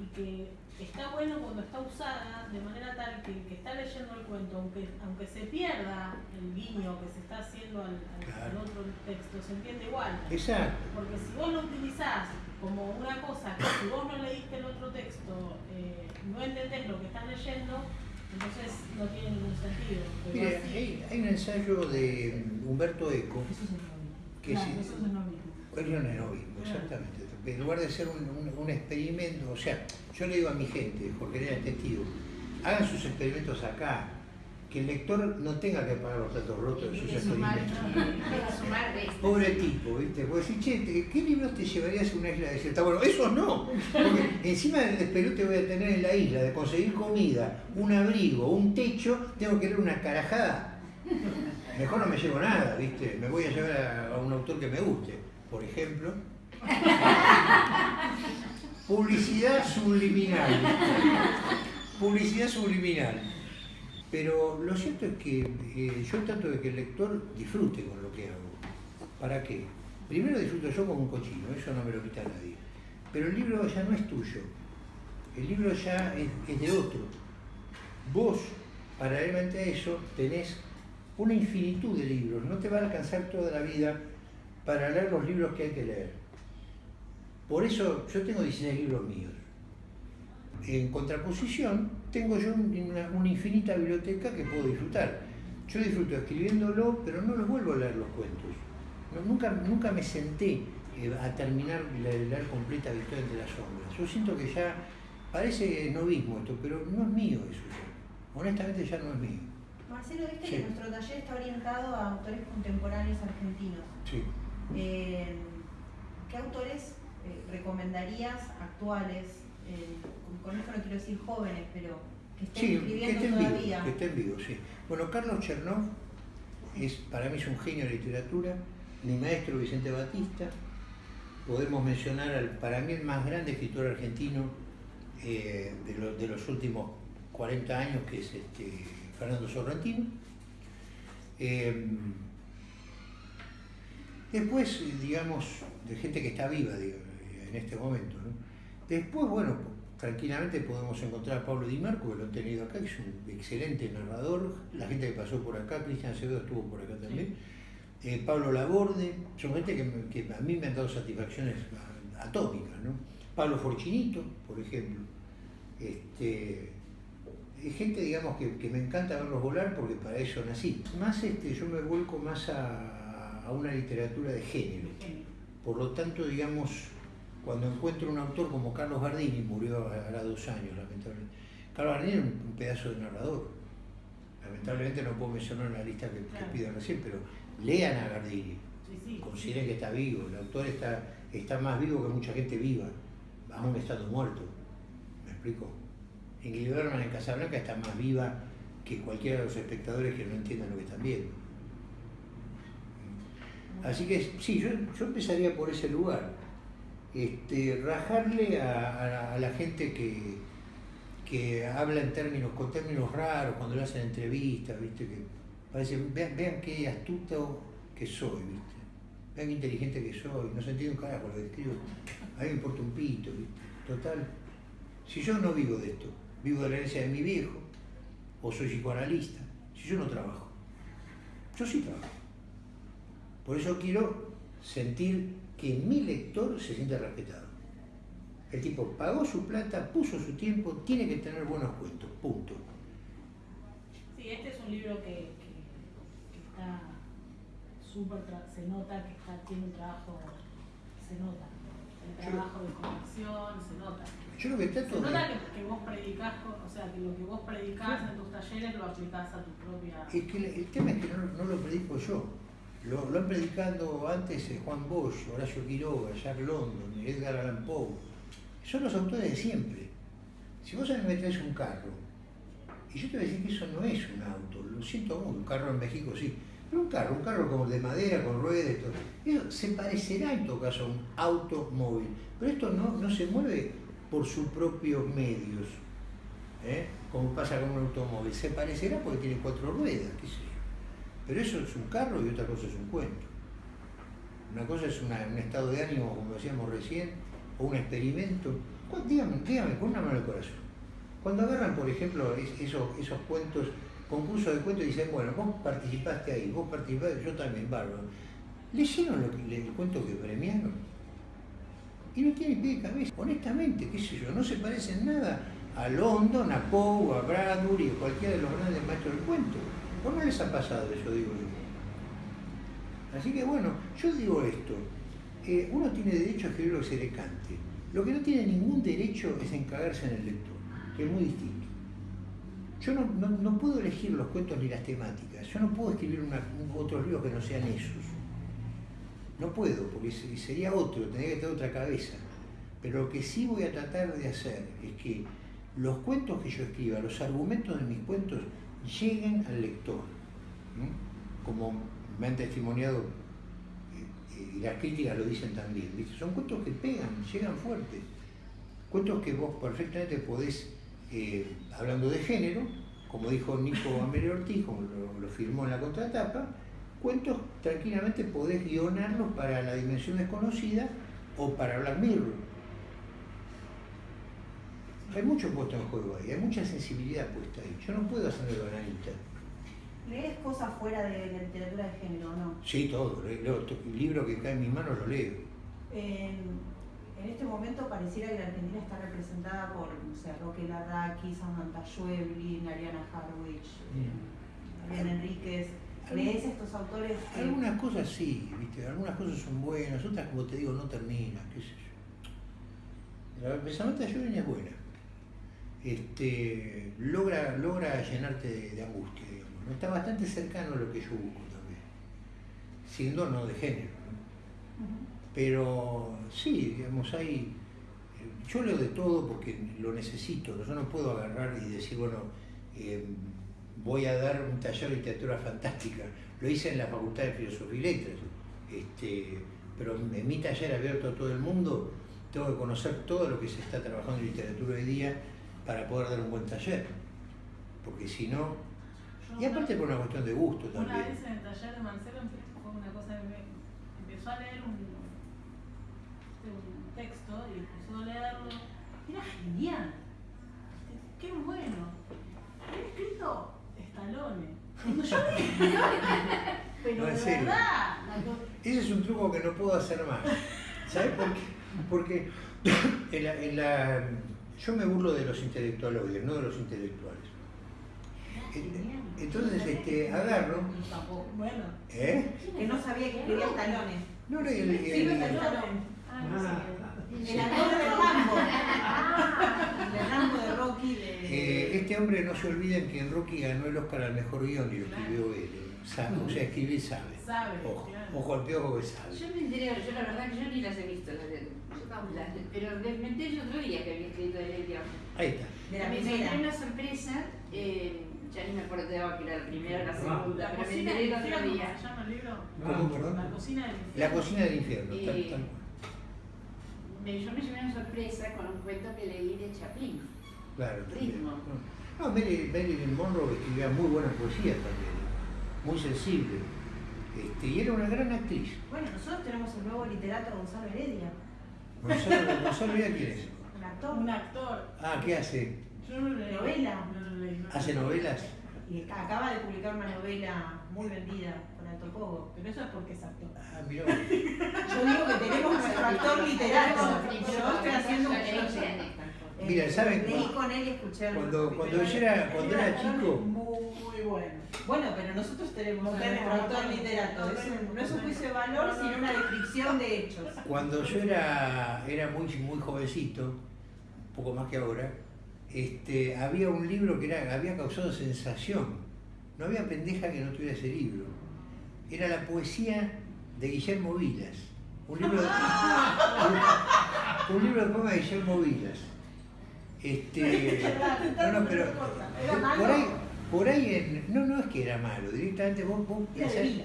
y que está bueno cuando está usada de manera tal que el que está leyendo el cuento, aunque, aunque se pierda el guiño que se está haciendo al, al- al Claro. otro texto, se entiende igual. Exacto. Porque si vos lo utilizás como una cosa que si vos no leíste el otro texto, eh, no entendés lo que están leyendo, entonces no tiene ningún sentido. Así- hay, hay un ensayo de Humberto Eco, Eso es el que Claro, sí. eso es el novismo. Es erovismo, exactamente. En lugar de ser un, un- un experimento, o sea, yo le digo a mi gente, Jorge era testigo, hagan sus experimentos acá, que el lector no tenga que pagar los platos rotos de sus experimentos. Pobre tipo, ¿viste? Porque decir, che, ¿te- ¿qué libros te llevarías a una isla desierta? Bueno, esos no, porque encima del despelote voy a tener en la isla de conseguir comida, un abrigo, un techo, tengo que leer una carajada. Mejor no me llevo nada, ¿viste? Me voy a llevar a, a un autor que me guste, por ejemplo. (laughs) Publicidad subliminal. Publicidad subliminal. Pero lo cierto es que eh, yo trato de que el lector disfrute con lo que hago. ¿Para qué? Primero disfruto yo como un cochino, eso no me lo quita nadie. Pero el libro ya no es tuyo. El libro ya es, de otro. Vos, paralelamente a eso, tenés una infinitud de libros. No te va a alcanzar toda la vida para leer los libros que hay que leer. Por eso yo tengo 16 libros míos. En contraposición, tengo yo una, una infinita biblioteca que puedo disfrutar. Yo disfruto escribiéndolo, pero no los vuelvo a leer los cuentos. No, nunca, nunca me senté eh, a terminar de leer completa Victoria entre las sombras. Yo siento que ya parece novismo esto, pero no es mío eso ya. Honestamente ya no es mío. Marcelo, viste Sí. que nuestro taller está orientado a autores contemporáneos argentinos. Sí. Eh, ¿Qué autores eh, recomendarías actuales? eh, con- esto no quiero decir jóvenes, pero que estén Sí, que escribiendo esté en vivo, todavía. que esté en vivo, sí. Bueno, Carlos Chernov es, para mí es un genio de literatura, mi maestro Vicente Batista, podemos mencionar al, para mí el más grande escritor argentino eh, de, lo- de los últimos 40 años, que es este, Fernando Sorrentino. Eh, después, digamos, de gente que está viva digo, en este momento. ¿no? Después, bueno, tranquilamente podemos encontrar a Pablo Di Marco, que lo han tenido acá, que es un excelente narrador. La gente que pasó por acá, Cristian Acevedo estuvo por acá también. Eh, Pablo Laborde, son gente que, a mí me han dado satisfacciones a- atómicas. ¿no? Pablo Forchinito, por ejemplo. Este, es gente, digamos, que, que me encanta verlos volar porque para eso nací. Más este, yo me vuelco más a, a una literatura de género. Por lo tanto, digamos, cuando encuentro un autor como Carlos Gardini, murió hará dos años, lamentablemente. Carlos Gardini era un, pedazo de narrador. Lamentablemente no puedo mencionar en la lista que, que Claro. pido recién, pero lean a Gardini. Sí, sí. Consideren que está vivo. El autor está, está más vivo que mucha gente viva, aún estando muerto. ¿Me explico? Ingrid Bergman en Casablanca está más viva que cualquiera de los espectadores que no entiendan lo que están viendo. Así que sí, yo, yo empezaría por ese lugar. Este, rajarle a, a la- gente que, que habla en términos, con términos raros, cuando le hacen entrevistas, ¿viste? Que parece, vean, vean qué astuto que soy, ¿viste? Vean qué inteligente que soy, no se entiende un carajo lo que escribo. A mí me importa un pito. Total. Si yo no vivo de esto, vivo de la herencia de mi viejo, o soy psicoanalista, si yo no trabajo, yo sí trabajo. Por eso quiero sentir que mi lector se siente respetado. El tipo pagó su plata, puso su tiempo, tiene que tener buenos cuentos, punto. Sí, este es un libro que, que, que está súper, se nota que está, tiene un trabajo, se nota, el Yo- trabajo de corrección, se nota. Yo lo que Se nota de... que, que vos predicás, o sea, que lo que vos predicás en tus talleres lo aplicás a tu propia... Es que el, el tema es que no, no lo predico yo. Lo, han predicado antes eh, Juan Bosch, Horacio Quiroga, Jack London, Edgar Allan Poe. Son los autores de siempre. Si vos me traes un carro, y yo te voy a decir que eso no es un auto, lo siento mucho, un carro en México sí, pero un carro, un carro como de madera, con ruedas, todo, eso se parecerá en todo caso a un automóvil, pero esto no, no se mueve por sus propios medios. ¿eh? como pasa con un automóvil. Se parecerá porque tiene cuatro ruedas, qué sé. Pero eso es un carro y otra cosa es un cuento. Una cosa es un estado de ánimo, como decíamos recién, o un experimento. Dígame, dígame, con una mano al corazón. Cuando agarran, por ejemplo, es- esos, esos cuentos, concursos de cuentos y dicen, bueno, vos participaste ahí, vos participaste, yo también, bárbaro. ¿Leyeron lo que, el cuento que premiaron? Y no tiene pie de cabeza, honestamente, qué sé yo, no se parece en nada a London, a Poe, a Bradbury, a cualquiera de los grandes maestros del cuento. ¿O no les ha pasado eso, digo yo? Así que bueno, yo digo esto, eh, uno tiene derecho a escribir lo que se le cante. Lo que no tiene ningún derecho es encagarse en el lector, que es muy distinto. Yo no, no- no puedo elegir los cuentos ni las temáticas, yo no puedo escribir una- un- otros libros que no sean esos. No puedo, porque se- sería otro, tendría que tener otra cabeza. Pero lo que sí voy a tratar de hacer es que los cuentos que yo escriba, los argumentos de mis cuentos, lleguen al lector. Como me han testimoniado, eh, eh, y las críticas lo dicen también, son cuentos que pegan, llegan fuertes. Cuentos que vos perfectamente podés, eh, hablando de género, como dijo Nico Amelio Ortiz, como lo, firmó en la contratapa, cuentos tranquilamente podés guionarlos para la dimensión desconocida o para Black Mirror. Hay mucho puesto en juego ahí, hay mucha sensibilidad puesta ahí. Yo no puedo hacerme bananita. ¿Lees cosas fuera de la literatura de género o no? Sí, todo, leo, el libro que cae en mis manos lo leo. En, en este momento pareciera que la Argentina está representada por, no sé, Roque Larraqui, Samantha Schweblin, Ariana Harwich, eh, Ariana Enríquez. ¿Lees estos autores? que- Algunas cosas sí, ¿viste? algunas cosas son buenas, otras como te digo no terminan, qué sé yo. La de Samantha Joven es buena. Este, logra, logra llenarte de, de angustia, digamos. ¿no? Está bastante cercano a lo que yo busco también. Siendo no de género. Pero sí, digamos, hay. Yo leo de todo porque lo necesito. Yo no puedo agarrar y decir, bueno, eh, voy a dar un taller de literatura fantástica. Lo hice en la Facultad de Filosofía y Letras. Este, pero en mi taller abierto a todo el mundo, tengo que conocer todo lo que se está trabajando en literatura hoy día para poder dar un buen taller. Porque si no. Y aparte por una cuestión de gusto Una también. vez en el taller de Marcelo fue una cosa que me empezó a leer un, un texto y empezó a leerlo. Era genial. Qué bueno. Había escrito Estalone. Cuando yo (laughs) pero No, de serio. verdad. Ese es un truco que no puedo hacer más. ¿Sabes por qué? Porque en la- en la- yo me burlo de los intelectualoides, no de los intelectuales. Entonces, este, agarro, Bueno. ¿eh? Que no sabía que escribía talones. No, no, el, el- el- Stallone. Ah, no sé. El actor de Rambo. De Rambo de Rocky. De... eh, este hombre no se olviden que en Rocky ganó el Oscar al mejor guion y lo escribió él. eh, sabe, o sea, escribir sabe. Sabe, Ojo, claro. ojo al piojo que sabe. Yo me enteré, yo la verdad que yo ni las he visto, las pero me me enteré yo otro día que había escrito de Lady Ahí está. De la Me encontré una sorpresa, eh, ya ni me acuerdo que era la primera o la segunda, La pero me cocina enteré del el otro infierno, día. ¿se llama el libro? ¿Cómo, perdón? La cocina del infierno. La cocina del infierno. Eh, tal. Me- yo me llevé una sorpresa con un cuento que leí de Chaplin. Claro, también. Ritmo. No, Mary- Marilyn Monroe escribía muy buena poesía también, muy sensible. Este, y era una gran actriz. Bueno, nosotros tenemos el nuevo literato Gonzalo Heredia, Gonzalo, Gonzalo Villa, ¿quién es? un actor. Un actor. Ah, ¿qué hace? Yo no lo leí. Novela. Leí. ¿Hace leí. novelas? Y acaba de publicar una novela muy vendida con Alto Pogo. Pero eso es porque es actor. Ah, mirá. Yo digo que tenemos nuestro actor literato. Yo estoy haciendo un Eh, Mira, ¿saben Leí cu- con él y escuché. Cuando, cuando yo era, cuando era chico, Muy bueno. Bueno, pero nosotros tenemos No nuestro autor literato. no Es un- no es un juicio de valor, No, no, sino no. una descripción de hechos. cuando yo era, era muy, muy jovencito, un poco más que ahora, este, había un libro que era, había causado sensación. No había pendeja que no tuviera ese libro. Era la poesía de Guillermo Vilas. Un libro de, un, (laughs) un libro de poemas de Guillermo Vilas. Este, (laughs) no, no, pero por ahí en, no, no es que era malo, directamente vos, vos. No, ¿Qué sé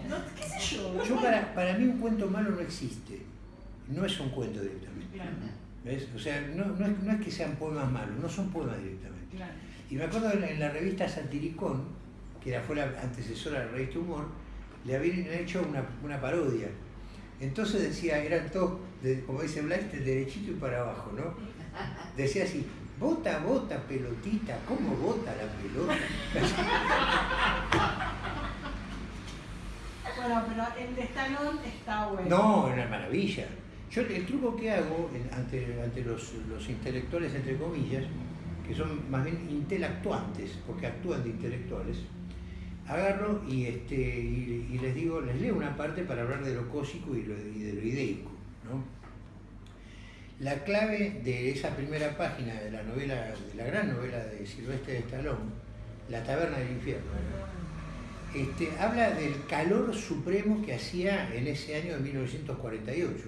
yo? yo para, para mí un cuento malo no existe. No es un cuento directamente. Claro. ¿Ves? O sea, no, no, es, no es que sean poemas malos, no son poemas directamente. Claro. Y me acuerdo en, en la revista Satiricón, que era, fue la antecesora de la revista Humor, le habían hecho una, una parodia. Entonces decía, eran todos, como dice Blas, de derechito y para abajo, ¿no? (laughs) Decía así, bota, bota, pelotita, ¿cómo bota la pelota? (laughs) Bueno, pero el de Stallone está bueno. No, una maravilla. Yo el truco que hago ante, ante los, los intelectuales, entre comillas, que son más bien intelectuantes, porque actúan de intelectuales, agarro y, este, y, y les digo, les leo una parte para hablar de lo cósico y, lo- y de lo ideico. ¿no? La clave de esa primera página de la novela, de la gran novela de Silvestre de Stallone, La taberna del infierno, este, habla del calor supremo que hacía en ese año de 1948.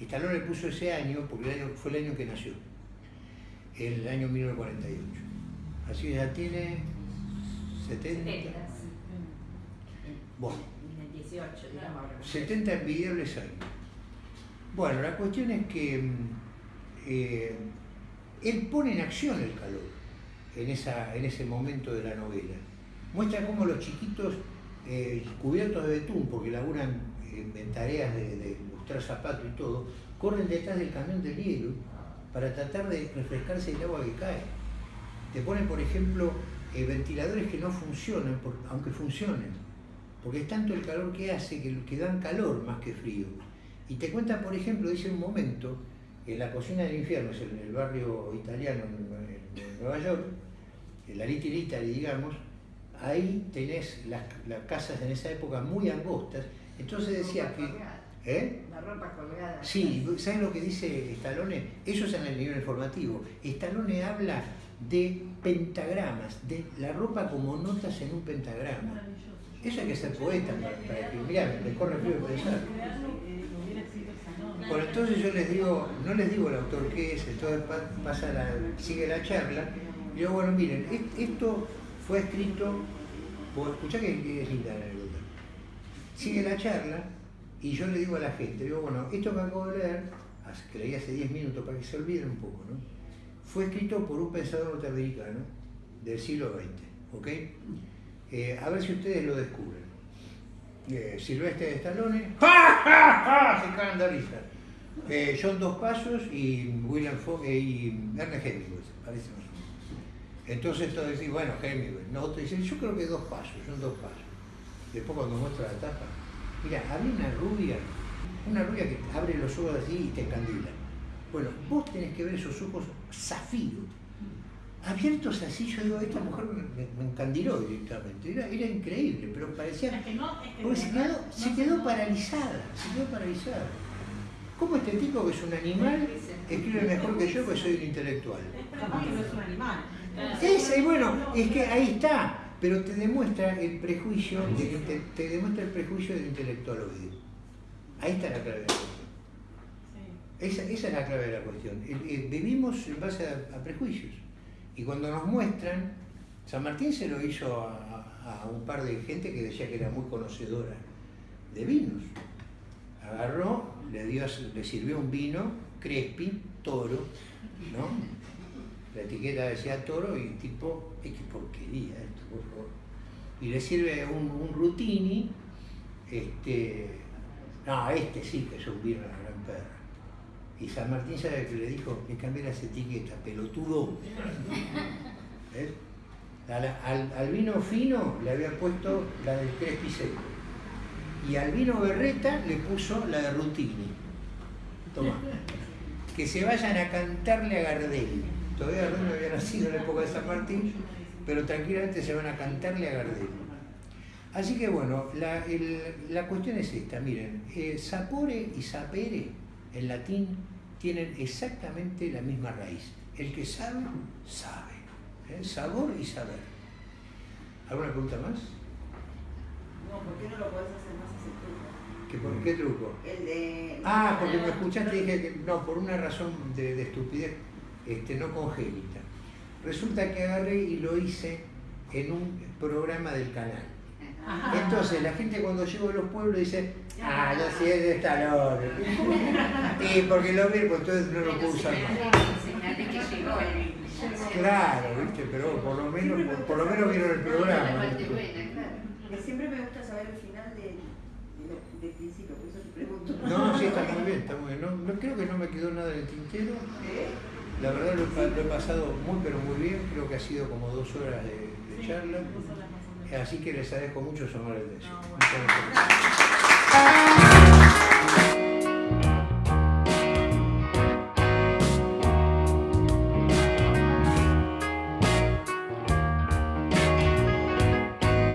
Stallone le puso ese año porque el año- fue el año que nació, el año 1948. Así ya tiene 70, bueno, En el 18, digamos. 70 envidiables años. Bueno, la cuestión es que mm, eh, él pone en acción el calor en, esa, en ese momento de la novela. Muestra cómo los chiquitos, eh, cubiertos de betún, porque laburan en, tareas de, de lustrar zapatos y todo, corren detrás del camión del hielo para tratar de refrescarse el agua que cae. Te ponen, por ejemplo, eh, ventiladores que no funcionan, aunque funcionen, porque es tanto el calor que hace que, que dan calor más que frío. Y te cuenta, por ejemplo, dice un momento, en la cocina del infierno, es el, el barrio italiano en, en Nueva York, en la Little Italy, digamos, ahí tenés las, las casas en esa época muy angostas, entonces decía que... ¿Eh? La ropa colgada. Sí, ¿saben lo que dice Stallone? Eso es en el nivel informativo. Stallone habla de pentagramas, de la ropa como notas en un pentagrama. Eso hay que ser poeta para, para que, mirá, me corre frío de pensar. Bueno, entonces yo les digo, no les digo el autor que es, entonces pa- pasa la, sigue la charla, y digo, bueno, miren, est- esto fue escrito, por, escuchá que es linda la anécdota. Sigue la charla, y yo le digo a la gente, digo, bueno, esto que acabo de leer, que leí hace 10 minutos para que se olviden un poco, ¿no? Fue escrito por un pensador norteamericano del siglo XX, ¿ok? Eh, a ver si ustedes lo descubren. Eh, Silvestre de Stallone, ¡ja, ja, ja! Se risa. Eh, John Dos Pasos y William Fogg y Ernest Hemingway, parece más. Entonces todos dicen, bueno, Hemingway. No, otros dicen, yo creo que dos pasos, son dos pasos. Después cuando muestra la tapa, mira, había una rubia, una rubia que abre los ojos así y te encandila. Bueno, vos tenés que ver esos ojos zafiro, abiertos así, yo digo, esta mujer me, me encandiló directamente, era, era increíble, pero parecía Es que no, es que porque de se quedó, no se quedó no- paralizada, se quedó paralizada. ¿Cómo este tipo que es un animal escribe mejor que yo que soy un intelectual? Capaz que no es un animal. Bueno, es que ahí está, pero te demuestra el prejuicio, del inte- te demuestra el prejuicio del intelectualoide. Ahí está la clave de la cuestión. Esa, esa es la clave de la cuestión. Vivimos en base a, a prejuicios. Y cuando nos muestran, San Martín se lo hizo a, a un par de gente que decía que era muy conocedora de vinos. Agarró, le, dio, le sirvió un vino, Crespi, toro, ¿no? La etiqueta decía toro y el tipo, "Ay, qué porquería esto, por favor. Y le sirve un, un Rutini, este, no, este sí que es un vino de gran perra. Y San Martín sabe que le dijo que cambié las etiquetas, pelotudo. ¿Ves? Al, al- al vino fino le había puesto la del Crespi seco. Y al vino berreta le puso la de Rutini. Toma. Que se vayan a cantarle a Gardel. Todavía Gardel no había nacido en la época de San Martín, pero tranquilamente se van a cantarle a Gardel. Así que bueno, la, la cuestión es esta, miren, eh, sapore y sapere en latín tienen exactamente la misma raíz. El que sabe, sabe. ¿eh? Sabor y saber. ¿Alguna pregunta más? No, ¿por qué no lo podés hacer más? ¿Que ¿Por qué truco? El de. Ah, porque me escuchaste y dije que no, por una razón de, de estupidez este, no congénita. Resulta que agarré y lo hice en un programa del canal. Ajá. Entonces la gente cuando llego a los pueblos dice, Ah, ya sí es de Stallone. (laughs) Y porque lo vi, pues entonces no lo puedo usar más. Claro, viste, pero por lo menos, por, por lo menos vieron el programa. Siempre me gusta saber el final no, no, sí, está muy bien, está muy bien. No, no creo que no me quedó nada del tintero. La verdad lo, he pasado muy, pero muy bien. Creo que ha sido como dos horas de, charla. Así que les agradezco mucho su amable atención.